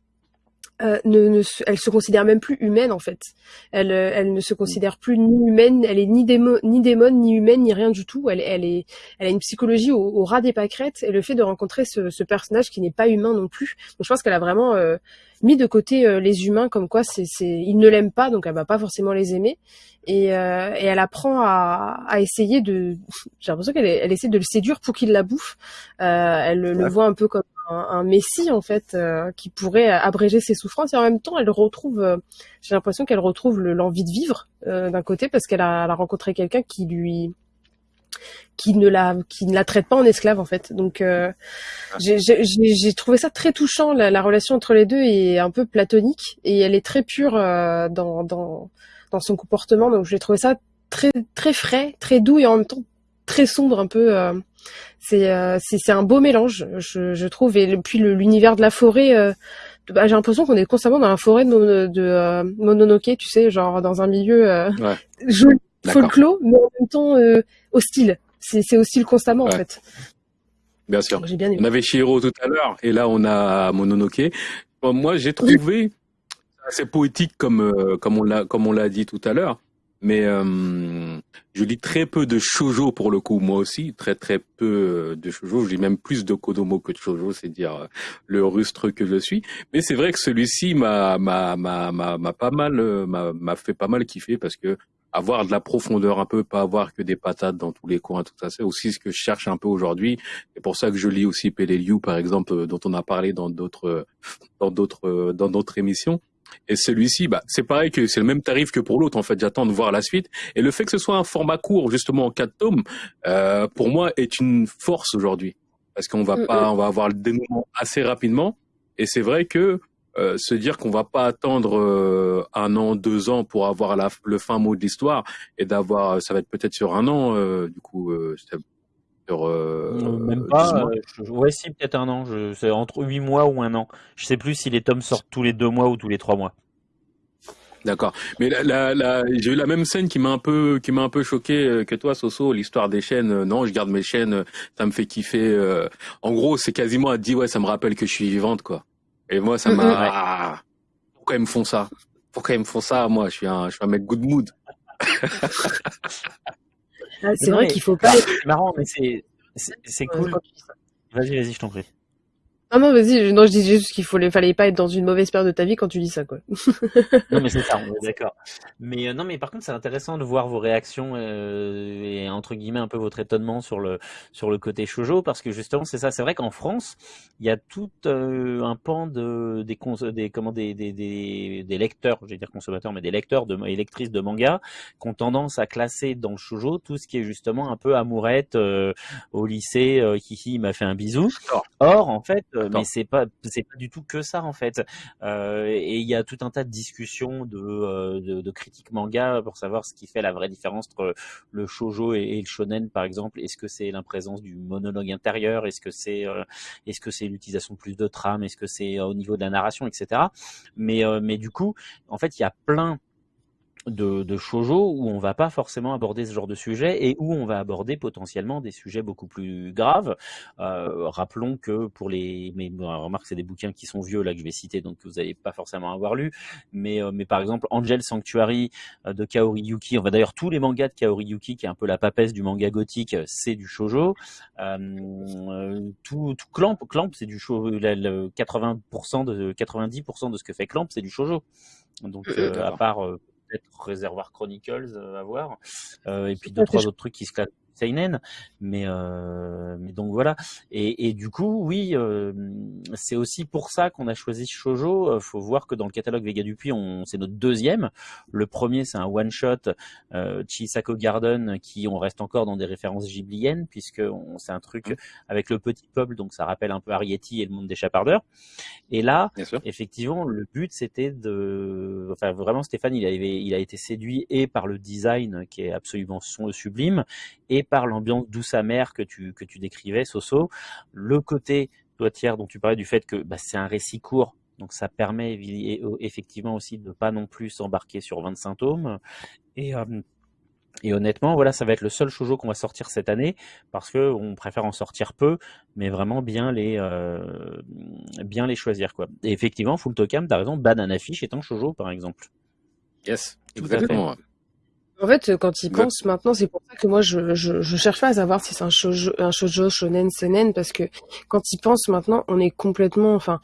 euh, ne, ne, elle se considère même plus humaine en fait. Elle, euh, elle ne se considère plus ni humaine, elle est ni démon, ni démon, ni humaine, ni rien du tout. Elle, elle est, elle a une psychologie au, au ras des pâquerettes et le fait de rencontrer ce, ce personnage qui n'est pas humain non plus. Donc je pense qu'elle a vraiment euh, mis de côté euh, les humains comme quoi c'est, c'est, ils ne l'aiment pas donc elle va pas forcément les aimer et, et elle apprend à, à essayer de, j'ai l'impression qu'elle elle essaie de le séduire pour qu'il la bouffe. elle le voit un peu comme un, messie en fait euh, qui pourrait abréger ses souffrances. Et en même temps elle retrouve euh, j'ai l'impression qu'elle retrouve l'envie de vivre euh, d'un côté parce qu'elle a, a, rencontré quelqu'un qui lui qui ne la qui ne la traite pas en esclave en fait. Donc j'ai trouvé ça très touchant la, la, relation entre les deux est un peu platonique. Et elle est très pure dans, dans dans son comportement. Donc j'ai trouvé ça très très frais très doux et en même temps très sombre un peu euh, c'est c'est un beau mélange, je, je trouve. Et puis l'univers de la forêt, euh, bah, j'ai l'impression qu'on est constamment dans la forêt de, de euh, Mononoke, tu sais, genre dans un milieu ouais. joli, folklore, mais en même temps hostile. C'est hostile constamment en fait. Bien sûr. On avait Shiro tout à l'heure, et là on a Mononoke. moi, j'ai trouvé assez poétique comme comme on l'a comme on l'a dit tout à l'heure mais euh, je lis très peu de shojo pour le coup, moi aussi, très très peu de shojo. Je lis même plus de kodomo que de shojo, c'est dire euh, le rustre que je suis. Mais c'est vrai que celui-ci m'a m'a m'a m'a pas mal euh, m'a m'a fait pas mal kiffer parce que avoir de la profondeur un peu, pas avoir que des patates dans tous les coins, tout ça, c'est aussi ce que je cherche un peu aujourd'hui. C'est pour ça que je lis aussi Peleliu, par exemple, dont on a parlé dans d'autres, dans d'autres, dans d'autres émissions. Et celui-ci, bah, c'est pareil que c'est le même tarif que pour l'autre. En fait, j'attends de voir la suite. Et le fait que ce soit un format court, justement en quatre tomes, euh, pour moi, est une force aujourd'hui, parce qu'on va pas, on va avoir le dénouement assez rapidement. Et c'est vrai que euh, se dire qu'on va pas attendre euh, un an, deux ans pour avoir la, le fin mot de l'histoire et d'avoir, ça va être peut-être sur un an, euh, du coup, euh, sur, euh, même pas. ouais, si peut-être un an. C'est entre huit mois ou un an. Je sais plus si les tomes sortent tous les deux mois ou tous les trois mois. D'accord. Mais la, la, j'ai eu la même scène qui m'a un peu, qui m'a un peu choqué euh, que toi, Soso. L'histoire des chaînes. Euh, non, je garde mes chaînes. Ça me fait kiffer. En gros, c'est quasiment à dire ouais, ça me rappelle que je suis vivante, quoi. Et moi, ça m'a. Ah, pourquoi ils me font ça? Pourquoi ils me font ça Moi, je suis un, je suis un mec good mood. Ah, c'est vrai qu'il faut pas. C'est marrant, mais c'est c'est cool. Vas-y, vas-y, je t'en prie. Ah non, vas-y, non, je disais juste qu'il fallait, fallait pas être dans une mauvaise période de ta vie quand tu dis ça, quoi. non, mais c'est ça, on est d'accord. Mais euh, non, mais par contre, c'est intéressant de voir vos réactions euh, et entre guillemets un peu votre étonnement sur le sur le côté shoujo, parce que justement, c'est ça. C'est vrai qu'en France, il y a tout euh, un pan de des des comment des des des, des lecteurs, je vais dire consommateurs, mais des lecteurs de et lectrices de manga, qui ont tendance à classer dans le shoujo tout ce qui est justement un peu amourette au lycée, qui il m'a fait un bisou. Or, en fait euh, mais c'est pas c'est pas du tout que ça en fait. Euh, et il y a tout un tas de discussions de, euh, de, de critiques manga pour savoir ce qui fait la vraie différence entre le shojo et, le shonen par exemple. Est-ce que c'est l'imprésence du monologue intérieur? Est-ce que c'est est-ce que c'est l'utilisation de plus de trame? Est-ce que c'est au niveau de la narration, etc. Mais mais du coup, en fait, il y a plein de, de shoujo où on va pas forcément aborder ce genre de sujet et où on va aborder potentiellement des sujets beaucoup plus graves. Euh, rappelons que pour les, mais remarque c'est des bouquins qui sont vieux là que je vais citer donc que vous n'allez pas forcément avoir lu, mais euh, mais par exemple Angel Sanctuary euh, de Kaori Yuki, on va d'ailleurs tous les mangas de Kaori Yuki qui est un peu la papesse du manga gothique, c'est du shoujo. Euh, tout, tout Clamp, Clamp c'est du shoujo, 80% de 90% de ce que fait Clamp c'est du shoujo. Donc à part Réservoir Chronicles euh, à voir. Euh, et puis deux trois autres trucs qui se classent seinen, mais euh, mais donc voilà. Et, et du coup, oui, euh, c'est aussi pour ça qu'on a choisi shojo. Euh, faut voir que dans le catalogue Vega Dupuis, on c'est notre deuxième. Le premier, c'est un one shot euh, Chisako Garden, qui on reste encore dans des références ghibliennes puisque c'est un truc mmh. avec le petit peuple, donc ça rappelle un peu Arietti et le monde des chapardeurs. Et là, effectivement, le but c'était de, enfin vraiment Stéphane, il avait, il a été séduit et par le design qui est absolument sublime et par l'ambiance douce amère que tu, que tu décrivais, Soso. Le côté toitière dont tu parlais du fait que bah, c'est un récit court, donc ça permet effectivement aussi de pas non plus s'embarquer sur 25 tomes. Et, euh, et honnêtement, voilà, ça va être le seul shoujo qu'on va sortir cette année parce que on préfère en sortir peu, mais vraiment bien les euh, bien les choisir quoi. Et effectivement, Full Tokam, t'as raison, Banana Fish est un shoujo par exemple. Yes, exactement. En fait, quand ils pensent maintenant, c'est pour ça que moi je, je, je, cherche pas à savoir si c'est un shoujo, un shoujo shonen seinen parce que quand ils pensent maintenant, on est complètement, enfin,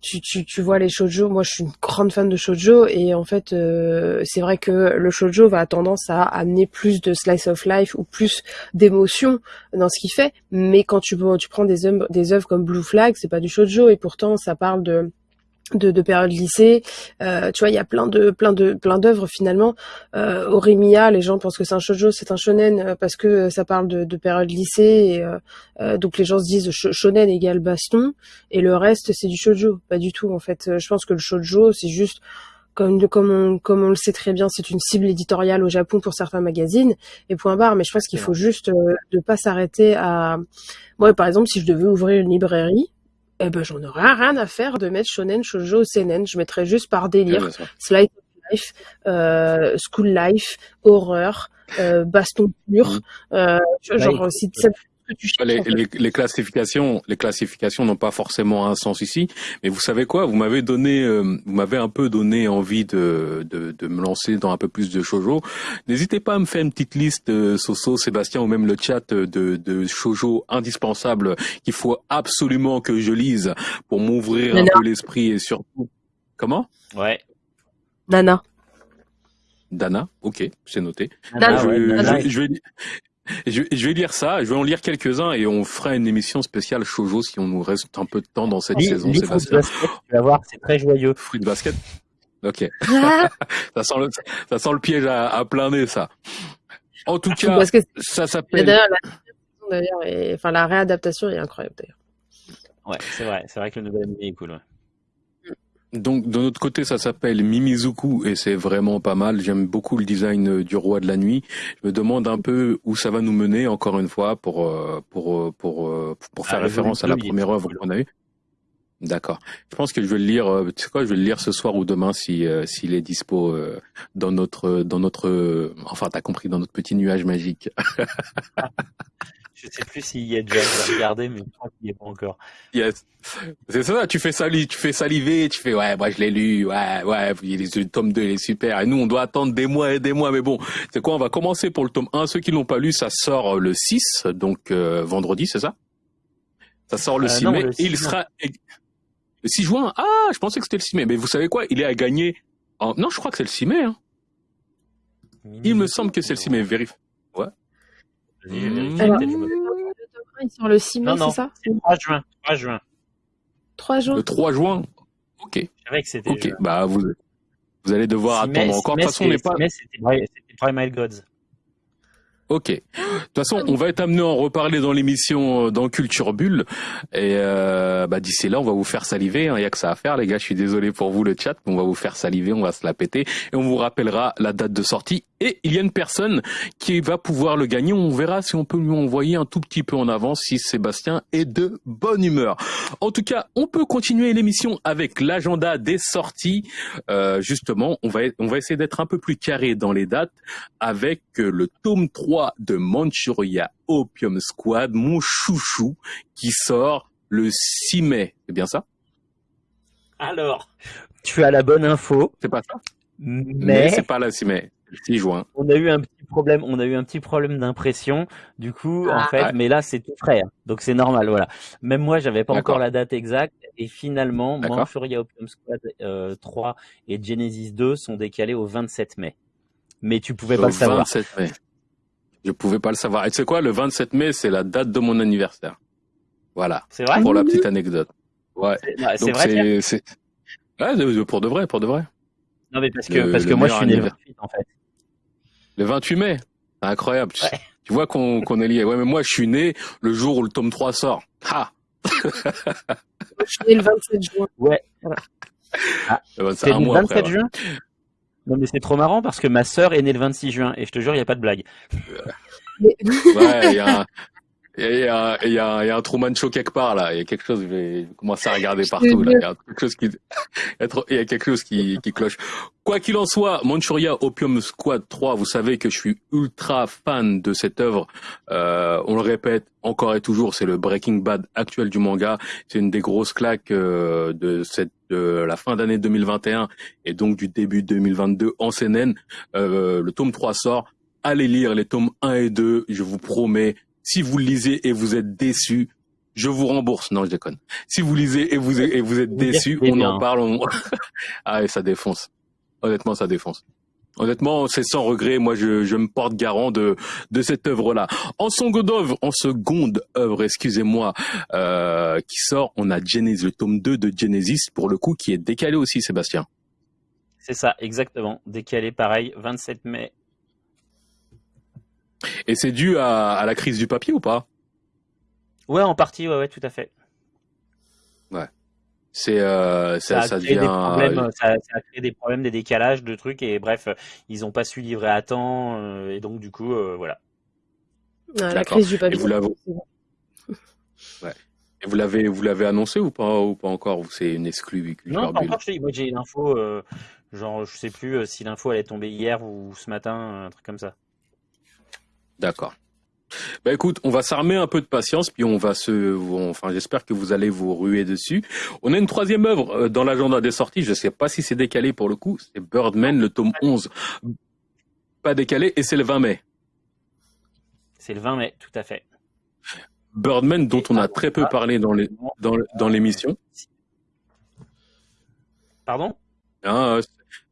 tu, tu, tu vois les shoujo. Moi, je suis une grande fan de shoujo et en fait, euh, c'est vrai que le shoujo va tendance à amener plus de slice of life ou plus d'émotion dans ce qu'il fait. Mais quand tu, tu prends des œuvres, des œuvres comme Blue Flag, c'est pas du shoujo et pourtant ça parle de de, de période lycée. Euh, tu vois, il y a plein de plein de plein d'œuvres finalement. Euh, Oremia, les gens pensent que c'est un shoujo, c'est un shonen euh, parce que ça parle de, de période lycée. Et, euh, euh donc les gens se disent shonen égale baston et le reste c'est du shoujo. Pas du tout en fait. Je pense que le shoujo c'est juste comme, comme, on, comme on le sait très bien, c'est une cible éditoriale au Japon pour certains magazines, et point barre. Mais je pense qu'il faut juste euh, de pas s'arrêter à... Moi, par exemple, si je devais ouvrir une librairie, eh ben j'en aurais rien à faire de mettre shonen, shoujo, seinen. Je mettrais juste par délire, slide of life, euh, school life, horreur, euh, baston pur. Mm. Euh, genre si les, les, les, classifications, les classifications n'ont pas forcément un sens ici, mais vous savez quoi? Vous m'avez donné, euh, vous m'avez un peu donné envie de, de, de, me lancer dans un peu plus de shoujo. N'hésitez pas à me faire une petite liste, euh, Soso, Sébastien ou même le chat de, de shoujo indispensables qu'il faut absolument que je lise pour m'ouvrir un peu l'esprit et surtout. Comment? Ouais. Nana. Dana, ok, c'est noté. Dana, je, je, vais, je, vais lire ça, je vais en lire quelques-uns et on fera une émission spéciale shoujo si on nous reste un peu de temps dans cette saison. tu vas voir, c'est très joyeux. Fruit de basket. Ok. ça sent le, ça sent le piège à, à plein nez, ça. En tout cas, ça s'appelle. D'ailleurs, enfin la réadaptation est incroyable d'ailleurs. Ouais, c'est vrai, c'est vrai que le nouvel anime est cool. Ouais. Donc de notre côté, ça s'appelle Mimizuku et c'est vraiment pas mal. J'aime beaucoup le design euh, du roi de la nuit. Je me demande un peu où ça va nous mener encore une fois pour euh, pour euh, pour pour, faire ah, référence à la première œuvre qu'on a eue. D'accord. Je pense que je vais le lire. Tu sais quoi Je vais le lire ce soir ou demain si s'il est dispo dans notre dans notre. Enfin, t'as compris dans notre petit nuage magique. Je sais plus s'il y a déjà regardé, mais je crois qu'il n'y est pas encore. Yes. C'est ça, tu fais saliver, tu fais saliver, tu fais, ouais, moi je l'ai lu, ouais, ouais, le tome 2 il est super. Et nous, on doit attendre des mois et des mois, mais bon, c'est quoi, on va commencer pour le tome 1. Ceux qui l'ont pas lu, ça sort le 6, donc euh, vendredi, c'est ça? Ça sort le 6 euh, mai, et il sera... Le 6 juin? Ah, je pensais que c'était le 6 mai, mais vous savez quoi? Il est à gagner... En... Non, je crois que c'est le 6 mai. Hein. Il me semble que c'est le 6 mai, vérifie. Ouais. Mmh. Alors, sort le 6 mai, c'est ça C'est 3 juin. 3 juin. 3 juin. Le 3 juin Ok. C'est que c'était. Ok, bah vous, vous allez devoir attendre encore. De toute façon, on n'est pas. C'était Primal Gods. Ok. De toute façon, on va être amené à en reparler dans l'émission euh, dans Culture Bulle. Et euh, bah, d'ici là, on va vous faire saliver. Il hein. n'y a que ça à faire, les gars. Je suis désolé pour vous, le chat. On va vous faire saliver, on va se la péter. Et on vous rappellera la date de sortie. Et il y a une personne qui va pouvoir le gagner. On verra si on peut lui envoyer un tout petit peu en avance si Sébastien est de bonne humeur. En tout cas, on peut continuer l'émission avec l'agenda des sorties. Euh, justement, on va, on va essayer d'être un peu plus carré dans les dates avec le tome 3 de Manchuria Opium Squad, mon chouchou, qui sort le 6 mai. C'est bien ça? Alors, tu as la bonne info. C'est pas ça? Mais, c'est pas le 6 mai. 6 juin. On a eu un petit problème, on a eu un petit problème d'impression, du coup, en ah. fait, mais là c'est tout frais, hein. donc c'est normal, voilà. Même moi, j'avais pas encore la date exacte, et finalement, Manchuria Opium Squad 3 euh, et Genesis 2 sont décalés au 27 mai. Mais tu pouvais pas le savoir. 27 mai. Je pouvais pas le savoir. Et tu sais quoi, le 27 mai, c'est la date de mon anniversaire. Voilà. C'est vrai? Pour la petite anecdote. Ouais. C'est vrai. C'est ouais, pour de vrai, pour de vrai. Non mais parce que parce que moi je suis né le 28 en fait. Le 28 mai. Incroyable. Tu vois qu'on qu'on est lié. Ouais, mais moi je suis né le jour où le tome 3 sort. Ha. je suis né le 27 juin. Ouais. Ah, c'est le 27 juin? Non mais c'est trop marrant parce que ma sœur est née le 26 juin et je te jure il y a pas de blague. ouais, il y a il y, a, il, y a, il y a un Truman Show quelque part là. Il y a quelque chose. Je vais commencer à regarder partout là. Il y a quelque chose qui, il y a quelque chose qui, qui cloche. Quoi qu'il en soit, Manchuria Opium Squad 3, vous savez que je suis ultra fan de cette œuvre. Euh, on le répète encore et toujours, c'est le Breaking Bad actuel du manga. C'est une des grosses claques euh, de cette de la fin d'année 2021 et donc du début 2022 en CNN. Euh, le tome 3 sort. Allez lire les tomes 1 et 2, je vous promets, si vous lisez et vous êtes déçu, je vous rembourse. Non, je déconne. Si vous lisez et vous, et vous êtes déçu, on en parle. On... ah, et ça défonce. Honnêtement, ça défonce. Honnêtement, c'est sans regret. Moi, je, je me porte garant de de cette œuvre-là. En seconde œuvre, en seconde œuvre, excusez-moi, euh, qui sort, on a Genesis, le tome 2 de Genesis, pour le coup, qui est décalé aussi, Sébastien. C'est ça, exactement. Décalé, pareil, 27 mai et c'est dû à, la crise du papier ou pas? Ouais, en partie, ouais, ouais, tout à fait. Ouais. C'est euh, ça, ça, devient... des problèmes, ça, a créé des problèmes, des décalages de trucs et bref, ils n'ont pas su livrer à temps euh, et donc du coup, euh, voilà. la crise du papier. Et vous l'avez, ouais. Et vous l'avez, vous l'avez annoncé ou pas ou pas encore ou c'est une exclue Non, pas encore. Moi, j'ai l'info. genre, je sais plus si l'info allait tomber hier ou ce matin, un truc comme ça. D'accord. Bah écoute, on va s'armer un peu de patience, puis on va se, enfin j'espère que vous allez vous ruer dessus. On a une troisième œuvre euh, dans l'agenda des sorties, je ne sais pas si c'est décalé pour le coup, c'est Birdman, le tome 11. Pas décalé, et c'est le 20 mai. C'est le 20 mai, tout à fait. Birdman, dont on a très peu parlé dans les, dans, l'émission. Pardon? Ah,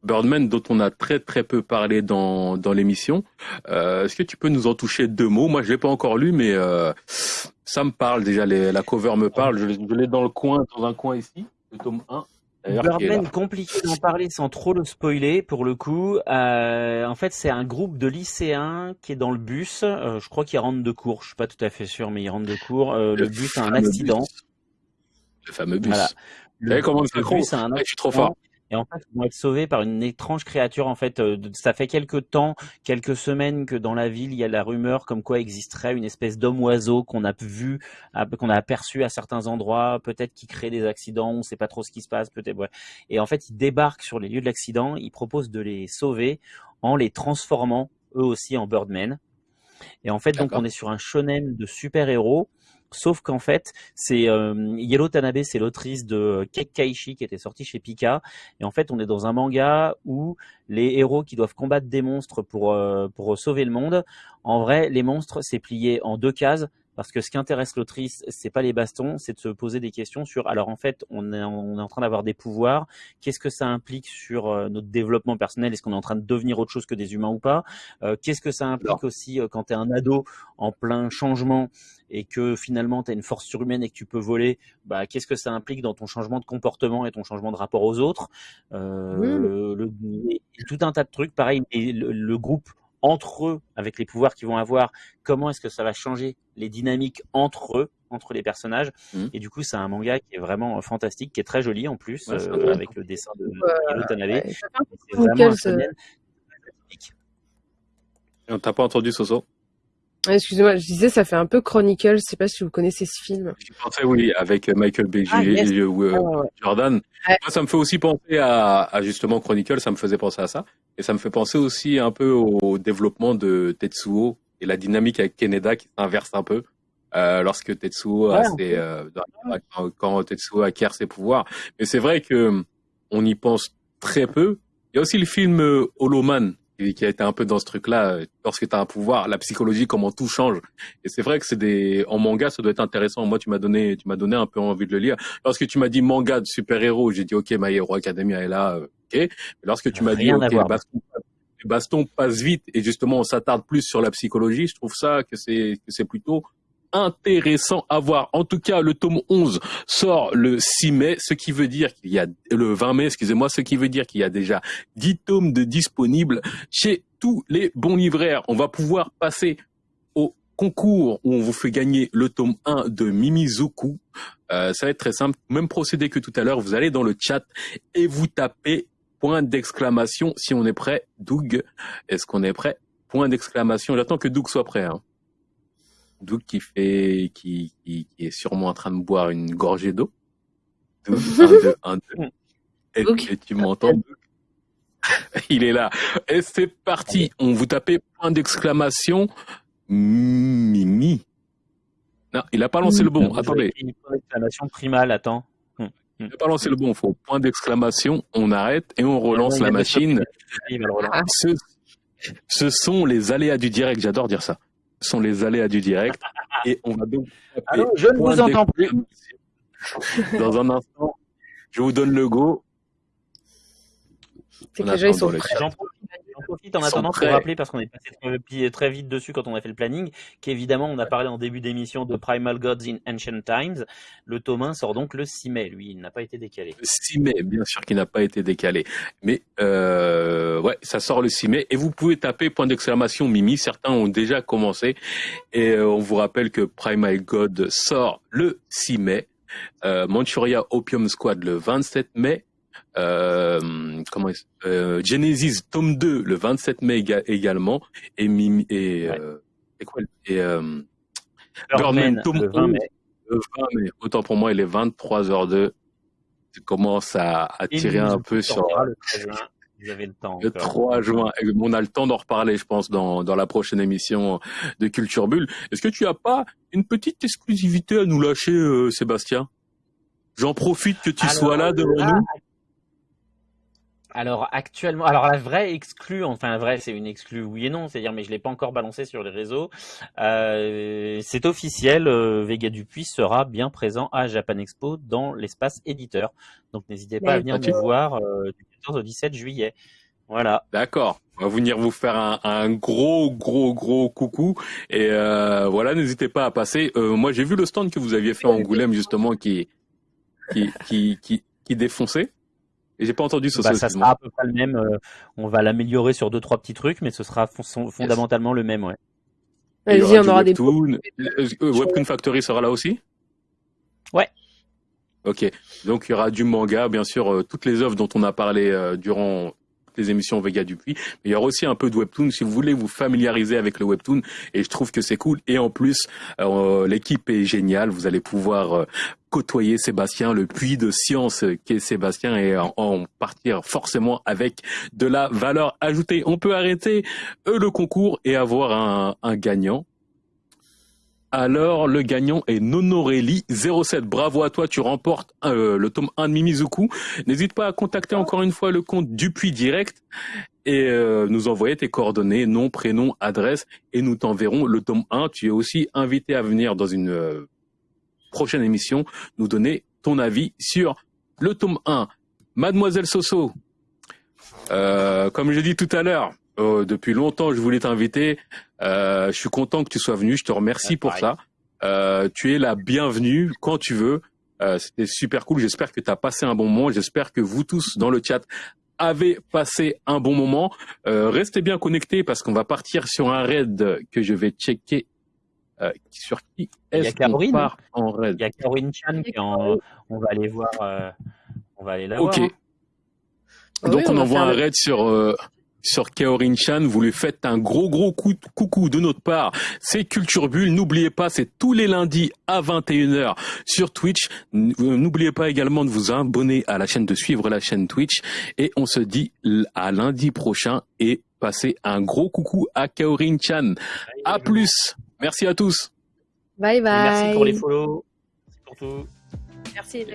Birdman dont on a très très peu parlé dans, dans l'émission. Euh, est-ce que tu peux nous en toucher deux mots? Moi, je l'ai pas encore lu, mais euh, ça me parle déjà. la cover me parle. Je, l'ai dans le coin, dans un coin ici, le tome 1. Birdman, compliqué d'en parler sans trop le spoiler pour le coup. Euh, en fait, c'est un groupe de lycéens qui est dans le bus. je crois qu'ils rentrent de cours. Je suis pas tout à fait sûr, mais ils rentrent de cours. le, bus a un accident. Le fameux bus. Voilà. Le, comment le bus a un accident. Je suis trop fort et en fait ils vont être sauvés par une étrange créature. En fait, euh, ça fait quelques temps, quelques semaines que dans la ville il y a la rumeur comme quoi existerait une espèce d'homme oiseau qu'on a vu, qu'on a aperçu à certains endroits, peut-être qui crée des accidents, on ne sait pas trop ce qui se passe, peut-être. Ouais. Et en fait, ils débarquent sur les lieux de l'accident, ils proposent de les sauver en les transformant eux aussi en Birdmen. Et en fait, donc on est sur un shonen de super-héros Sauf qu'en fait, c'est euh, Yellow Tanabe, c'est l'autrice de Kekkaishi qui était sortie chez Pika. Et en fait, on est dans un manga où les héros qui doivent combattre des monstres pour euh, pour sauver le monde. En vrai, les monstres, c'est plié en deux cases parce que ce qui intéresse l'autrice, c'est pas les bastons, c'est de se poser des questions sur. Alors en fait, on est, on est en train d'avoir des pouvoirs. Qu'est-ce que ça implique sur euh, notre développement personnel? Est-ce qu'on est en train de devenir autre chose que des humains ou pas? Euh, Qu'est-ce que ça implique aussi euh, quand tu es un ado en plein changement et que finalement tu as une force surhumaine et que tu peux voler bah, Qu'est-ce que ça implique dans ton changement de comportement et ton changement de rapport aux autres? Le, Tout un tas de trucs. Pareil, et le groupe entre eux, avec les pouvoirs qu'ils vont avoir, comment est-ce que ça va changer les dynamiques entre eux, entre les personnages. Mmh. Et du coup, c'est un manga qui est vraiment fantastique, qui est très joli en plus, euh, avec le dessin de Hiro Tanabe. c'est vraiment un On t'a pas entendu, Soso? Excusez-moi, je disais, ça fait un peu Chronicle. Je sais pas si vous connaissez ce film. Je pensais, oui, avec Michael B. Ah, euh, Jordan. Moi, ça me fait aussi penser à, justement Chronicle. Ça me faisait penser à ça. Et ça me fait penser aussi un peu au développement de Tetsuo et la dynamique avec Keneda qui s'inverse un peu. Euh, lorsque Tetsuo a ses, euh, quand, Tetsuo acquiert ses pouvoirs. Mais c'est vrai que on y pense très peu. Il y a aussi le film Holoman qui a été un peu dans ce truc-là. Lorsque tu as un pouvoir, la psychologie, comment tout change. Et c'est vrai que c'est des, en manga, ça doit être intéressant. Moi, tu m'as donné, tu m'as donné un peu envie de le lire. Lorsque tu m'as dit manga de super-héros, j'ai dit, OK, My Hero Academia est là, OK. Mais lorsque tu m'as dit, OK, les baston passe vite et justement on s'attarde plus sur la psychologie. Je trouve ça que c'est que c'est plutôt intéressant à voir. En tout cas, le tome 11 sort le 6 mai, ce qui veut dire qu'il y a le 20 mai, excusez-moi, ce qui veut dire qu'il y a déjà 10 tomes de disponibles chez tous les bons livraires. On va pouvoir passer au concours où on vous fait gagner le tome 1 de Mimizuku. Euh, ça va être très simple, même procédé que tout à l'heure, vous allez dans le chat et vous tapez point d'exclamation si on est prêt. Doug, est-ce qu'on est prêt? Point d'exclamation. J'attends que Doug soit prêt. Hein. Doug qui fait, qui, qui, est sûrement en train de boire une gorgée d'eau. Doug, un, deux, un, deux. Et, tu m'entends, Il est là. Et c'est parti. On vous tapez point d'exclamation. Mimi. Non, il a pas lancé le bon. Attendez. Point d'exclamation primal, attends. Hum, il n'a pas lancé le bon. Il faut point d'exclamation. On arrête et on relance la machine. Ce, ce sont les aléas du direct. J'adore dire ça sont les aléas du direct. Et on va donc. je ne vous entends plus. Dans un instant, je vous donne le go. C'est que les gens, ils sont J'en profite en attendant pour rappeler, parce qu'on est passé très vite dessus quand on a fait le planning, qu'évidemment, on a parlé en début d'émission de Primal Gods in Ancient Times. Le tome 1 sort donc le 6 mai, lui, il n'a pas été décalé. Le 6 mai, bien sûr qu'il n'a pas été décalé. Mais euh, ouais, ça sort le 6 mai. Et vous pouvez taper point d'exclamation Mimi. Certains ont déjà commencé. Et euh, on vous rappelle que Primal God sort le 6 mai. Euh, Manchuria Opium Squad le 27 mai euh, comment euh, Genesis tome 2 le 27 mai également et Mimi et, euh, et quoi et euh, Birdman tome le 20 mai. le 20 mai. Autant pour moi, il est 23h02. Je commence à, à tirer un peu sur le 3 juin. Vous avez le temps. Le 3 juin. On a le temps d'en reparler, je pense, dans, dans la prochaine émission de Culture Bulle. Est-ce que tu as pas une petite exclusivité à nous lâcher, euh, Sébastien? J'en profite que tu sois là devant nous. Alors actuellement, alors la vraie exclue, enfin vraie, c'est une exclue oui et non, c'est-à-dire mais je l'ai pas encore balancé sur les réseaux. Euh, c'est officiel, euh, Vega Dupuis sera bien présent à Japan Expo dans l'espace éditeur. Donc n'hésitez pas à venir nous voir euh, du 14 au 17 juillet. Voilà. D'accord. On va venir vous faire un, un gros, gros, gros coucou. Et euh, voilà, n'hésitez pas à passer. Euh, moi, j'ai vu le stand que vous aviez fait en Angoulême, justement, qui, qui, qui, qui, qui défonçait. Et j'ai pas entendu ce bah, Ça sera à peu près le même. Euh, on va l'améliorer sur deux trois petits trucs, mais ce sera fondamentalement le même, ouais. y on aura Webtoon. des. Euh, euh, Webtoon Factory sera là aussi? Ouais. Ok. Donc il y aura du manga, bien sûr, toutes les œuvres dont on a parlé durant les émissions Vega Dupuis. Mais il y aura aussi un peu de webtoon si vous voulez vous familiariser avec le webtoon. Et je trouve que c'est cool. Et en plus, euh, l'équipe est géniale. Vous allez pouvoir euh, côtoyer Sébastien, le puits de science qu'est Sébastien et en, partir forcément avec de la valeur ajoutée. On peut arrêter euh, le concours et avoir un, un gagnant alors, le gagnant est Nonorelli 07. Bravo à toi, tu remportes euh, le tome 1 de Mimizuku. N'hésite pas à contacter encore une fois le compte Dupuis Direct et euh, nous envoyer tes coordonnées, nom, prénom, adresse et nous t'enverrons le tome 1. Tu es aussi invité à venir dans une euh, prochaine émission nous donner ton avis sur le tome 1. Mademoiselle Soso, comme je dit tout à l'heure, euh, depuis longtemps, je voulais t'inviter. Euh, je suis content que tu sois venu. Je te remercie pour ça. Euh, tu es la bienvenue quand tu veux. Euh, C'était super cool. J'espère que tu as passé un bon moment. J'espère que vous tous dans le chat avez passé un bon moment. Euh, restez bien connectés parce qu'on va partir sur un raid que je vais checker. Euh, sur qui est-ce qu'on part en raid Il y a Caroline Chan qui en... on va aller voir. on va aller la voir. Ok. Hein. Donc on, envoie un raid sur sur Kaorin-chan. Vous lui faites un gros gros coup de coucou de notre part. C'est Culture Bulle. N'oubliez pas, c'est tous les lundis à 21h sur Twitch. N'oubliez pas également de vous abonner à la chaîne, de suivre la chaîne Twitch. Et on se dit à lundi prochain et passez un gros coucou à Kaorin-chan. À plus. Merci à tous. Bye bye. merci pour les follow. Merci pour tout. Merci.